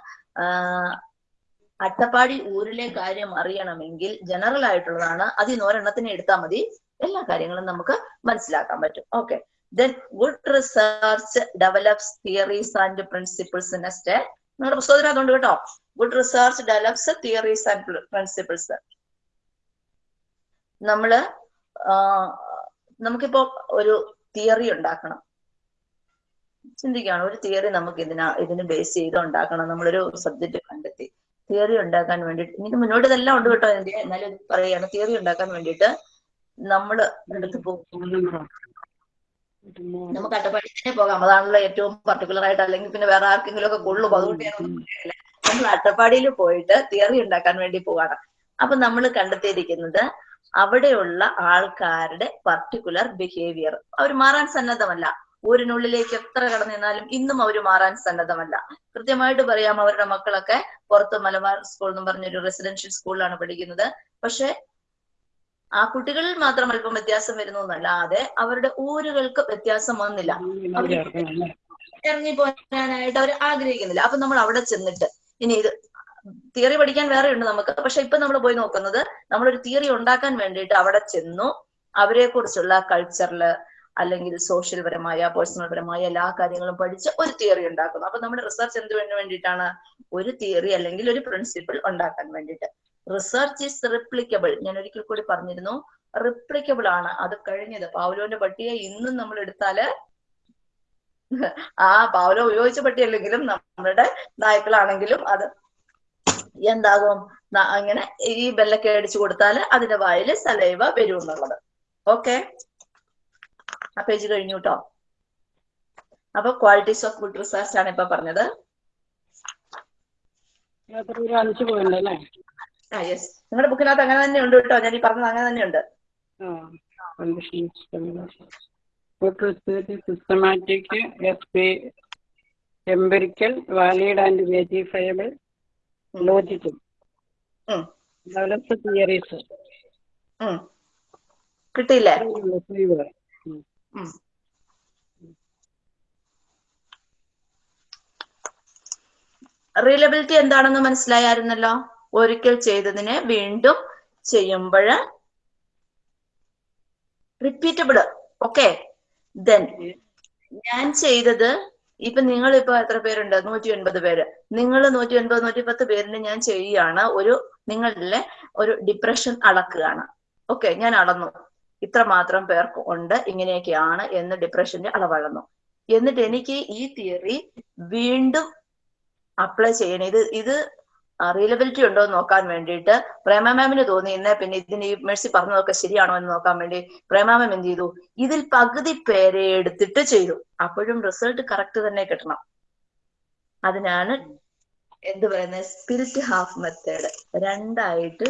അട്ടപ്പാടി ഊരിലെ കാര്യം അറിയണമെങ്കിൽ ജനറൽ ആയിട്ടുള്ളതാണ്. അതിൽ നിന്ന് ഒരെണ്ണത്തിന് എടുത്താൽ മതി. എല്ലാ കാര്യങ്ങളും നമുക്ക് മനസ്സിലാക്കാൻ പറ്റും. Okay then good research develops theories and principles in next നിങ്ങളുടെ പുസ്തകത്തിൽ അതുകൊണ്ട് കേട്ടോ. Good research develops theories and principles നമ്മൾ നമുക്കിപ്പോ ഒരു തിയറി ഉണ്ടാക്കണം. ചിന്തിക്കുകയാണ് ഒരു തിയറി നമുക്ക് ഇതിന ഇതിന് ബേസ് ചെയ്ത് ഉണ്ടാക്കണം നമ്മളൊരു സബ്ജക്ട് കണ്ടെത്തി. തിയറി ഉണ്ടാക്കാൻ വേണ്ടിയിട്ട് എനിക്ക് മുന്നോട്ട് ഇതെല്ലാം ഉണ്ട് കേട്ടോ എന്റെ എന്നാലും പറയാണ് തിയറി ഉണ്ടാക്കാൻ വേണ്ടിയിട്ട് നമ്മൾ എടുത്ത് പോകും നമുക്ക് അട്ടപ്പാടി തന്നെ പോകാം. അതാണല്ലോ ഏറ്റവും പർട്ടിക്കുലർ ആയിട്ട് അല്ലെങ്കിൽ പിന്നെ വേറെ ആർക്കെങ്കിലും ഒക്കെ കൊള്ളും അതുകൊണ്ട് നമ്മൾ അട്ടപ്പാടിയിൽ പോയിട്ട് തിയറി ഉണ്ടാക്കാൻ വേണ്ടി പോവാണ്. അപ്പൊ നമ്മൾ കണ്ടെത്തിയിരിക്കുന്നത് അവിടെയുള്ള ആൾക്കാരുടെ പർട്ടിക്കുലർ ബിഹേവിയർ അവർ മാറാൻ സന്നദ്ധമല്ല. ഊരിനുള്ളിലേക്ക് എത്ര കടന്നു നിന്നാലും ഇന്നും അവർ മാറാൻ സന്നദ്ധമല്ല. കൃത്യമായിട്ട് പറയാം അവരുടെ മക്കളൊക്കെ പുറത്ത് മലബാർ സ്കൂൾ എന്ന് പറഞ്ഞൊരു റെസിഡൻഷ്യൽ സ്കൂളിലാണ് പഠിക്കുന്നത്. പക്ഷെ ആ കുട്ടികളിൽ മാത്രം അല്പം വ്യത്യാസം വരുന്നു എന്നല്ലാതെ അവരുടെ ഊരുകൾക്ക് വ്യത്യാസം വന്നില്ല. ഇറങ്ങി പോകാനായിട്ട് അവർ ആഗ്രഹിക്കുന്നില്ല. അപ്പൊ നമ്മൾ അവിടെ ചെന്നിട്ട് ഇനി ഇത് തിയറി പഠിക്കാൻ വേറെ ഉണ്ട് നമുക്ക്. പക്ഷെ ഇപ്പൊ നമ്മൾ പോയി നോക്കുന്നത് നമ്മളൊരു തിയറി ഉണ്ടാക്കാൻ വേണ്ടിയിട്ട് അവിടെ ചെന്നു അവരെ കുറിച്ചുള്ള കൾച്ചറിൽ അല്ലെങ്കിൽ സോഷ്യൽ പരമായ പേഴ്സണൽ പരമായ എല്ലാ കാര്യങ്ങളും പഠിച്ച് ഒരു തിയറി ഉണ്ടാക്കുന്നു. അപ്പൊ നമ്മുടെ റിസർച്ച് എന്തിനു വേണ്ടിയിട്ടാണ് ഒരു തിയറി അല്ലെങ്കിൽ ഒരു പ്രിൻസിപ്പിൾ ഉണ്ടാക്കാൻ വേണ്ടിയിട്ട്? Research is replicable. ഞാൻ ഒരിക്കൽ കൂടി പറഞ്ഞിരുന്നു റിപ്ലിക്കബിൾ ആണ്. അത് കഴിഞ്ഞത് പാവലോന്റെ പട്ടിയെ ഇന്നും നമ്മൾ എടുത്താൽ ആ പാവലോ ഉപയോഗിച്ച പട്ടിയല്ലെങ്കിലും നമ്മുടെ നായ്ക്കളാണെങ്കിലും അത് എന്താകും? അങ്ങനെ ഈ ബെല്ലൊക്കെ അടിച്ചു കൊടുത്താൽ അതിന്റെ വായിൽ സലൈവ വരും എന്നുള്ളത്. ഓക്കെ? ആ പേജ് കഴിഞ്ഞു കേട്ടോ അപ്പൊ ക്വാളിറ്റീസ് ഓഫ് ഫുഡ് റിസർച്ച് ആണ് ഇപ്പൊ പറഞ്ഞത്. ആ യെസ് നിങ്ങളുടെ ബുക്കിനകത്ത് അങ്ങനെ തന്നെ ഉണ്ട് കേട്ടോ ഞാൻ ഈ പറഞ്ഞത് അങ്ങനെ തന്നെ ഉണ്ട് systematic S P empirical valid and verifiable logical develops theories. കിട്ടിയില്ലേ? റീലബിലിറ്റി എന്താണെന്ന് മനസ്സിലായായിരുന്നല്ലോ? ഒരിക്കൽ ചെയ്തതിനെ വീണ്ടും ചെയ്യുമ്പോൾ റിപ്പീറ്റബിൾ ഓക്കെ ദെൻ ഞാൻ ചെയ്തത് ഇപ്പൊ നിങ്ങൾ ഇപ്പൊ എത്ര പേരുണ്ട്? നൂറ്റി ഒൻപത് പേര്. നിങ്ങൾ നൂറ്റി ഒൻപത് നൂറ്റി പത്ത് പേരിന് ഞാൻ ചെയ്യുകയാണ്. ഒരു നിങ്ങളിലെ ഒരു ഡിപ്രഷൻ അളക്കുകയാണ്. ഓക്കെ ഞാൻ അളന്നു. ഇത്ര മാത്രം പേർക്ക് ഉണ്ട്. ഇങ്ങനെയൊക്കെയാണ് എന്ന് ഡിപ്രഷന്റെ അളവളന്നു. എന്നിട്ട് എനിക്ക് ഈ തിയറി വീണ്ടും അപ്ലൈ ചെയ്യണം. ഇത് ഇത് റീലബിലിറ്റി ഉണ്ടോ എന്ന് നോക്കാൻ വേണ്ടിയിട്ട് പ്രേമ മാമിന് തോന്നി ഇന്നേ പിന്നെ ഇതിന് ഈ മെഴ്സി പറഞ്ഞതൊക്കെ ശരിയാണോ എന്ന് നോക്കാൻ വേണ്ടി പ്രേമ മാം എന്ത് ചെയ്തു? ഇതിൽ പകുതി പേരെ എടുത്തിട്ട് ചെയ്തു. അപ്പോഴും റിസൾട്ട് കറക്റ്റ് തന്നെ കിട്ടണം. അതിനാണ് എന്ത് പറയുന്നത് സ്പിരിറ്റ് ഹാഫ് മെത്തേഡ് രണ്ടായിട്ട്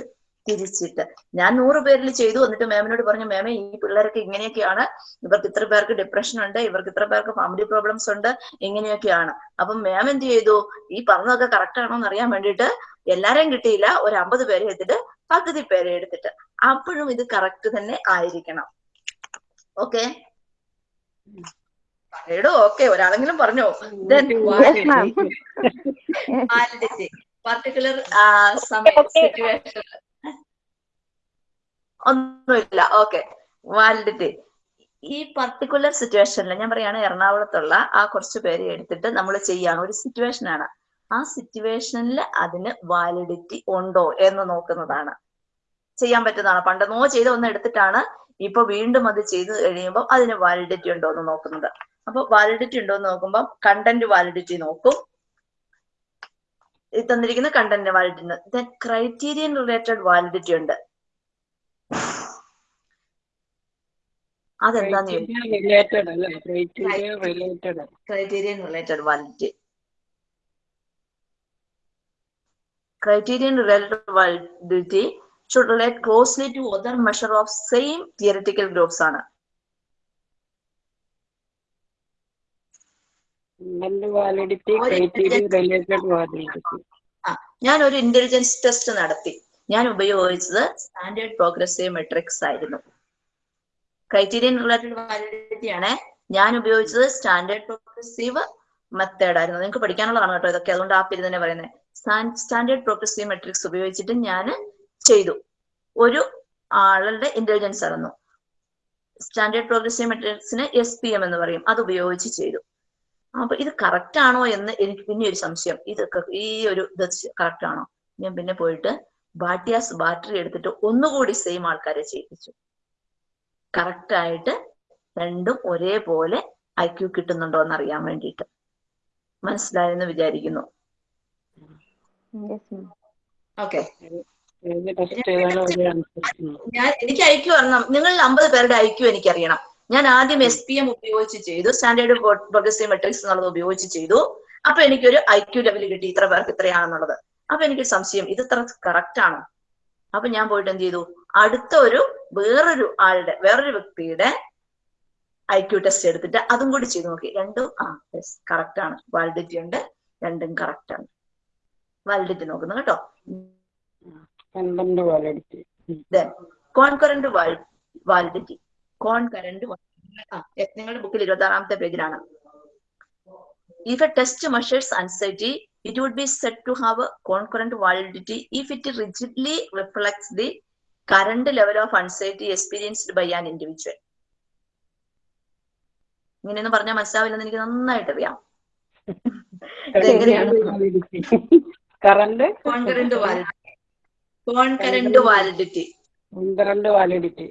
തിരിച്ചിട്ട്. ഞാൻ നൂറ് പേരിൽ ചെയ്തു. എന്നിട്ട് മാമിനോട് പറഞ്ഞു മാമേ ഈ പിള്ളേർക്ക് ഇങ്ങനെയൊക്കെയാണ്. ഇവർക്ക് ഇത്ര പേർക്ക് ഡിപ്രഷൻ ഉണ്ട്. ഇവർക്ക് ഇത്ര പേർക്ക് ഫാമിലി പ്രോബ്ലംസ് ഉണ്ട്. ഇങ്ങനെയൊക്കെയാണ്. അപ്പം മാം എന്ത് ചെയ്തു? ഈ പറഞ്ഞതൊക്കെ കറക്റ്റ് ആണോ എന്ന് അറിയാൻ വേണ്ടിയിട്ട് എല്ലാരെയും കിട്ടിയില്ല. ഒരു അമ്പത് പേരെ എടുത്തിട്ട് പകുതി പേരെ എടുത്തിട്ട്. അപ്പോഴും ഇത് കറക്റ്റ് തന്നെ ആയിരിക്കണം. ഓക്കെ? എടോ ഓക്കെ. ഒരാളെങ്കിലും പറഞ്ഞോ? പാർട്ടിക്കുലർ സിറ്റുവേഷൻ ഒന്നുമില്ല. ഓക്കെ. വാലിഡിറ്റി. ഈ പർട്ടിക്കുലർ സിറ്റുവേഷനിൽ ഞാൻ പറയാണ് എറണാകുളത്തുള്ള ആ കുറച്ച് പേര് എടുത്തിട്ട് നമ്മൾ ചെയ്യാണ്. ഒരു സിറ്റുവേഷൻ ആണ്. ആ സിറ്റുവേഷനിൽ അതിന് വാലിഡിറ്റി ഉണ്ടോ എന്ന് നോക്കുന്നതാണ്. ചെയ്യാൻ പറ്റുന്നതാണ്. പണ്ടെന്നോ ചെയ്ത ഒന്ന് എടുത്തിട്ടാണ് ഇപ്പൊ വീണ്ടും അത് ചെയ്ത് കഴിയുമ്പോൾ അതിന് വാലിഡിറ്റി ഉണ്ടോ എന്ന് നോക്കുന്നത്. അപ്പൊ വാലിഡിറ്റി ഉണ്ടോ എന്ന് നോക്കുമ്പോൾ കണ്ടന്റ് വാലിഡിറ്റി നോക്കും. ഈ തന്നിരിക്കുന്ന content validity criterion related validity ഉണ്ട്. അതെന്താന്ന് ക്രൈറ്റീരിയൻ റിലേറ്റഡ് അല്ല? Criteria related criterion related validity. Criterion related validity should relate closely to other measure of same theoretical groups ആണ്. വാലിഡിറ്റി വാലിഡിറ്റി ഞാൻ ഒരു ഇന്റലിജൻസ് ടെസ്റ്റ് നടത്തി. ഞാൻ ഉപയോഗിച്ചത് സ്റ്റാൻഡേർഡ് പ്രോഗ്രസീവ് മെട്രിക്സ് ആയിരുന്നു. ക്രൈറ്റീരിയൻ റിലേറ്റഡ് വാലിഡിറ്റി ആണ്. ഞാൻ ഉപയോഗിച്ചത് സ്റ്റാൻഡേർഡ് പ്രോഗ്രസീവ് മെത്തേഡ് ആയിരുന്നു. നിങ്ങൾക്ക് പഠിക്കാനുള്ളതാണ് കേട്ടോ ഇതൊക്കെ. അതുകൊണ്ട് ആ പേര് തന്നെ പറയുന്നത് സ്റ്റാൻഡേർഡ് പ്രോഗ്രസീവ് മെട്രിക്സ് ഉപയോഗിച്ചിട്ട് ഞാൻ ചെയ്തു. ഒരു ആളുടെ ഇന്റലിജൻസ് അളന്നു. സ്റ്റാൻഡേർഡ് പ്രോഗ്രസീവ് മെട്രിക്സിന് എസ് പി എം എന്ന് പറയും. അത് ഉപയോഗിച്ച് ചെയ്തു. അപ്പൊ ഇത് കറക്റ്റ് ആണോ എന്ന് എനിക്ക് പിന്നെ ഒരു സംശയം. ഇതൊക്കെ ഈ ഒരു ഇത് കറക്റ്റ് ആണോ? ഞാൻ പിന്നെ പോയിട്ട് ബാട്ടിയാസ് ബാറ്ററി എടുത്തിട്ട് ഒന്നുകൂടി സെയിം ആൾക്കാരെ ചെയ്യിപ്പിച്ചു. കറക്റ്റ് ആയിട്ട് രണ്ടും ഒരേപോലെ ഐക്യു കിട്ടുന്നുണ്ടോ എന്ന് അറിയാൻ വേണ്ടിയിട്ട്. മനസ്സിലായെന്ന് വിചാരിക്കുന്നു. ഓക്കെ ഞാൻ എനിക്ക് ഐക്യു അറിയണം. നിങ്ങൾ അമ്പത് പേരുടെ ഐക്യു എനിക്കറിയണം. ഞാൻ ആദ്യം എസ് പി എം ഉപയോഗിച്ച് ചെയ്തു. സ്റ്റാൻഡേർഡ് പ്രോഗ്രസീവ് മെട്രിക്സ് എന്നുള്ളത് ഉപയോഗിച്ച് ചെയ്തു. അപ്പൊ എനിക്കൊരു ഐക്യു ലെവൽ കിട്ടി. ഇത്ര പേർക്ക് ഇത്രയാണെന്നുള്ളത്. അപ്പൊ എനിക്ക് സംശയം. ഇത് ഇത്ര കറക്റ്റ് ആണോ? അപ്പൊ ഞാൻ പോയിട്ട് എന്ത് ചെയ്തു? അടുത്ത ഒരു വേറൊരു ആളുടെ വേറൊരു വ്യക്തിയുടെ ഐ ക്യൂ ടെസ്റ്റ് എടുത്തിട്ട് അതും കൂടി ചെയ്ത് നോക്കി. രണ്ടും ആ യെസ് കറക്റ്റ് ആണ്. വാലിഡിറ്റി ഉണ്ട്. രണ്ടും കറക്റ്റ് ആണ്. വാലിഡിറ്റി നോക്കുന്നു കേട്ടോ. കോൺകറന്റ് വാലിഡിറ്റി കോൺകറന്റ് നിങ്ങളുടെ ബുക്കിൽ ഇരുപത്തി ആറാമത്തെ പേജിലാണ്. If a test measures anxiety it would be set to have concurrent validity if it rigidly reflects the the level of anxiety experienced by an individual individual. ഇങ്ങനെയൊന്നും പറഞ്ഞാൽ മനസ്സിലാവില്ലെന്ന് എനിക്ക് നന്നായിട്ട് അറിയാം. Current concurrent validity concurrent validity current validity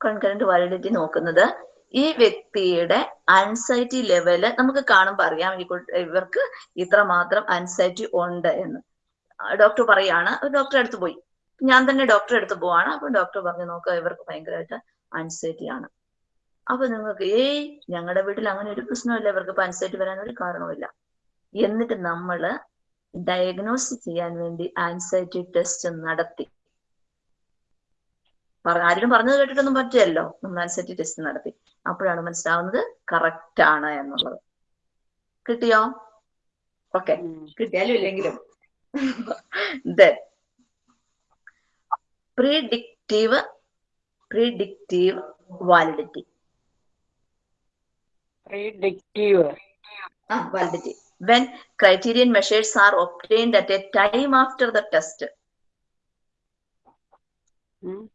concurrent validity നോക്കുന്നത് ഈ വ്യക്തിയുടെ anxiety level നമുക്ക് കാണുമ്പോൾ അറിയാം ഇവർക്ക് ഇത്രമാത്രം അൻസൈറ്റി ഉണ്ട് എന്ന്. ഡോക്ടർ പറയാണ് ഡോക്ടറെ അടുത്ത് പോയി. ഞാൻ തന്നെ ഡോക്ടറെ അടുത്ത് പോവാണ്. അപ്പൊ ഡോക്ടർ പറഞ്ഞു നോക്ക ഇവർക്ക് ഭയങ്കരമായിട്ട് അൻസൈറ്റി ആണ്. അപ്പൊ നിങ്ങൾക്ക് ഏയ് ഞങ്ങളുടെ വീട്ടിൽ അങ്ങനെ ഒരു പ്രശ്നമില്ല ഇവർക്ക് ഇപ്പൊ അൻസൈറ്റി വരാൻ ഒരു കാരണവുമില്ല. എന്നിട്ട് നമ്മൾ ഡയഗ്നോസ് ചെയ്യാൻ വേണ്ടി ആൻസൈറ്റി ടെസ്റ്റ് നടത്തി. ആരും പറഞ്ഞത് കേട്ടിട്ടൊന്നും പറ്റില്ലല്ലോ. നമ്മൾ ആൻസൈറ്റി ടെസ്റ്റ് നടത്തി. അപ്പോഴാണ് മനസ്സിലാവുന്നത് കറക്റ്റ് ആണ് എന്നുള്ളത്. കിട്ടിയോ? ഓക്കെ കിട്ടിയാലും ഇല്ലെങ്കിലും. then predictive predictive validity. Predictive. Ah, validity. When criterion measures are obtained at a time after the test. Hmm.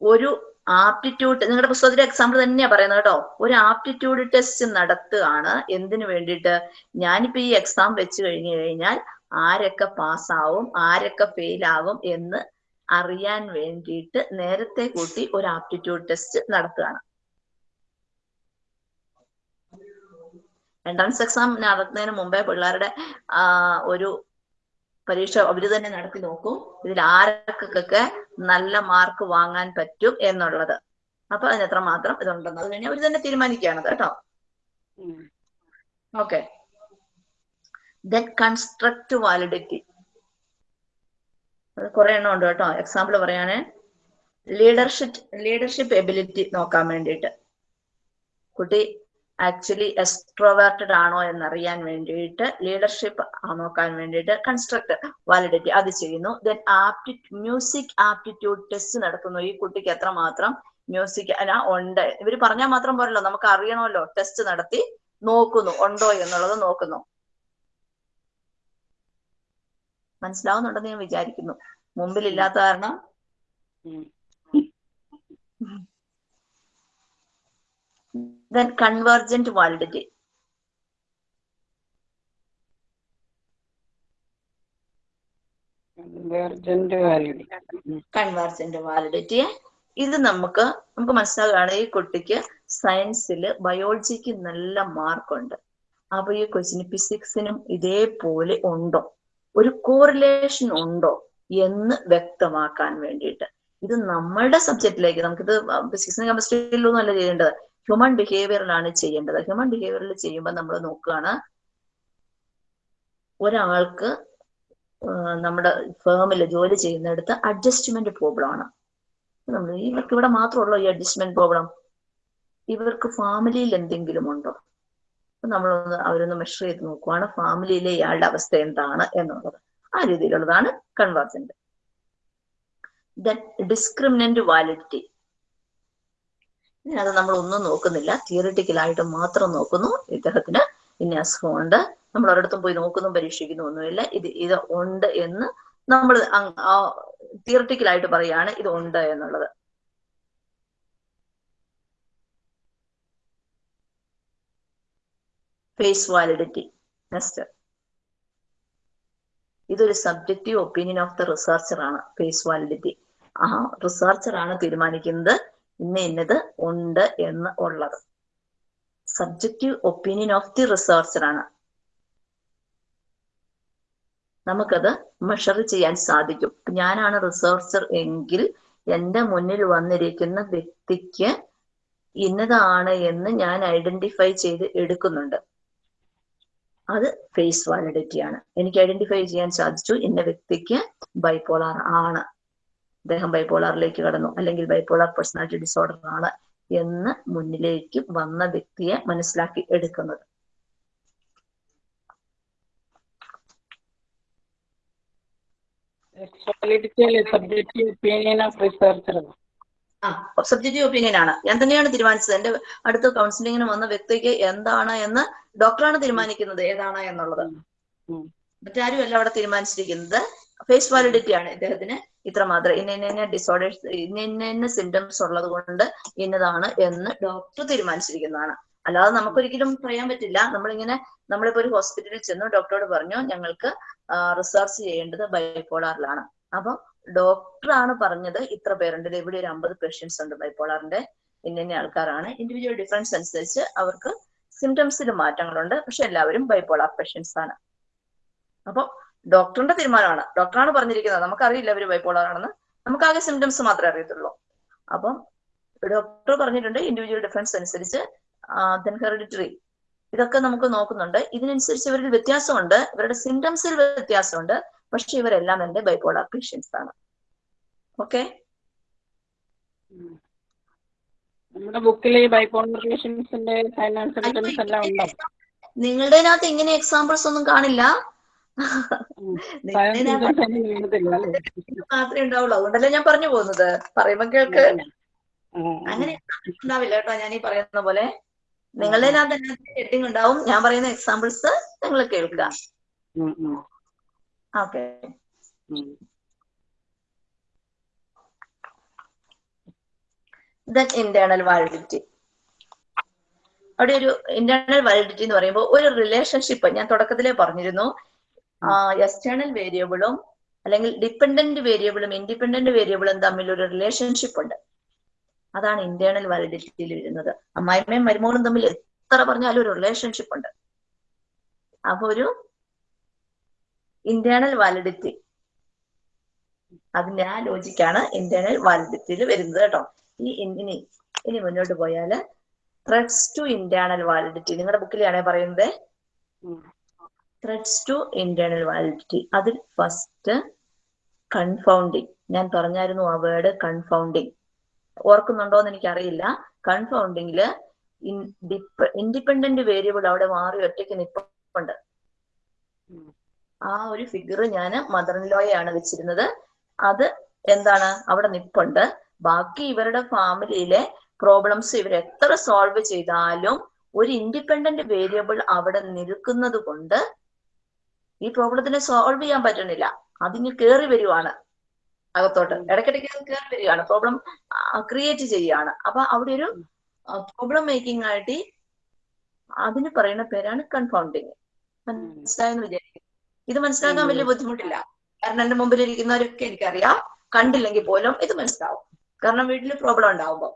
ഒരു ആപ്റ്റിറ്റ്യൂഡ് നിങ്ങളുടെ പുസ്തകത്തിലെ എക്സാമ്പിൾ തന്നെയാ പറയുന്നത് കേട്ടോ. ഒരു ആപ്റ്റിറ്റ്യൂഡ് ടെസ്റ്റ് നടത്തുകയാണ്. എന്തിനു വേണ്ടിയിട്ട്? ഞാനിപ്പോ ഈ എക്സാം വെച്ച് കഴിഞ്ഞു കഴിഞ്ഞാൽ ആരൊക്കെ പാസ്സാവും ആരൊക്കെ ഫെയിൽ ആവും എന്ന് അറിയാൻ വേണ്ടിയിട്ട് നേരത്തെ കൂട്ടി ഒരു ആപ്റ്റിറ്റ്യൂഡ് ടെസ്റ്റ് നടത്തുകയാണ്. എൻട്രൻസ് എക്സാം നടത്തുന്നതിന് മുമ്പേ പിള്ളേരുടെ ഒരു പരീക്ഷ അവർ തന്നെ നടത്തി നോക്കും. ഇതിൽ ആർക്കൊക്കെ നല്ല മാർക്ക് വാങ്ങാൻ പറ്റും എന്നുള്ളത്. അപ്പൊ അതിന് എത്ര മാത്രം ഇതുണ്ടെന്ന് അത് കഴിഞ്ഞാൽ അവർ തന്നെ തീരുമാനിക്കുകയാണ് കേട്ടോ. ഓക്കെ ദെൻ കൺസ്ട്രക്ട് വാലിഡിറ്റി കുറെ എണ്ണം ഉണ്ട് കേട്ടോ. എക്സാമ്പിൾ പറയാനേ. ലീഡർഷിപ്പ് ലീഡർഷിപ്പ് എബിലിറ്റി നോക്കാൻ വേണ്ടിയിട്ട്. കുട്ടി ആക്ച്വലി എക്സ്ട്രോവേർട്ടഡ് ആണോ എന്നറിയാൻ വേണ്ടിയിട്ട് ലീഡർഷിപ്പ് നോക്കാൻ വേണ്ടിയിട്ട് കൺസ്ട്രക്ട് വാലിഡിറ്റി അത് ചെയ്യുന്നു. Then apti music aptitude test നടത്തുന്നു. ഈ കുട്ടിക്ക് എത്രമാത്രം മ്യൂസിക് അല്ല ഉണ്ട്. ഇവർ പറഞ്ഞാൽ മാത്രം പോരല്ലോ നമുക്ക് അറിയണമല്ലോ. ടെസ്റ്റ് നടത്തി നോക്കുന്നു ഉണ്ടോ എന്നുള്ളത് നോക്കുന്നു. മനസ്സിലാവുന്നുണ്ടെന്ന് ഞാൻ വിചാരിക്കുന്നു. മുമ്പിൽ ഇല്ലാത്ത കാരണം convergent validity. Convergent validity convergent validi convergent validity ഇത് നമുക്ക് നമുക്ക് മനസ്സിലാകുകയാണ് ഈ കുട്ടിക്ക് സയൻസിൽ ബയോളജിക്ക് നല്ല മാർക്കുണ്ട് അപ്പൊ ഈ കൊച്ചിന് ഫിസിക്സിനും ഇതേപോലെ ഉണ്ടോ? ഒരു കോറിലേഷൻ ഉണ്ടോ എന്ന് വ്യക്തമാക്കാൻ വേണ്ടിയിട്ട്. ഇത് നമ്മളുടെ സബ്ജക്റ്റിലേക്ക് നമുക്കിത് ഫിസിക്സിനും കെമിസ്ട്രിയിലൊന്നും അല്ല ചെയ്യേണ്ടത്. ഹ്യൂമൻ ബിഹേവിയറിലാണ് ചെയ്യേണ്ടത്. ഹ്യൂമൻ ബിഹേവിയറിൽ ചെയ്യുമ്പോൾ നമ്മൾ നോക്കുകയാണ് ഒരാൾക്ക് നമ്മുടെ ഫേമിൽ ജോലി ചെയ്യുന്നിടത്ത് അഡ്ജസ്റ്റ്മെന്റ് പ്രോബ്ലം ആണ്. നമ്മൾ ഇവർക്ക് ഇവിടെ മാത്രമുള്ളൂ ഈ അഡ്ജസ്റ്റ്മെന്റ് പ്രോബ്ലം ഇവർക്ക് ഫാമിലിയിൽ എന്തെങ്കിലും ഉണ്ടോ? നമ്മളൊന്ന് അവരൊന്ന് മെഷർ ചെയ്ത് നോക്കുവാണ് ഫാമിലിയിലെ ഇയാളുടെ അവസ്ഥ എന്താണ് എന്നുള്ളത്. ആ രീതിയിലുള്ളതാണ് കൺവർജന്റ് ഡിസ്ക്രിമിനന്റ് വാലിഡിറ്റി അത് നമ്മൾ ഒന്നും നോക്കുന്നില്ല. തിയറിറ്റിക്കലായിട്ട് മാത്രം നോക്കുന്നു. ഇദ്ദേഹത്തിന് ഇന്ന അസുഖമുണ്ട്. നമ്മൾ ഒരിടത്തും പോയി നോക്കുന്നു പരീക്ഷിക്കുന്നു ഒന്നുമില്ല. ഇത് ഇത് ഉണ്ട് എന്ന് നമ്മൾ തിയറിറ്റിക്കലായിട്ട് പറയാണ്. ഇത് ഉണ്ട് എന്നുള്ളത്. ഫേസ് വാലിഡിറ്റി നെക്സ്റ്റ് ഇതൊരു subjective opinion of the researcher ആണ്. ഫേസ് വാലിഡിറ്റി ആ റിസർച്ചർ ആണ് തീരുമാനിക്കുന്നത്. ഇന്ന ഇന്നത് ഉണ്ട് എന്ന് ഉള്ളത്. Subjective opinion of the researcher ആണ്. നമുക്കത് മെഷർ ചെയ്യാൻ സാധിക്കും. ഞാനാണ് റിസർച്ചർ എങ്കിൽ എന്റെ മുന്നിൽ വന്നിരിക്കുന്ന വ്യക്തിക്ക് ഇന്നതാണ് എന്ന് ഞാൻ ഐഡന്റിഫൈ ചെയ്ത് എടുക്കുന്നുണ്ട്. അത് ഫേസ് വാലിഡിറ്റി ആണ്. എനിക്ക് ഐഡന്റിഫൈ ചെയ്യാൻ സാധിച്ചു. ഇന്ന വ്യക്തിക്ക് ബൈപോളാർ ആണ്. അദ്ദേഹം ബൈപോളാറിലേക്ക് കടന്നു. അല്ലെങ്കിൽ ബൈപോളാർ പേഴ്സണാലിറ്റി ഡിസോർഡർ ആണ് എന്ന് മുന്നിലേക്ക് വന്ന വ്യക്തിയെ മനസ്സിലാക്കി എടുക്കുന്നത്. ആ സബ്ജക്റ്റീവ് ഒപ്പീനിയൻ ആണ്. ഞാൻ തന്നെയാണ് തീരുമാനിച്ചത്. എന്റെ അടുത്ത് കൗൺസിലിങ്ങിന് വന്ന വ്യക്തിക്ക് എന്താണ് എന്ന് ഡോക്ടറാണ് തീരുമാനിക്കുന്നത് ഏതാണ് എന്നുള്ളത്. മറ്റാരും അല്ല അവിടെ തീരുമാനിച്ചിരിക്കുന്നത്. ഫേസ് വാലിഡിറ്റി ആണ് ഇദ്ദേഹത്തിന് ഇത്രമാത്രം. ഇന്ന ഇന്ന ഡിസോർഡേഴ്സ് ഇന്ന ഇന്ന ഇന്ന സിംറ്റംസ് ഉള്ളത് കൊണ്ട് ഇന്നതാണ് എന്ന് ഡോക്ടർ തീരുമാനിച്ചിരിക്കുന്നതാണ്. അല്ലാതെ നമുക്കൊരിക്കലും പറയാൻ പറ്റില്ല. നമ്മളിങ്ങനെ നമ്മളിപ്പോ ഒരു ഹോസ്പിറ്റലിൽ ചെന്നു ഡോക്ടറോട് പറഞ്ഞു ഞങ്ങൾക്ക് റിസർച്ച് ചെയ്യേണ്ടത് ബൈപോളാറിലാണ് അപ്പൊ ഡോക്ടറാണ് പറഞ്ഞത് ഇത്ര പേരുണ്ട്. ഇവിടെ ഒരു അമ്പത് പേഷ്യൻസ് ഉണ്ട് ബൈപോളാറിന്റെ ഇന്ന ആൾക്കാരാണ്. ഇൻഡിവിജ്വൽ ഡിഫറൻസ് അനുസരിച്ച് അവർക്ക് സിംറ്റംസിൽ മാറ്റങ്ങളുണ്ട്. പക്ഷെ എല്ലാവരും ബൈപോളാർ പേഷ്യൻസ് ആണ്. അപ്പൊ ഡോക്ടറിന്റെ തീരുമാനമാണ്. ഡോക്ടറാണ് പറഞ്ഞിരിക്കുന്നത്. നമുക്കറിയില്ല ഇവർ ബൈപോളർ ആണെന്ന്. നമുക്ക് ആകെ സിംറ്റംസ് മാത്രമേ അറിയത്തുള്ളൂ. അപ്പം ഡോക്ടർ പറഞ്ഞിട്ടുണ്ട് ഇൻഡിവിജ്വൽ ഡിഫറൻസ് അനുസരിച്ച് ദെൻ ഹെറിഡിറ്ററി ഇതൊക്കെ നമുക്ക് നോക്കുന്നുണ്ട്. ഇതിനനുസരിച്ച് ഇവരിൽ വ്യത്യാസമുണ്ട്. ഇവരുടെ സിംറ്റംസിൽ വ്യത്യാസമുണ്ട്. പക്ഷെ ഇവരെല്ലാം എന്റെ ബൈപോളർ പേഷ്യൻസ് ആണ്. ഓക്കെ നമ്മുടെ ബുക്കിൽ ഇങ്ങനെ എക്സാമ്പിൾസ് ഒന്നും കാണില്ല. മാത്രമേ ഉണ്ടാവുള്ളൂ. അതുകൊണ്ടല്ലേ ഞാൻ പറഞ്ഞു പോകുന്നത്. പറയുമ്പോ കേൾക്ക്. അങ്ങനെ ഉണ്ടാവില്ല കേട്ടോ ഞാൻ ഈ പറയുന്ന പോലെ. നിങ്ങളുടെ ഹെഡിങ് ഉണ്ടാവും? ഞാൻ പറയുന്ന എക്സാമ്പിൾസ് നിങ്ങൾ കേൾക്കുക. ഓക്കെ. ദെൻ ഇന്റേണൽ വാലിഡിറ്റി അവിടെ ഒരു ഇന്റേണൽ വാലിഡിറ്റി എന്ന് പറയുമ്പോൾ ഒരു റിലേഷൻഷിപ്പ് ഞാൻ തുടക്കത്തിലേ പറഞ്ഞിരുന്നു. എക്സ്റ്റേണൽ വേരിയബിളും അല്ലെങ്കിൽ ഡിപ്പെൻഡന്റ് വേരിയബിളും ഇൻഡിപെൻഡന്റ് വേരിയബിളും തമ്മിൽ ഒരു റിലേഷൻഷിപ്പ് ഉണ്ട്. അതാണ് ഇന്റേണൽ വാലിഡിറ്റിയിൽ വരുന്നത്. അമ്മായിമ്മയും മരുമോളും തമ്മിൽ എത്ര പറഞ്ഞാലും ഒരു റിലേഷൻഷിപ്പ് ഉണ്ട്. അപ്പൊ ഒരു ഇന്റേണൽ വാലിഡിറ്റി അതിന്റെ ആ ലോജിക്കാണ് ഇന്റേണൽ വാലിഡിറ്റിയിൽ വരുന്നത് കേട്ടോ. ഈ ഇനി ഇനി മുന്നോട്ട് പോയാൽ ത്രെഡ്സ് ടു ഇന്റേണൽ വാലിഡിറ്റി നിങ്ങളുടെ ബുക്കിലാണേ പറയുന്നത്. ത്രെഡ്സ് ടു ഇന്റേണൽ വാലിഡിറ്റി അതിൽ ഫസ്റ്റ് കൺഫൗണ്ടിങ് ഞാൻ പറഞ്ഞായിരുന്നു ആ വേർഡ് കൺഫൗണ്ടിങ് ഓർക്കുന്നുണ്ടോ എന്ന് എനിക്കറിയില്ല കൺഫൗണ്ടിങ്ങിൽ ഇൻഡിപെൻഡന്റ് വേരിയബിൾ അവിടെ മാറി ഒറ്റയ്ക്ക് നിപ്പുണ്ട്. ആ ഒരു ഫിഗർ ഞാൻ മദർ ലോയാണ് വെച്ചിരുന്നത്. അത് എന്താണ്? അവിടെ നിപ്പുണ്ട്. ബാക്കി ഇവരുടെ ഫാമിലിയിലെ പ്രോബ്ലംസ് ഇവർ എത്ര സോൾവ് ചെയ്താലും ഒരു ഇൻഡിപെൻഡന്റ് വേരിയബിൾ അവിടെ നിൽക്കുന്നത് കൊണ്ട് ഈ പ്രോബ്ലത്തിനെ സോൾവ് ചെയ്യാൻ പറ്റണില്ല അതിന് കയറി വരുവാണ് അകത്തോട്ട്. ഇടയ്ക്കിടയ്ക്ക് അത് കയറി വരികയാണ് പ്രോബ്ലം ക്രിയേറ്റ് ചെയ്യുകയാണ് അപ്പൊ അവിടെ ഒരു പ്രോബ്ലം മേക്കിംഗ് ആയിട്ട് അതിന് പറയുന്ന പേരാണ് കൺഫൗണ്ടിങ് മനസ്സിലായെന്ന് വിചാരിക്കും ഇത് മനസ്സിലാക്കാൻ വലിയ ബുദ്ധിമുട്ടില്ല. കാരണം എന്റെ മുമ്പിൽ ഇരിക്കുന്നവരൊക്കെ എനിക്കറിയാം. കണ്ടില്ലെങ്കിൽ പോലും ഇത് മനസ്സിലാവും. കാരണം വീട്ടിൽ പ്രോബ്ലം ഉണ്ടാവുമ്പോ.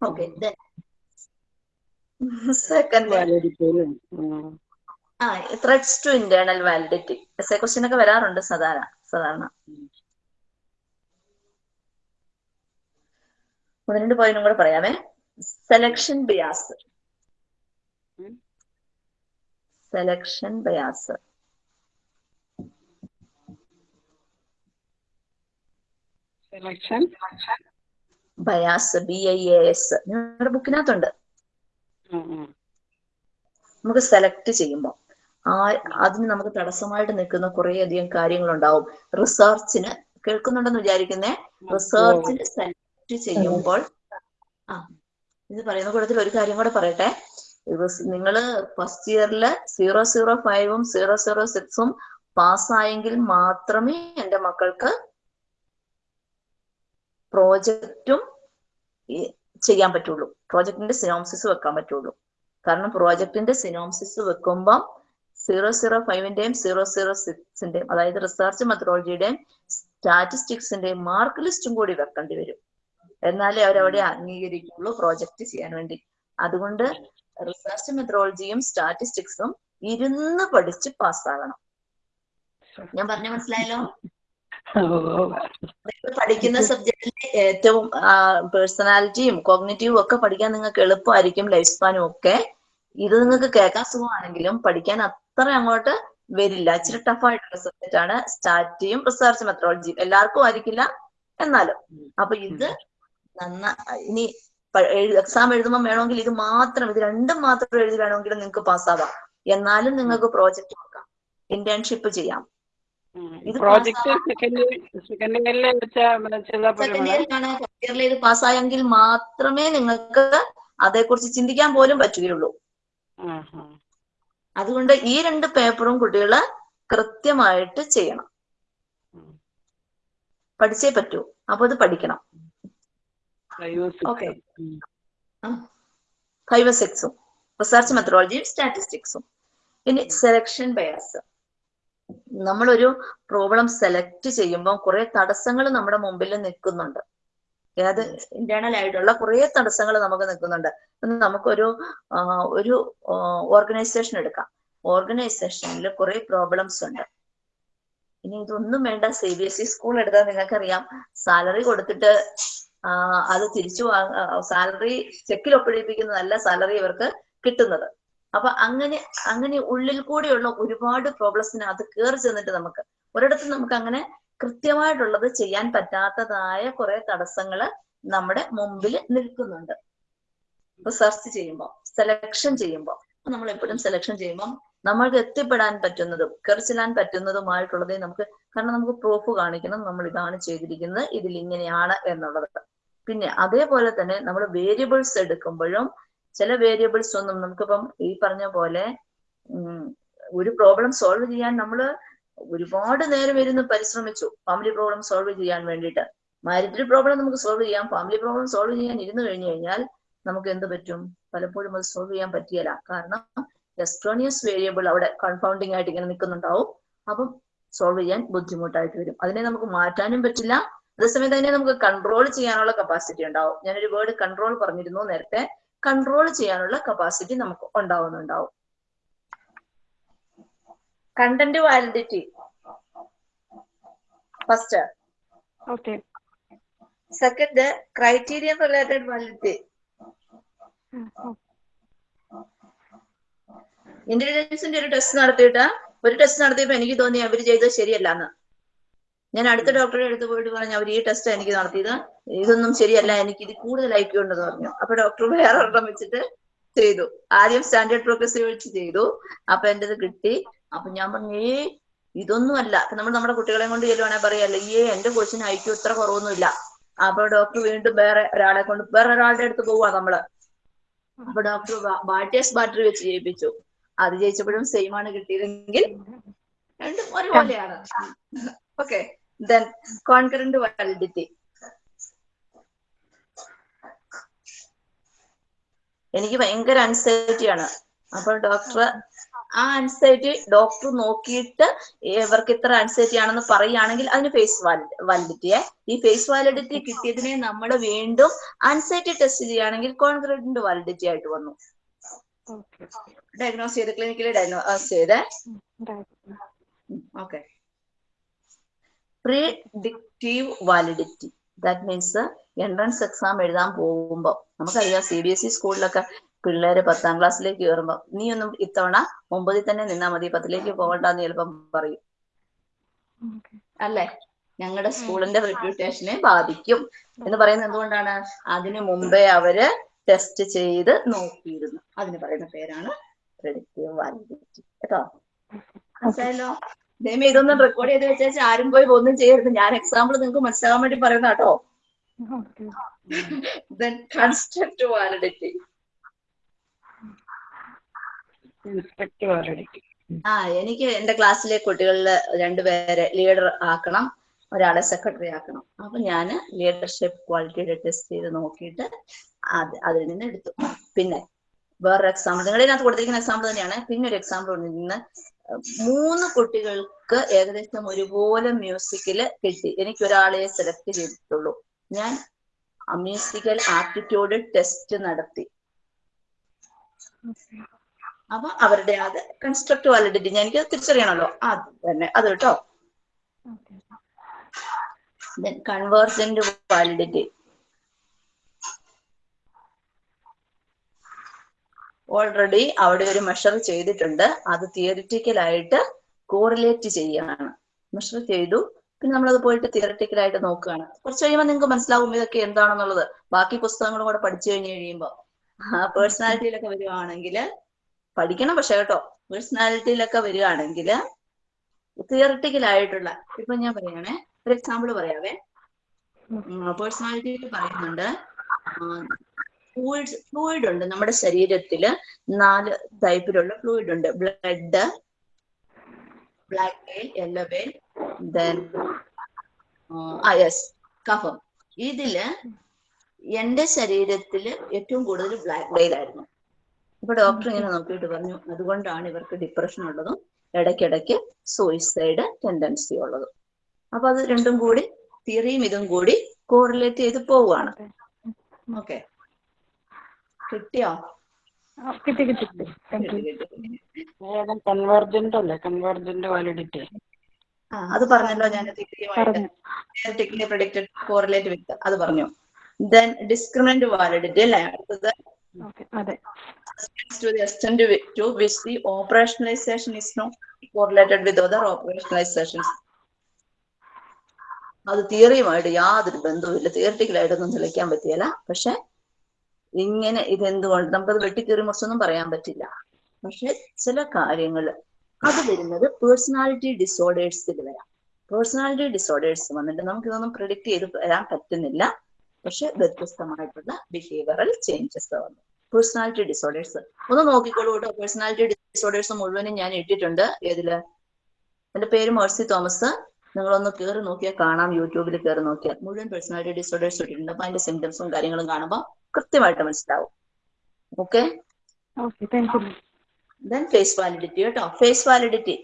Okay second. ആ threats to internal validity S A question ഒക്കെ വരാറുണ്ട് സാധാരണ സാധാരണ. ഒന്ന് രണ്ട് പോയിന്റും കൂടെ പറയാമേ. Selection bias selection bias selection bias B I A S നിങ്ങളുടെ ബുക്കിനകത്തുണ്ട്. നമുക്ക് സെലക്ട് ചെയ്യുമ്പോൾ ആ അതിന് നമുക്ക് തടസ്സമായിട്ട് നിൽക്കുന്ന കുറെ അധികം കാര്യങ്ങളുണ്ടാവും. റിസർച്ചിന് കേൾക്കുന്നുണ്ടെന്ന് വിചാരിക്കുന്നേ? റിസർച്ചിന് സെലക്ട് ചെയ്യുമ്പോൾ ആ ഇത് പറയുന്ന കൂട്ടത്തിൽ ഒരു കാര്യം കൂടെ പറയട്ടെ. നിങ്ങൾ ഫസ്റ്റ് ഇയറിൽ സീറോ സീറോ ഫൈവും സീറോ സീറോ സിക്സും പാസ്സായെങ്കിൽ മാത്രമേ എന്റെ മക്കൾക്ക് പ്രോജക്റ്റും ചെയ്യാൻ പറ്റുള്ളൂ. പ്രോജക്റ്റിന്റെ സിനോംസിസ് വെക്കാൻ പറ്റുള്ളൂ. കാരണം പ്രോജക്റ്റിന്റെ സിനോംസിസ് വെക്കുമ്പം സീറോ സീറോ ഫൈവിന്റെയും സീറോ സീറോ സിക്സിന്റെയും അതായത് റിസർച്ച് മെത്തഡോളജിയുടെയും സ്റ്റാറ്റിസ്റ്റിക്സിന്റെയും മാർക്ക് ലിസ്റ്റും കൂടി വെക്കേണ്ടി വരും. എന്നാലേ അവരവിടെ അംഗീകരിക്കുള്ളൂ പ്രോജക്റ്റ് ചെയ്യാൻ വേണ്ടി. അതുകൊണ്ട് റിസർച്ച് മെത്തഡോളജിയും സ്റ്റാറ്റിസ്റ്റിക്സും ഇരുന്ന് പഠിച്ച് പാസ്സാകണം. ഞാൻ പറഞ്ഞ മനസ്സിലായല്ലോ? പഠിക്കുന്ന സബ്ജക്റ്റിലെ ഏറ്റവും പേഴ്സണാലിറ്റിയും കോഗ്നേറ്റീവും ഒക്കെ പഠിക്കാൻ നിങ്ങൾക്ക് എളുപ്പമായിരിക്കും ലൈഫ് സ്പാനും ഒക്കെ. ഇത് നിങ്ങൾക്ക് കേൾക്കാൻ സുഖമാണെങ്കിലും പഠിക്കാൻ അത്ര അങ്ങോട്ട് വരില്ല. ഇച്ചിരി ടഫായിട്ടുള്ള സബ്ജക്റ്റ് ആണ് സ്റ്റാറ്റിയും റിസർച്ച് മെത്തഡോളജിയും എല്ലാവർക്കും ആയിരിക്കില്ല എന്നാലും. അപ്പൊ ഇത് നന്ന ഇനി എക്സാം എഴുതുമ്പോൾ വേണമെങ്കിൽ ഇത് മാത്രം ഇത് രണ്ടും മാത്രം എഴുതി വേണമെങ്കിൽ നിങ്ങൾക്ക് പാസ്സാവാം എന്നാലും നിങ്ങൾക്ക് പ്രോജക്റ്റ് നോക്കാം. ഇന്റേൺഷിപ്പ് ചെയ്യാം. ഇത് പ്രോജക്ട് സെക്കൻഡ് ഇയറിൽ ഇത് പാസ്സായെങ്കിൽ മാത്രമേ നിങ്ങൾക്ക് അതേക്കുറിച്ച് ചിന്തിക്കാൻ പോലും പറ്റുകയുള്ളൂ. അതുകൊണ്ട് ഈ രണ്ട് പേപ്പറും കുട്ടികൾ കൃത്യമായിട്ട് ചെയ്യണം. പഠിച്ചേ പറ്റൂ. അപ്പൊ അത് പഠിക്കണം. ഓക്കെ. ഫൈവ് സിക്സും റിസർച്ച് മെത്തഡോളജിയും സ്റ്റാറ്റിസ്റ്റിക്സും. ഇനി സെലക്ഷൻ ബയാസ്. നമ്മളൊരു പ്രോബ്ലം സെലക്ട് ചെയ്യുമ്പോൾ കുറെ തടസ്സങ്ങൾ നമ്മുടെ മുമ്പിൽ നിൽക്കുന്നുണ്ട്. ഏത് ഇന്റേണൽ ആയിട്ടുള്ള കുറേ തടസ്സങ്ങൾ നമുക്ക് നിൽക്കുന്നുണ്ട്. നമുക്കൊരു ഒരു ഓർഗനൈസേഷൻ എടുക്കാം. ഓർഗനൈസേഷനിൽ കുറെ പ്രോബ്ലംസ് ഉണ്ട്. ഇനി ഇതൊന്നും വേണ്ട. C B S E school എടുത്താൽ നിങ്ങൾക്കറിയാം. സാലറി കൊടുത്തിട്ട് അത് തിരിച്ചു സാലറി ചെക്കിൽ ഒപ്പിടിപ്പിക്കുന്നതല്ല സാലറി ഇവർക്ക് കിട്ടുന്നത്. അപ്പൊ അങ്ങനെ അങ്ങനെ ഉള്ളിൽ കൂടിയുള്ള ഒരുപാട് പ്രോബ്ലംസിനകത്ത് കയറി ചെന്നിട്ട് നമുക്ക് ഒരിടത്ത് നമുക്ക് അങ്ങനെ കൃത്യമായിട്ടുള്ളത് ചെയ്യാൻ പറ്റാത്തതായ കുറെ തടസ്സങ്ങൾ നമ്മുടെ മുമ്പിൽ നിൽക്കുന്നുണ്ട്. റിസർച്ച് ചെയ്യുമ്പോൾ സെലക്ഷൻ ചെയ്യുമ്പോൾ നമ്മൾ എപ്പോഴും സെലക്ഷൻ ചെയ്യുമ്പോൾ നമ്മൾക്ക് എത്തിപ്പെടാൻ പറ്റുന്നതും കയറിച്ചെല്ലാൻ പറ്റുന്നതുമായിട്ടുള്ളതേ നമുക്ക് കാരണം നമുക്ക് പ്രൂഫ് കാണിക്കണം നമ്മൾ ഇതാണ് ചെയ്തിരിക്കുന്നത് ഇതിൽ ഇങ്ങനെയാണ് എന്നുള്ളത്. പിന്നെ അതേപോലെ തന്നെ നമ്മൾ വേരിയബിൾസ് എടുക്കുമ്പോഴും ചില വേരിയബിൾസ് ഒന്നും നമുക്കിപ്പം ഈ പറഞ്ഞ പോലെ ഒരു പ്രോബ്ലം സോൾവ് ചെയ്യാൻ നമ്മൾ ഒരുപാട് നേരം ഇരുന്ന് പരിശ്രമിച്ചു. ഫാമിലി പ്രോബ്ലം സോൾവ് ചെയ്യാൻ വേണ്ടിയിട്ട്. മാരിറ്റൽ പ്രോബ്ലം നമുക്ക് സോൾവ് ചെയ്യാം. ഫാമിലി പ്രോബ്ലം സോൾവ് ചെയ്യാൻ ഇരുന്നു കഴിഞ്ഞു കഴിഞ്ഞാൽ നമുക്ക് എന്ത് പറ്റും? പലപ്പോഴും അത് സോൾവ് ചെയ്യാൻ പറ്റിയല്ല കാരണം എസ്ട്രോണിയസ് വേരിയബിൾ അവിടെ കൺഫൗണ്ടിങ് ആയിട്ട് ഇങ്ങനെ നിൽക്കുന്നുണ്ടാവും. അപ്പം സോൾവ് ചെയ്യാൻ ബുദ്ധിമുട്ടായിട്ട് വരും. അതിനെ നമുക്ക് മാറ്റാനും പറ്റില്ല. അതേസമയത്ത് അതിനെ നമുക്ക് കൺട്രോൾ ചെയ്യാനുള്ള കപ്പാസിറ്റി ഉണ്ടാവും. ഞാനൊരു വേർഡ് കൺട്രോൾ പറഞ്ഞിരുന്നു നേരത്തെ. കൺട്രോൾ ചെയ്യാനുള്ള കപ്പാസിറ്റി നമുക്ക് ഉണ്ടാവുന്നുണ്ടാവും. Content validity first okay second criterion related validity ഇന്റലിജൻസിന്റെ ഒരു ടെസ്റ്റ് നടത്തിയിട്ട് ഒരു ടെസ്റ്റ് നടത്തിയപ്പോ എനിക്ക് തോന്നി അവർ ചെയ്തത് ശരിയല്ല ഞാൻ അടുത്ത ഡോക്ടറെ അടുത്ത് പോയിട്ട് പറഞ്ഞു അവർ ഈ ടെസ്റ്റ് എനിക്ക് നടത്തിയത്. ഇതൊന്നും ശരിയല്ല. എനിക്ക് ഇത് കൂടുതൽ ഐക്യം ഉണ്ടെന്ന് പറഞ്ഞു. അപ്പൊ ഡോക്ടർ വേറെ ഒരെണ്ണം വെച്ചിട്ട് ചെയ്തു. ആദ്യം സ്റ്റാൻഡേർഡ് പ്രോഗ്രസീവ് വെച്ച് ചെയ്തു. അപ്പൊ എന്റെ ഇത് കിട്ടി. അപ്പൊ ഞാൻ പറഞ്ഞു ഏ ഇതൊന്നും അല്ല നമ്മൾ നമ്മുടെ കുട്ടികളെ കൊണ്ട് ചെല്ലുവാണെങ്കിൽ പറയല്ലേ ഈ എന്റെ കൊച്ചിന് ഐക്യം ഇത്ര കുറവൊന്നുമില്ല. അപ്പൊ ഡോക്ടർ വീണ്ടും വേറെ ഒരാളെ കൊണ്ട് വേറെ ഒരാളുടെ അടുത്ത് പോവാ നമ്മൾ. അപ്പൊ ഡോക്ടർ ബാറ്റേഴ്സ് ബാറ്ററി വെച്ച് ജയിപ്പിച്ചു. അത് ജയിച്ചപ്പോഴും സെയിം ആണ് കിട്ടിയതെങ്കിൽ രണ്ടും ഒരുപോലെയാണ്. ഓക്കെ ദെൻ കോൺകറന്റ് വാലിഡിറ്റി എനിക്ക് ഭയങ്കര ആണ്. അപ്പോൾ ഡോക്ടർ ആ അൻസൈറ്റി ഡോക്ടർ നോക്കിയിട്ട് ഇവർക്ക് ഇത്ര അൻസൈറ്റി ആണെന്ന് പറയുകയാണെങ്കിൽ അതിന് ഫേസ് വാലിഡിറ്റിയെ ഈ ഫേസ് വാലിഡിറ്റി കിട്ടിയതിനെ നമ്മൾ വീണ്ടും അൻസൈറ്റി ടെസ്റ്റ് ചെയ്യുകയാണെങ്കിൽ കോൺക്രീറ്റിന്റെ വാലിഡിറ്റി ആയിട്ട് വന്നു. ഡയഗ്നോസ് ചെയ്ത് ക്ലിനിക്കലി ഡയഗ്നോസ് ചെയ്ത്. Okay predictive validity that means entrance exam എഴുതാൻ പോകുമ്പോൾ നമുക്കറിയാം സി ബി എസ് ഇ സ്കൂളിലൊക്കെ പിള്ളേര് പത്താം ക്ലാസ്സിലേക്ക് കയറുമ്പോൾ നീ ഒന്നും ഇത്തവണ ഒമ്പതിൽ തന്നെ നിന്നാ മതി പത്തിലേക്ക് പോകണ്ടെന്ന് ചിലപ്പം പറയും. അല്ലേ? ഞങ്ങളുടെ സ്കൂളിന്റെ റെപ്യൂട്ടേഷനെ ബാധിക്കും എന്ന് പറയുന്നത് എന്തുകൊണ്ടാണ്? അതിനു മുമ്പേ അവർ ടെസ്റ്റ് ചെയ്ത് നോക്കിയിരുന്നു. അതിന് പറയുന്ന പേരാണ് പ്രെഡിക്റ്റീവ് വാലിഡിറ്റി കേട്ടോ? മനസ്സിലായല്ലോ? ദൈവം ഇതൊന്നും റെക്കോർഡ് ചെയ്ത് വെച്ചാൽ ആരും പോയി ഒന്നും ചെയ്യരുത്. ഞാൻ എക്സാമ്പിൾ നിങ്ങൾക്ക് മനസ്സിലാവാൻ വേണ്ടി പറയുന്ന കേട്ടോ. ദെൻ കൺസ്ട്രക്ട് വാലിഡിറ്റി ആ എനിക്ക് എന്റെ ക്ലാസ്സിലെ കുട്ടികളിൽ രണ്ടുപേരെ ലീഡർ ആക്കണം ഒരാളെ സെക്രട്ടറി ആക്കണം. അപ്പൊ ഞാൻ ലീഡർഷിപ്പ് ക്വാളിറ്റിയുടെ ടെസ്റ്റ് ചെയ്ത് നോക്കിയിട്ട് അത് അതിൽ നിന്ന് എടുത്തു. പിന്നെ വേറൊരു എക്സാമ്പിൾ നിങ്ങളുടെ ഇതിനകത്ത് കൊടുത്തിരിക്കുന്ന എക്സാമ്പിൾ തന്നെയാണ്. പിന്നെ ഒരു എക്സാമ്പിൾ നിന്ന് മൂന്ന് കുട്ടികൾക്ക് ഏകദേശം ഒരുപോലെ മ്യൂസിക്കിൽ കിട്ടി. എനിക്ക് ഒരാളെ സെലക്ട് ചെയ്തിട്ടുള്ളൂ. ഞാൻ മ്യൂസിക്കൽ ആപ്റ്റിറ്റ്യൂഡ് ടെസ്റ്റ് നടത്തി. അപ്പൊ അവരുടെ അത് കൺസ്ട്രക്ട് വാലിഡിറ്റി ഞാൻ എനിക്ക് തിരിച്ചറിയണമല്ലോ അത് തന്നെ അത് കേട്ടോ. കൺവേർജന്റ് വാലിഡിറ്റി ഓൾറെഡി അവിടെ ഒരു മെഷർ ചെയ്തിട്ടുണ്ട്. അത് തിയറിറ്റിക്കൽ ആയിട്ട് കോറിലേറ്റ് ചെയ്യാണ്. മെഷർ ചെയ്തു. പിന്നെ നമ്മളത് പോയിട്ട് തിയറിറ്റിക്കൽ ആയിട്ട് നോക്കുകയാണ്. കുറച്ച് കഴിയുമ്പോൾ നിങ്ങൾക്ക് മനസ്സിലാവും ഇതൊക്കെ എന്താണെന്നുള്ളത്. ബാക്കി പുസ്തകങ്ങളും കൂടെ പഠിച്ചു കഴിഞ്ഞ് കഴിയുമ്പോൾ പേഴ്സണാലിറ്റിയിലൊക്കെ വരുവാണെങ്കിൽ പഠിക്കണം പക്ഷെ കേട്ടോ പേഴ്സണാലിറ്റിയിലൊക്കെ വരികയാണെങ്കിൽ തിയറിറ്റിക്കൽ ആയിട്ടുള്ള ഇപ്പൊ ഞാൻ പറയണേ ഒരു എക്സാമ്പിൾ പറയാവേ. പേഴ്സണാലിറ്റിയിൽ പറയുന്നുണ്ട് ഫ്ലൂയിഡ് ഫ്ലൂയിഡ് ഉണ്ട് നമ്മുടെ ശരീരത്തിൽ നാല് ടൈപ്പിലുള്ള ഫ്ലൂയിഡ് ഉണ്ട്. Blood black bile yellow bile then yes കഫം ഇതിൽ എന്റെ ശരീരത്തിൽ ഏറ്റവും കൂടുതൽ ബ്ലാക്ക് വെയിൽ ആയിരുന്നു. അപ്പൊ ഡോക്ടർ ഇങ്ങനെ നോക്കിയിട്ട് പറഞ്ഞു. അതുകൊണ്ടാണ് ഇവർക്ക് ഡിപ്രഷൻ ഉള്ളതും ഇടയ്ക്കിടയ്ക്ക് സൂയിസൈഡ് ടെൻഡൻസി ഉള്ളതും. അപ്പൊ അത് രണ്ടും കൂടി തിയറിയും ഇതും കൂടി കോറിലേറ്റ് ചെയ്ത് പോവുകയാണ്. ഓക്കെ കിട്ടിയോ? കിട്ടി കിട്ടി. കൺവേർജന്റ് അല്ലേ? കൺവേർജന്റ് വാലിഡിറ്റി ആ അത് പറഞ്ഞല്ലോ ഞാൻ തിയറിറ്റിക്കലി പ്രഡിക്റ്റഡ് കോറിലേറ്റ് വിത്ത് അത് പറഞ്ഞു. ദെൻ ഡിസ്ക്രിമിനന്റ് വാലിഡിറ്റി അല്ലേ? അടുത്തത് അത്. തിയറിയുമായിട്ട് യാതൊരു ബന്ധവുമില്ല. തിയറിറ്റിക്കലായിട്ടൊന്നും തെളിയിക്കാൻ പറ്റിയല്ല. പക്ഷെ ഇങ്ങനെ ഇതെന്തുകൊണ്ട്? നമുക്കത് വെട്ടിക്കേറി മുറിച്ചൊന്നും പറയാൻ പറ്റില്ല. പക്ഷെ ചില കാര്യങ്ങൾ അത് വരുന്നത് പേഴ്സണാലിറ്റി ഡിസോർഡേഴ്സിൽ വരാം. പേഴ്സണാലിറ്റി ഡിസോർഡേഴ്സ് വന്നിട്ട് നമുക്കിതൊന്നും പ്രിഡിക്ട് ചെയ്ത് വരാൻ പറ്റുന്നില്ല. പക്ഷെ വ്യത്യസ്തമായിട്ടുള്ള ബിഹേവിയറൽ ചേഞ്ചസ് വന്നു പേഴ്സണാലിറ്റി ഡിസോർഡേഴ്സ് ഒന്ന് നോക്കിക്കോളൂ കേട്ടോ പേഴ്സണാലിറ്റി ഡിസോർഡേഴ്സ് മുഴുവനും ഞാൻ ഇട്ടിട്ടുണ്ട്. ഏതിൽ? എന്റെ പേര് മേഴ്സി തോമസ്. നിങ്ങളൊന്ന് കയറി നോക്കിയാൽ കാണാം. യൂട്യൂബിൽ കയറി നോക്കിയാൽ മുഴുവൻ പേഴ്സണാലിറ്റി ഡിസോർഡേഴ്സ് ഇട്ടിട്ടുണ്ട്. അപ്പൊ അതിന്റെ സിംറ്റംസും കാര്യങ്ങളും കാണുമ്പോൾ കൃത്യമായിട്ട് മനസ്സിലാവും. ഓക്കെ ദെൻ ഫേസ് വാലിഡിറ്റി കേട്ടോ face validity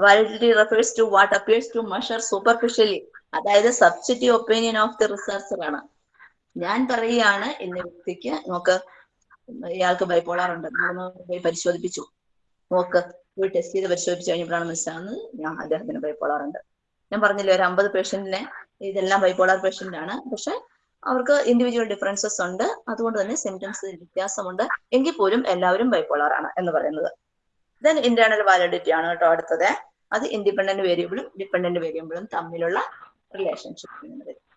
validity refers to what appears to measure superficially അതായത് subjective opinion of the researcher ആണ്. ഞാൻ പറയുകയാണ് ഇന്ന വ്യക്തിക്ക് നമുക്ക് ഇയാൾക്ക് ബൈപ്പോളാർ ഉണ്ട്. പോയി പരിശോധിപ്പിച്ചു. നോക്ക് പോയി ടെസ്റ്റ് ചെയ്ത് പരിശോധിച്ച് കഴിഞ്ഞപ്പോഴാണ് മനസ്സിലാകുന്നത് ഞാൻ അദ്ദേഹത്തിന് ബൈപ്പോളാർ ഉണ്ട്. ഞാൻ പറഞ്ഞില്ലേ ഒരു അമ്പത് പേഷ്യന്റിനെ ഇതെല്ലാം ബൈപ്പോളാർ പേഷ്യന്റ് ആണ്. പക്ഷെ അവർക്ക് ഇൻഡിവിജ്വൽ ഡിഫറൻസസ് ഉണ്ട്. അതുകൊണ്ട് തന്നെ സിംറ്റംസ് വ്യത്യാസമുണ്ട്. എങ്കിൽ പോലും എല്ലാവരും ബൈപ്പോളർ ആണ് എന്ന് പറയുന്നത്. ദെൻ ഇന്റേണൽ വാലിഡിറ്റി ആണ് കേട്ടോ അടുത്തത്. അത് ഇൻഡിപെൻഡന്റ് വേരിയബിളും ഡിപെൻഡന്റ് വേരിയബിളും തമ്മിലുള്ള റിലേഷൻഷിപ്പ്